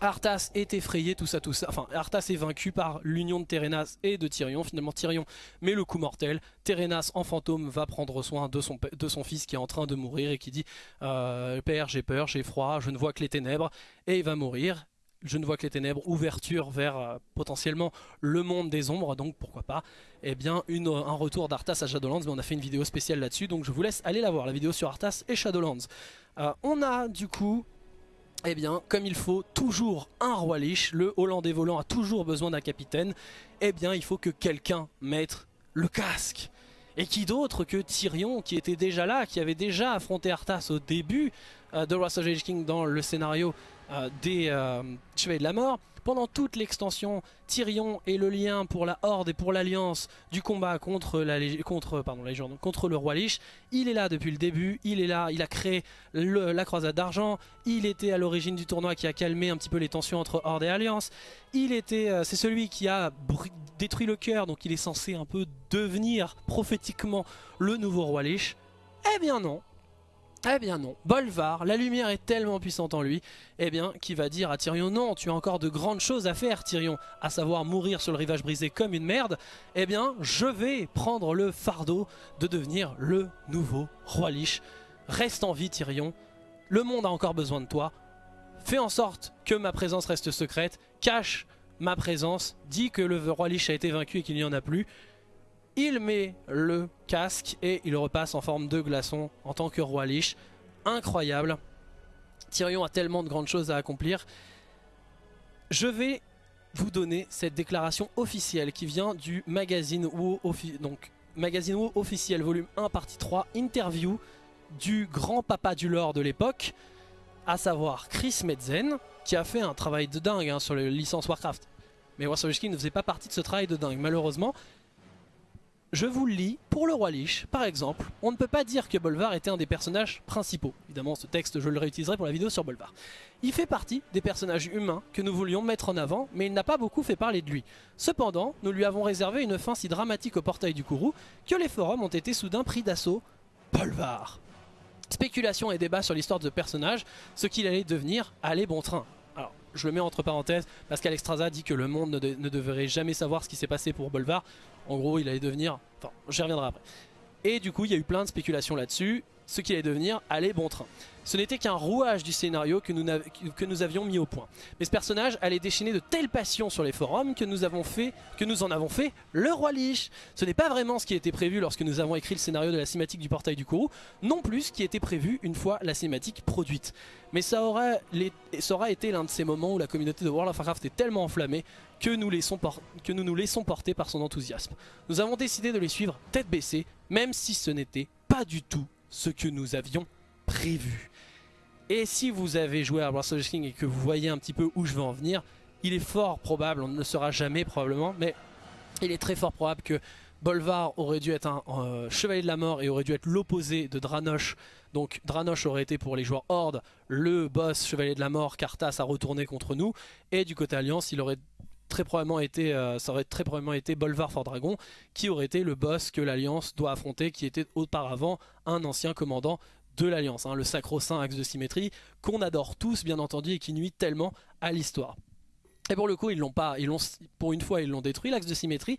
Speaker 2: Arthas est effrayé, tout ça, tout ça. Enfin, Arthas est vaincu par l'union de Terenas et de Tyrion. Finalement, Tyrion met le coup mortel. Terenas, en fantôme, va prendre soin de son, de son fils qui est en train de mourir et qui dit euh, Père, j'ai peur, j'ai froid, je ne vois que les ténèbres. Et il va mourir je ne vois que les ténèbres, ouverture vers euh, potentiellement le monde des ombres, donc pourquoi pas, eh bien une, un retour d'Arthas à Shadowlands, mais on a fait une vidéo spéciale là-dessus, donc je vous laisse aller la voir, la vidéo sur Arthas et Shadowlands. Euh, on a du coup, eh bien, comme il faut, toujours un roi liche, le Hollandais volant a toujours besoin d'un capitaine, eh bien il faut que quelqu'un mette le casque. Et qui d'autre que Tyrion, qui était déjà là, qui avait déjà affronté Arthas au début euh, de Wrath of King dans le scénario euh, des euh, Chevaliers de la Mort. Pendant toute l'extension, Tyrion est le lien pour la Horde et pour l'Alliance du combat contre, la, contre, pardon, la contre le roi Lich. Il est là depuis le début, il est là, il a créé la croisade d'argent, il était à l'origine du tournoi qui a calmé un petit peu les tensions entre Horde et Alliance. Il était, euh, c'est celui qui a détruit le cœur, donc il est censé un peu devenir prophétiquement le nouveau roi Lich. Eh bien non, eh bien non, Bolvar, la lumière est tellement puissante en lui, eh bien, qui va dire à Tyrion, non, tu as encore de grandes choses à faire Tyrion, à savoir mourir sur le rivage brisé comme une merde, eh bien, je vais prendre le fardeau de devenir le nouveau roi Lich. Reste en vie Tyrion, le monde a encore besoin de toi, fais en sorte que ma présence reste secrète, cache ma présence, dis que le roi Lich a été vaincu et qu'il n'y en a plus, il met le casque et il repasse en forme de glaçon en tant que roi Lich. Incroyable. Tyrion a tellement de grandes choses à accomplir. Je vais vous donner cette déclaration officielle qui vient du magazine WoW, donc, officiel volume 1 partie 3, interview du grand papa du lore de l'époque, à savoir Chris Metzen, qui a fait un travail de dingue hein, sur les licences Warcraft. Mais Warcraft ne faisait pas partie de ce travail de dingue, malheureusement. Je vous le lis, pour le roi Lich, par exemple, on ne peut pas dire que Bolvar était un des personnages principaux. Évidemment, ce texte, je le réutiliserai pour la vidéo sur Bolvar. Il fait partie des personnages humains que nous voulions mettre en avant, mais il n'a pas beaucoup fait parler de lui. Cependant, nous lui avons réservé une fin si dramatique au portail du Kourou que les forums ont été soudain pris d'assaut. Bolvar Spéculation et débat sur l'histoire de ce personnage, ce qu'il allait devenir, allez bon train je le mets entre parenthèses, parce qu'Alexstrasza dit que le monde ne, devrait jamais savoir ce qui s'est passé pour Bolvar. En gros, il allait devenir... Enfin, j'y reviendrai après. Et du coup, il y a eu plein de spéculations là-dessus. Ce qu'il allait devenir allait bon train. Ce n'était qu'un rouage du scénario que nous, avions mis au point. Mais ce personnage allait déchaîner de telles passions sur les forums que nous, avons fait, que nous en avons fait le roi Lich. Ce n'est pas vraiment ce qui était prévu lorsque nous avons écrit le scénario de la cinématique du portail du Kourou, non plus ce qui était prévu une fois la cinématique produite. Mais ça aura, été l'un de ces moments où la communauté de World of Warcraft est tellement enflammée que nous nous laissons porter par son enthousiasme. Nous avons décidé de les suivre tête baissée, même si ce n'était pas du tout ce que nous avions prévu. Et si vous avez joué à Breath King et que vous voyez un petit peu où je veux en venir, il est fort probable, on ne le saura jamais probablement, mais il est très fort probable que Bolvar aurait dû être un euh, chevalier de la mort et aurait dû être l'opposé de Dranosh. Donc Dranosh aurait été pour les joueurs Horde le boss chevalier de la mort qu'Arthas a retourné contre nous. Et du côté Alliance, il aurait très probablement été, euh, ça aurait très probablement été Bolvar Fort Dragon qui aurait été le boss que l'Alliance doit affronter, qui était auparavant un ancien commandant de l'Alliance, hein, le sacro-saint axe de symétrie, qu'on adore tous bien entendu et qui nuit tellement à l'histoire. Et pour le coup, ils l'ont pas, ils l'ont, pour une fois, ils l'ont détruit l'axe de symétrie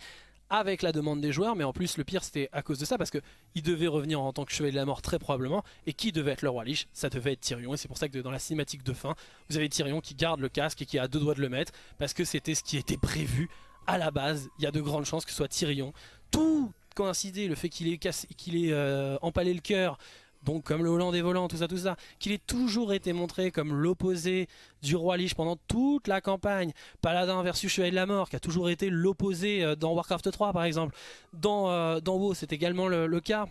Speaker 2: avec la demande des joueurs, mais en plus le pire c'était à cause de ça parce que il devait revenir en tant que chevalier de la mort très probablement, et qui devait être le roi Lich? Ça devait être Tyrion, et c'est pour ça que dans la cinématique de fin, vous avez Tyrion qui garde le casque et qui a deux doigts de le mettre, parce que c'était ce qui était prévu à la base, il y a de grandes chances que ce soit Tyrion. Tout coïncidé, le fait qu'il ait, qu'il ait euh, empalé le cœur, donc comme le Hollandais volant, tout ça, tout ça, qu'il ait toujours été montré comme l'opposé du roi Lich pendant toute la campagne, Paladin versus Chevalier de la Mort, qui a toujours été l'opposé euh, dans Warcraft 3 par exemple, dans, euh, WoW c'est également le, cas,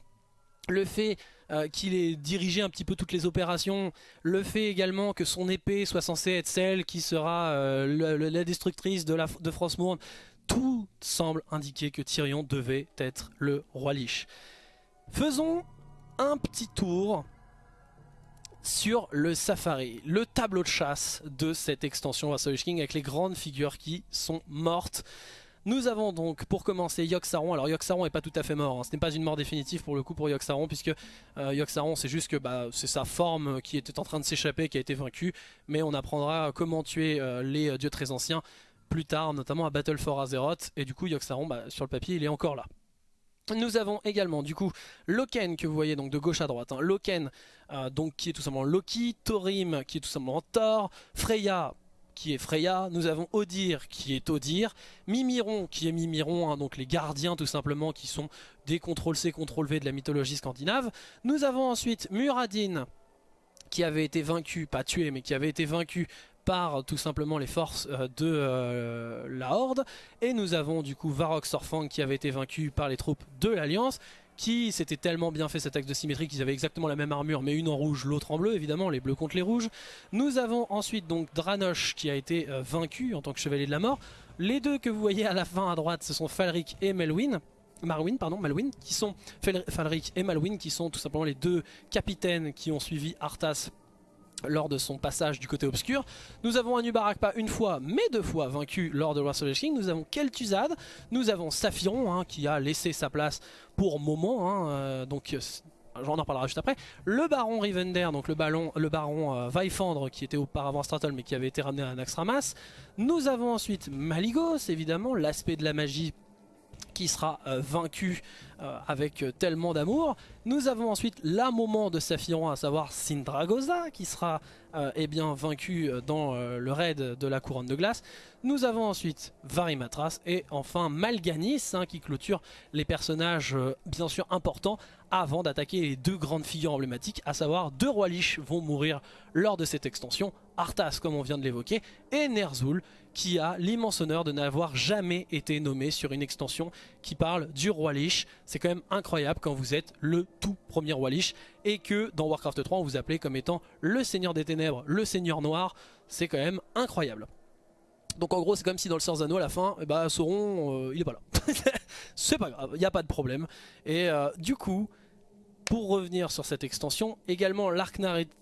Speaker 2: le fait euh, qu'il ait dirigé un petit peu toutes les opérations, le fait également que son épée soit censée être celle qui sera la destructrice de, de Frostmourne, tout semble indiquer que Tyrion devait être le roi Lich. Faisons un petit tour sur le safari, le tableau de chasse de cette extension Vassal King avec les grandes figures qui sont mortes. Nous avons donc pour commencer Yogg-Saron. Alors Yogg-Saron n'est pas tout à fait mort, hein. ce n'est pas une mort définitive pour le coup pour Yogg-Saron puisque euh, c'est juste que bah, c'est sa forme qui était en train de s'échapper qui a été vaincue mais on apprendra comment tuer euh, les dieux très anciens plus tard notamment à Battle for Azeroth et du coup Yogg-Saron bah, sur le papier il est encore là. Nous avons également du coup Loken que vous voyez donc de gauche à droite. Hein. Loken euh, donc qui est tout simplement Loki, Thorim qui est tout simplement Thor, Freya qui est Freya, nous avons Odir qui est Odir, Mimiron qui est Mimiron, hein, donc les gardiens tout simplement qui sont des CTRL-C, CTRL-V de la mythologie scandinave. Nous avons ensuite Muradin qui avait été vaincu, pas tué mais qui avait été vaincu par tout simplement les forces euh, de euh, la Horde. Et nous avons du coup Varrock Sorfang qui avait été vaincu par les troupes de l'Alliance qui s'était tellement bien fait cet axe de symétrie qu'ils avaient exactement la même armure mais une en rouge, l'autre en bleu évidemment, les bleus contre les rouges. Nous avons ensuite donc Dranosh qui a été euh, vaincu en tant que chevalier de la mort. Les deux que vous voyez à la fin à droite ce sont Falric et Melwyn. Marwyn, pardon, Malwyn, qui sont Falric et Malwyn, qui sont tout simplement les deux capitaines qui ont suivi Arthas lors de son passage du côté obscur. Nous avons Anubarak pas une fois, mais deux fois vaincu lors de Wrath of King. Nous avons Kel'Thuzad, nous avons Saphiron hein, qui a laissé sa place pour moment, hein, euh, donc euh, j'en en reparlera juste après. Le baron Rivender, donc le, baron euh, Vaifandre qui était auparavant Startle mais qui avait été ramené à Naxxramas. Nous avons ensuite Maligos, évidemment, l'aspect de la magie qui sera vaincu euh, avec euh, tellement d'amour. Nous avons ensuite la moment de Saphiron, à savoir Sindragosa, qui sera euh, eh bien, vaincu dans le raid de la couronne de glace. Nous avons ensuite Varimatras et enfin Malganis, hein, qui clôture les personnages bien sûr importants avant d'attaquer les deux grandes figures emblématiques, à savoir deux rois liches vont mourir lors de cette extension, Arthas comme on vient de l'évoquer, et Ner'zhul qui a l'immense honneur de n'avoir jamais été nommé sur une extension qui parle du roi lich. C'est quand même incroyable quand vous êtes le tout premier roi lich et que dans Warcraft 3 on vous appelait comme étant le seigneur des ténèbres, le seigneur noir. C'est quand même incroyable. Donc en gros c'est comme si dans le Seigneur à la fin, eh ben, Sauron euh, il est pas là. (laughs) c'est pas grave, il n'y a pas de problème. Et euh, du coup, pour revenir sur cette extension, également l'arc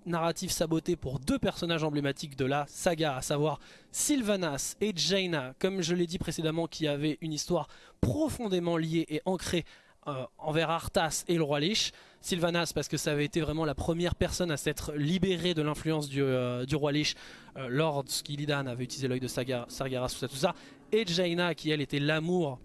Speaker 2: narratif saboté pour deux personnages emblématiques de la saga, à savoir Sylvanas et Jaina, comme je l'ai dit précédemment, qui avaient une histoire profondément liée et ancrée euh, envers Arthas et le roi Lich. Sylvanas parce que ça avait été vraiment la première personne à s'être libérée de l'influence du, euh, roi Lich euh, lorsqu'Illidan avait utilisé l'œil de Sargeras, tout ça, tout ça. Et Jaina qui elle était l'amour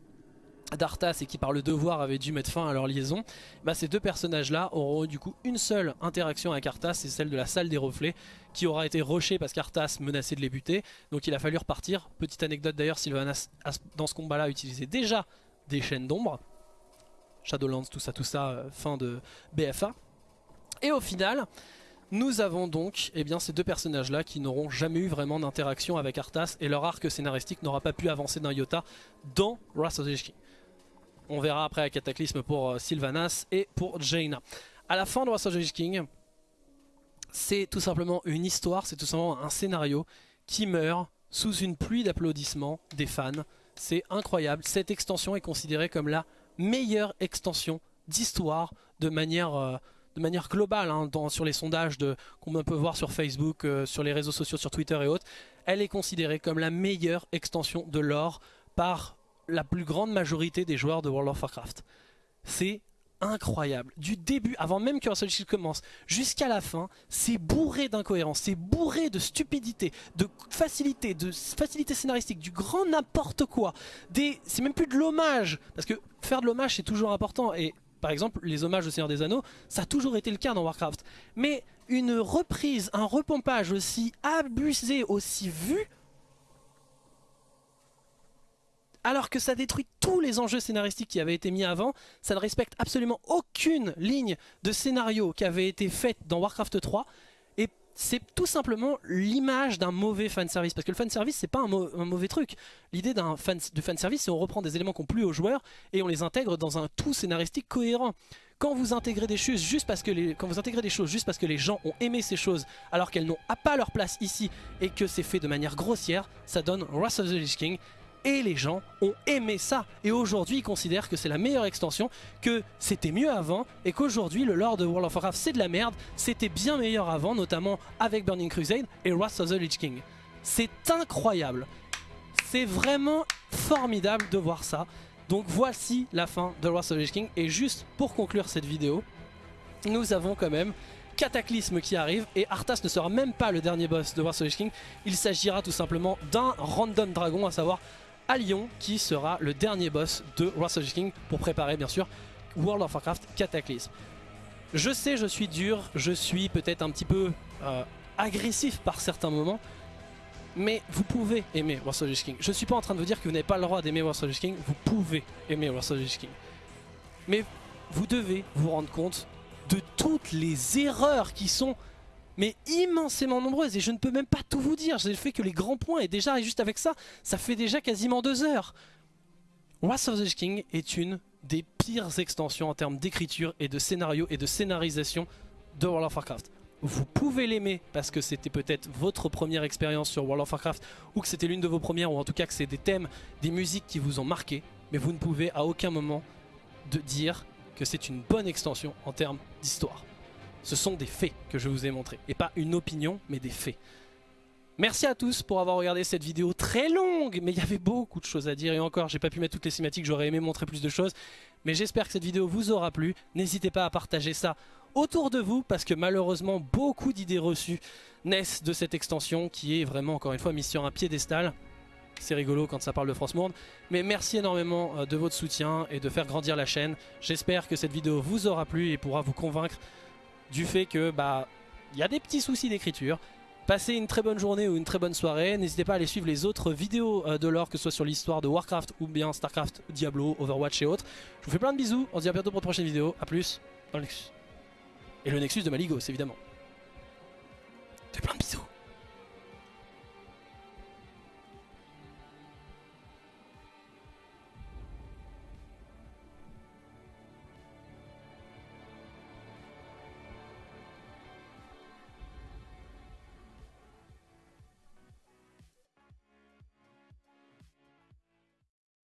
Speaker 2: d'Arthas et qui par le devoir avaient dû mettre fin à leur liaison, bah ces deux personnages là auront du coup une seule interaction avec Arthas, c'est celle de la salle des reflets qui aura été rushée parce qu'Arthas menaçait de les buter, donc il a fallu repartir. Petite anecdote d'ailleurs, Sylvanas dans ce combat là utilisait déjà des chaînes d'ombre, Shadowlands, tout ça, tout ça, euh, fin de BFA. Et au final, nous avons donc eh bien, ces deux personnages là qui n'auront jamais eu vraiment d'interaction avec Arthas et leur arc scénaristique n'aura pas pu avancer d'un iota dans Wrath of the King. On verra après un Cataclysme pour euh, Sylvanas et pour Jaina. À la fin de Wrath King, c'est tout simplement une histoire, c'est tout simplement un scénario qui meurt sous une pluie d'applaudissements des fans. C'est incroyable, cette extension est considérée comme la meilleure extension d'histoire de manière... Euh, de manière globale hein, sur les sondages qu'on peut voir sur Facebook, euh, sur les réseaux sociaux, sur Twitter et autres, elle est considérée comme la meilleure extension de lore par la plus grande majorité des joueurs de World of Warcraft. C'est incroyable. Du début, avant même que Russell commence, jusqu'à la fin, c'est bourré d'incohérences, c'est bourré de stupidité, de facilité, de facilité scénaristique, du grand n'importe quoi. C'est même plus de l'hommage, parce que faire de l'hommage c'est toujours important, et par exemple les hommages au Seigneur des Anneaux, ça a toujours été le cas dans Warcraft. Mais une reprise, un repompage aussi abusé, aussi vu, alors que ça détruit tous les enjeux scénaristiques qui avaient été mis avant, ça ne respecte absolument aucune ligne de scénario qui avait été faite dans Warcraft 3, et c'est tout simplement l'image d'un mauvais fanservice, parce que le fanservice c'est pas un, mauvais truc, l'idée d'un de fanservice c'est on reprend des éléments qui ont plu aux joueurs, et on les intègre dans un tout scénaristique cohérent. Quand vous intégrez des choses juste parce que les, quand vous intégrez des choses juste parce que les gens ont aimé ces choses alors qu'elles n'ont pas leur place ici et que c'est fait de manière grossière, ça donne Wrath of the Lich King et les gens ont aimé ça. Et aujourd'hui, ils considèrent que c'est la meilleure extension, que c'était mieux avant, et qu'aujourd'hui, le lore de World of Warcraft, c'est de la merde. C'était bien meilleur avant, notamment avec Burning Crusade et Wrath of the Lich King. C'est incroyable. C'est vraiment formidable de voir ça. Donc voici la fin de Wrath of the Lich King. Et juste pour conclure cette vidéo, nous avons quand même Cataclysme qui arrive et Arthas ne sera même pas le dernier boss de Wrath of the Lich King. Il s'agira tout simplement d'un random dragon, à savoir à Lyon qui sera le dernier boss de Wrath of King pour préparer bien sûr World of Warcraft Cataclysm. Je sais je suis dur, je suis peut-être un petit peu euh, agressif par certains moments, mais vous pouvez aimer Wrath of King. Je suis pas en train de vous dire que vous n'avez pas le droit d'aimer Wrath of King, vous pouvez aimer Wrath of King. Mais vous devez vous rendre compte de toutes les erreurs qui sont mais immensément nombreuses et je ne peux même pas tout vous dire. J'ai fait que les grands points et déjà, juste avec ça, ça fait déjà quasiment deux heures. Wrath of the King est une des pires extensions en termes d'écriture et de scénario et de scénarisation de World of Warcraft. Vous pouvez l'aimer parce que c'était peut-être votre première expérience sur World of Warcraft ou que c'était l'une de vos premières ou en tout cas que c'est des thèmes, des musiques qui vous ont marqué, mais vous ne pouvez à aucun moment de dire que c'est une bonne extension en termes d'histoire. Ce sont des faits que je vous ai montrés. Et pas une opinion, mais des faits. Merci à tous pour avoir regardé cette vidéo très longue, mais il y avait beaucoup de choses à dire. Et encore, j'ai pas pu mettre toutes les cinématiques, j'aurais aimé montrer plus de choses. Mais j'espère que cette vidéo vous aura plu. N'hésitez pas à partager ça autour de vous, parce que malheureusement, beaucoup d'idées reçues naissent de cette extension, qui est vraiment, encore une fois, mise sur un piédestal. C'est rigolo quand ça parle de France Monde. Mais merci énormément euh, de votre soutien et de faire grandir la chaîne. J'espère que cette vidéo vous aura plu et pourra vous convaincre du fait que bah il y a des petits soucis d'écriture. Passez une très bonne journée ou une très bonne soirée. N'hésitez pas à aller suivre les autres vidéos euh, de l'or, que ce soit sur l'histoire de Warcraft ou bien Starcraft, Diablo, Overwatch et autres. Je vous fais plein de bisous. On se dit à bientôt pour une prochaine vidéo. A plus dans le Nexus. Et le Nexus de Maligos, évidemment. Fais plein de bisous.